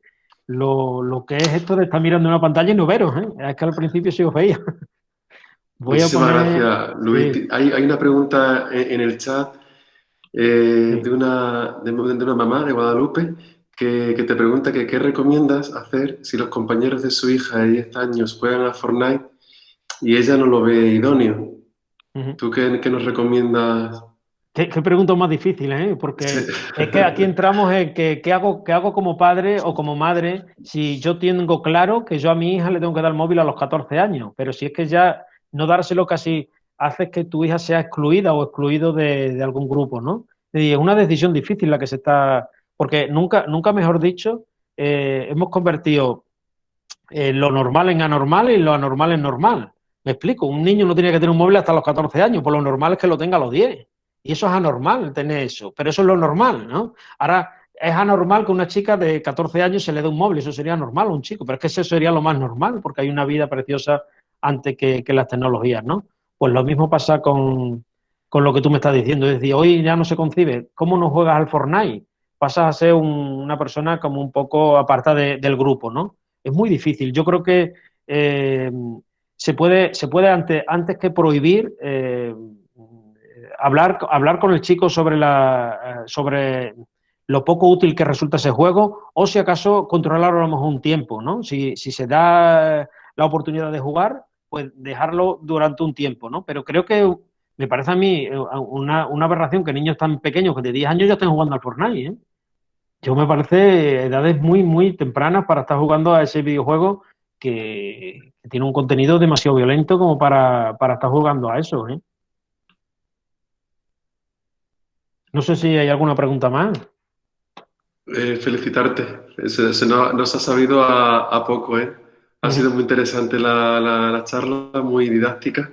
Speaker 4: lo, que es esto de estar mirando una pantalla y no veros. ¿eh? Es que al principio sí os veía.
Speaker 2: Muchísimas gracias, Luis. Hay, una pregunta en, el chat eh, de, una, de, una mamá de Guadalupe que, te pregunta que qué recomiendas hacer si los compañeros de su hija de 10 años juegan a Fortnite y ella no lo ve idóneo. ¿Tú qué, qué, nos recomiendas?
Speaker 4: Qué, qué pregunta más difícil, ¿eh? Porque es que aquí entramos en que qué hago, qué hago como padre o como madre si yo tengo claro que yo a mi hija le tengo que dar móvil a los 14 años, pero si es que ya no dárselo casi hace que tu hija sea excluida o excluido de, de algún grupo, ¿no? Y es una decisión difícil la que se está porque nunca, nunca mejor dicho, eh, hemos convertido eh, lo normal en anormal y lo anormal en normal. Me explico, un niño no tiene que tener un móvil hasta los 14 años, por lo normal es que lo tenga a los 10. Y eso es anormal, tener eso, pero eso es lo normal, ¿no? Ahora, es anormal que una chica de 14 años se le dé un móvil, eso sería normal a un chico, pero es que eso sería lo más normal, porque hay una vida preciosa antes que, que las tecnologías, ¿no? Pues lo mismo pasa con, con, lo que tú me estás diciendo, es decir, hoy ya no se concibe, ¿cómo no juegas al Fortnite? pasas a ser una persona como un poco apartada del grupo, ¿no? Es muy difícil. Yo creo que eh, se puede, se puede antes, antes que prohibir, eh, hablar, hablar con el chico sobre, la, sobre lo poco útil que resulta ese juego o si acaso controlarlo a lo mejor un tiempo, ¿no? Si, si se da la oportunidad de jugar, pues dejarlo durante un tiempo, ¿no? Pero creo que me parece a mí eh, una, una aberración que niños tan pequeños que de 10 años ya estén jugando al Fortnite, ¿eh? Yo me parece edades muy, muy tempranas para estar jugando a ese videojuego que, tiene un contenido demasiado violento como para, para estar jugando a eso, ¿eh? No sé si hay alguna pregunta más.
Speaker 2: Eh, felicitarte. Se, nos, ha sabido a, poco, ¿eh? Ha sido muy interesante la, la charla, muy didáctica.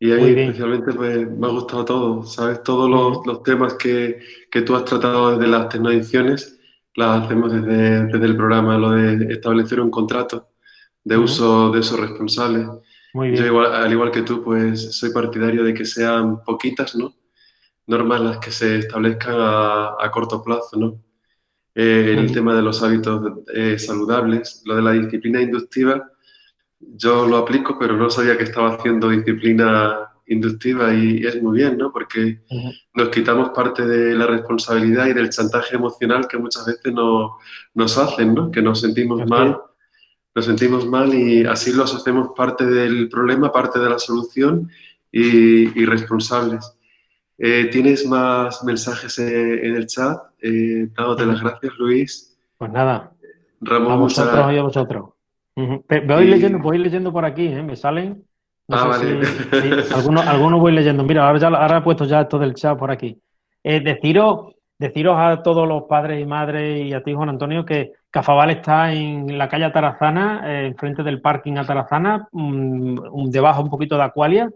Speaker 2: Y ahí especialmente pues, me ha gustado todo, ¿sabes? Todos los, temas que, que, tú has tratado desde las tecnoediciones, las hacemos desde, desde, el programa, lo de establecer un contrato de uso de esos responsables. Muy bien. Yo, igual, al igual que tú, pues soy partidario de que sean poquitas, ¿no? Normas las que se establezcan a, a corto plazo, ¿no? Eh, el tema de los hábitos eh, saludables, lo de la disciplina inductiva, yo lo aplico, pero no sabía que estaba haciendo disciplina inductiva y es muy bien, ¿no? Porque nos quitamos parte de la responsabilidad y del chantaje emocional que muchas veces nos hacen, ¿no? Que nos sentimos mal, nos sentimos mal y así los hacemos parte del problema, parte de la solución y, responsables. Eh, ¿Tienes más mensajes en, el chat? Eh, dándote las gracias, Luis.
Speaker 4: Pues nada. Ramón, a vosotros y a vosotros. Voy, leyendo, voy leyendo por aquí, ¿eh? me salen. ah, vale. algunos, voy leyendo. Mira, ahora, ya, ahora he puesto ya todo el chat por aquí. Eh, deciros, deciros a todos los padres y madres y a ti, Juan Antonio, que Cafabal está en la calle Atarazana, eh, enfrente del parking Atarazana, mm, debajo un poquito de Acualia,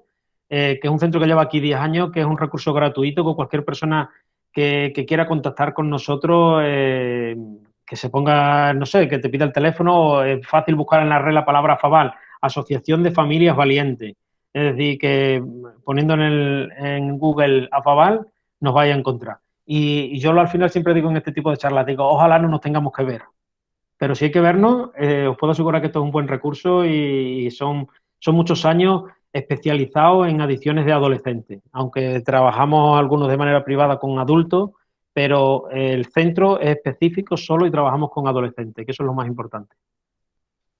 Speaker 4: eh, que es un centro que lleva aquí 10 años, que es un recurso gratuito con cualquier persona que, que quiera contactar con nosotros que se ponga, no sé, que te pida el teléfono, es fácil buscar en la red la palabra FAVAL, Asociación de Familias Valientes. Es decir, que poniendo en, el, en Google a FAVAL nos vaya a encontrar. Y, yo al final siempre digo en este tipo de charlas, digo, ojalá no nos tengamos que ver. Pero si hay que vernos, eh, os puedo asegurar que esto es un buen recurso y, son muchos años especializados en adicciones de adolescentes. Aunque trabajamos algunos de manera privada con adultos, pero el centro es específico solo y trabajamos con adolescentes, que eso es lo más importante.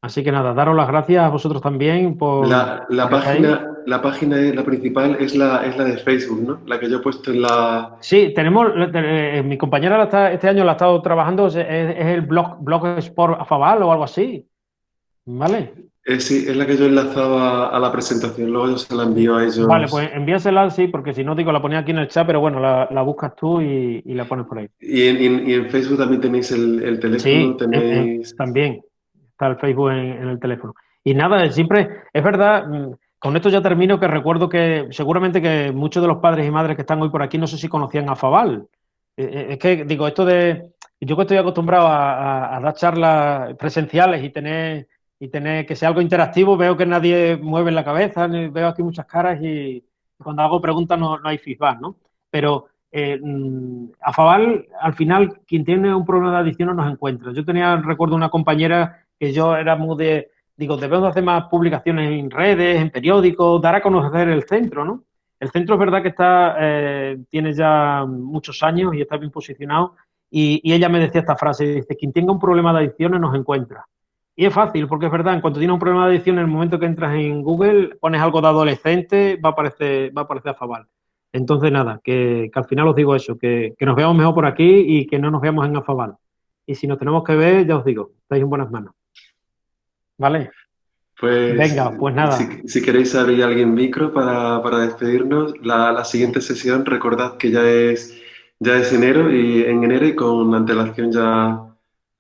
Speaker 4: Así que nada, daros las gracias a vosotros también por...
Speaker 2: La, página, la página la principal es la, es la de Facebook, ¿no? La que yo he puesto en la...
Speaker 4: Sí, tenemos, eh, mi compañera este año la ha estado trabajando, es, el blog, blog Sport Afabal o algo así, ¿vale?
Speaker 2: Eh, sí, es la que yo he enlazado a, la presentación, luego yo se la envío a ellos.
Speaker 4: Vale, pues envíasela, sí, porque si no, digo, la ponía aquí en el chat, pero bueno, la, buscas tú y, la pones por ahí.
Speaker 2: Y en, Facebook también tenéis el, teléfono, tenéis...
Speaker 4: también está el Facebook en, el teléfono. Y nada, siempre, es verdad, mm, con esto ya termino, que recuerdo que seguramente que muchos de los padres y madres que están hoy por aquí no sé si conocían a Fabal. Eh, eh, es que, digo, esto de... Yo que estoy acostumbrado a dar charlas presenciales y tener y tener que sea algo interactivo, veo que nadie mueve la cabeza, veo aquí muchas caras y cuando hago preguntas no, no hay feedback, ¿no? Pero eh, mm, a Fabal, al final, quien tiene un problema de adicción no nos encuentra. Yo tenía, recuerdo, una compañera que yo era muy de, digo, debemos hacer más publicaciones en redes, en periódicos, dar a conocer el centro, ¿no? El centro es verdad que está, eh, tiene ya muchos años y está bien posicionado y, ella me decía esta frase, dice, quien tenga un problema de adicciones nos encuentra. Y es fácil, porque es verdad, en cuanto tienes un problema de adicción, en el momento que entras en Google, pones algo de adolescente, va a aparecer, va a aparecer Afabal. Entonces, nada, que, al final os digo eso, que, que, nos veamos mejor por aquí y que no nos veamos en Afabal. Y si nos tenemos que ver, ya os digo, estáis en buenas manos. ¿Vale?
Speaker 2: Pues,
Speaker 4: Venga, pues nada.
Speaker 2: Si, queréis abrir alguien micro para, para despedirnos, la, la, siguiente sesión, recordad que ya es, ya es enero y en enero y con antelación ya,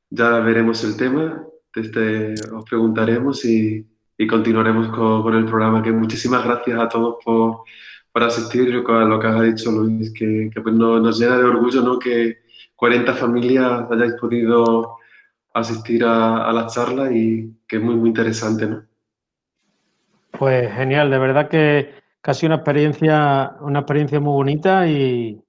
Speaker 2: ya veremos el tema. Este, os preguntaremos y, y continuaremos con, con, el programa. Que muchísimas gracias a todos por, por asistir. Yo, lo que has dicho, Luis, que, que pues nos, nos llena de orgullo ¿no? que 40 familias hayáis podido asistir a, a la charla y que es muy, muy interesante, ¿no?
Speaker 4: Pues genial, de verdad que casi una experiencia, una experiencia muy bonita y,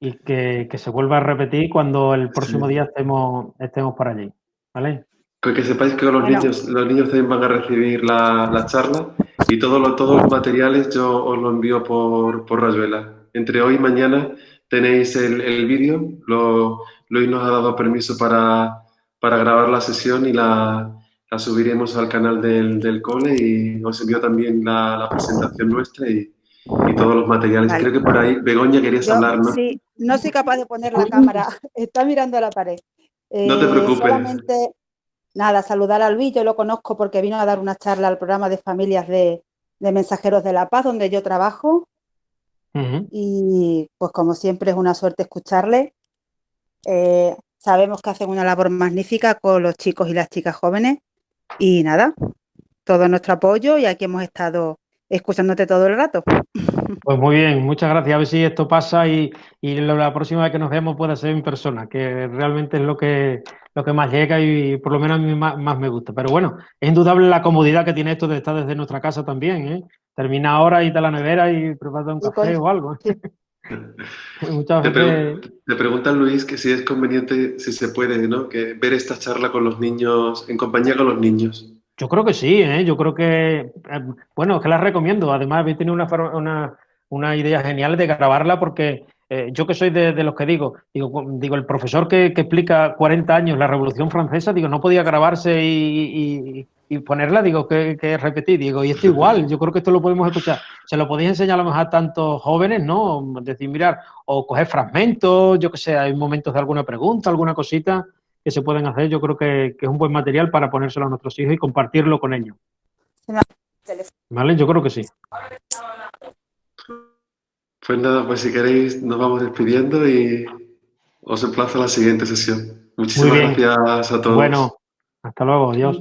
Speaker 4: y que, que, se vuelva a repetir cuando el próximo sí. día estemos, estemos por allí. ¿Vale?
Speaker 2: Que, que sepáis que los, bueno. niños, los niños también van a recibir la, la charla y todo lo, todos los materiales yo os lo envío por, por Rayuela. Entre hoy y mañana tenéis el, el vídeo. Lo, Luis nos ha dado permiso para, para grabar la sesión y la, la subiremos al canal del, del, cole y os envío también la, la presentación nuestra y, y, todos los materiales. Vale. Creo que por ahí, Begoña, querías
Speaker 5: Yo,
Speaker 2: hablar, ¿no?
Speaker 5: Sí, no soy capaz de poner la cámara, está mirando a la pared.
Speaker 2: Eh, no te preocupes.
Speaker 5: Solamente, nada, saludar a Luis, yo lo conozco porque vino a dar una charla al programa de familias de, de Mensajeros de la Paz, donde yo trabajo. Uh -huh. Y pues como siempre es una suerte escucharle. Eh, sabemos que hacen una labor magnífica con los chicos y las chicas jóvenes y nada, todo nuestro apoyo y aquí hemos estado escuchándote todo el rato.
Speaker 4: Pues muy bien, muchas gracias. A ver si esto pasa y, y la próxima vez que nos veamos pueda ser en persona, que realmente es lo que, lo que más llega y por lo menos a mí más, más, me gusta. Pero bueno, es indudable la comodidad que tiene esto de estar desde nuestra casa también. ¿eh? Termina ahora y te la nevera y preparas un café o algo. ¿eh?
Speaker 2: Muchas te, pre te pregunta Luis que si es conveniente, si se puede, ¿no? Que ver esta charla con los niños, en compañía con los niños.
Speaker 4: Yo creo que sí, ¿eh? yo creo que, eh, bueno, es que la recomiendo. Además, habéis tenido una, una, una idea genial de grabarla porque eh, yo que soy de, de, los que digo, digo, digo el profesor que, que, explica 40 años la Revolución Francesa, digo, no podía grabarse y, y, y ponerla, digo, que, que, repetir, digo, y esto igual, yo creo que esto lo podemos escuchar. Se lo podéis enseñar a lo mejor a tantos jóvenes, ¿no? Decir, mirar, o coger fragmentos, yo que sé, hay momentos de alguna pregunta, alguna cosita que se pueden hacer, yo creo que, que es un buen material para ponérselo a nuestros hijos y compartirlo con ellos. ¿Vale? Yo creo que sí.
Speaker 2: Pues nada, pues si queréis nos vamos despidiendo y os emplazo a la siguiente sesión. Muchísimas gracias a todos.
Speaker 4: Bueno, hasta luego, adiós.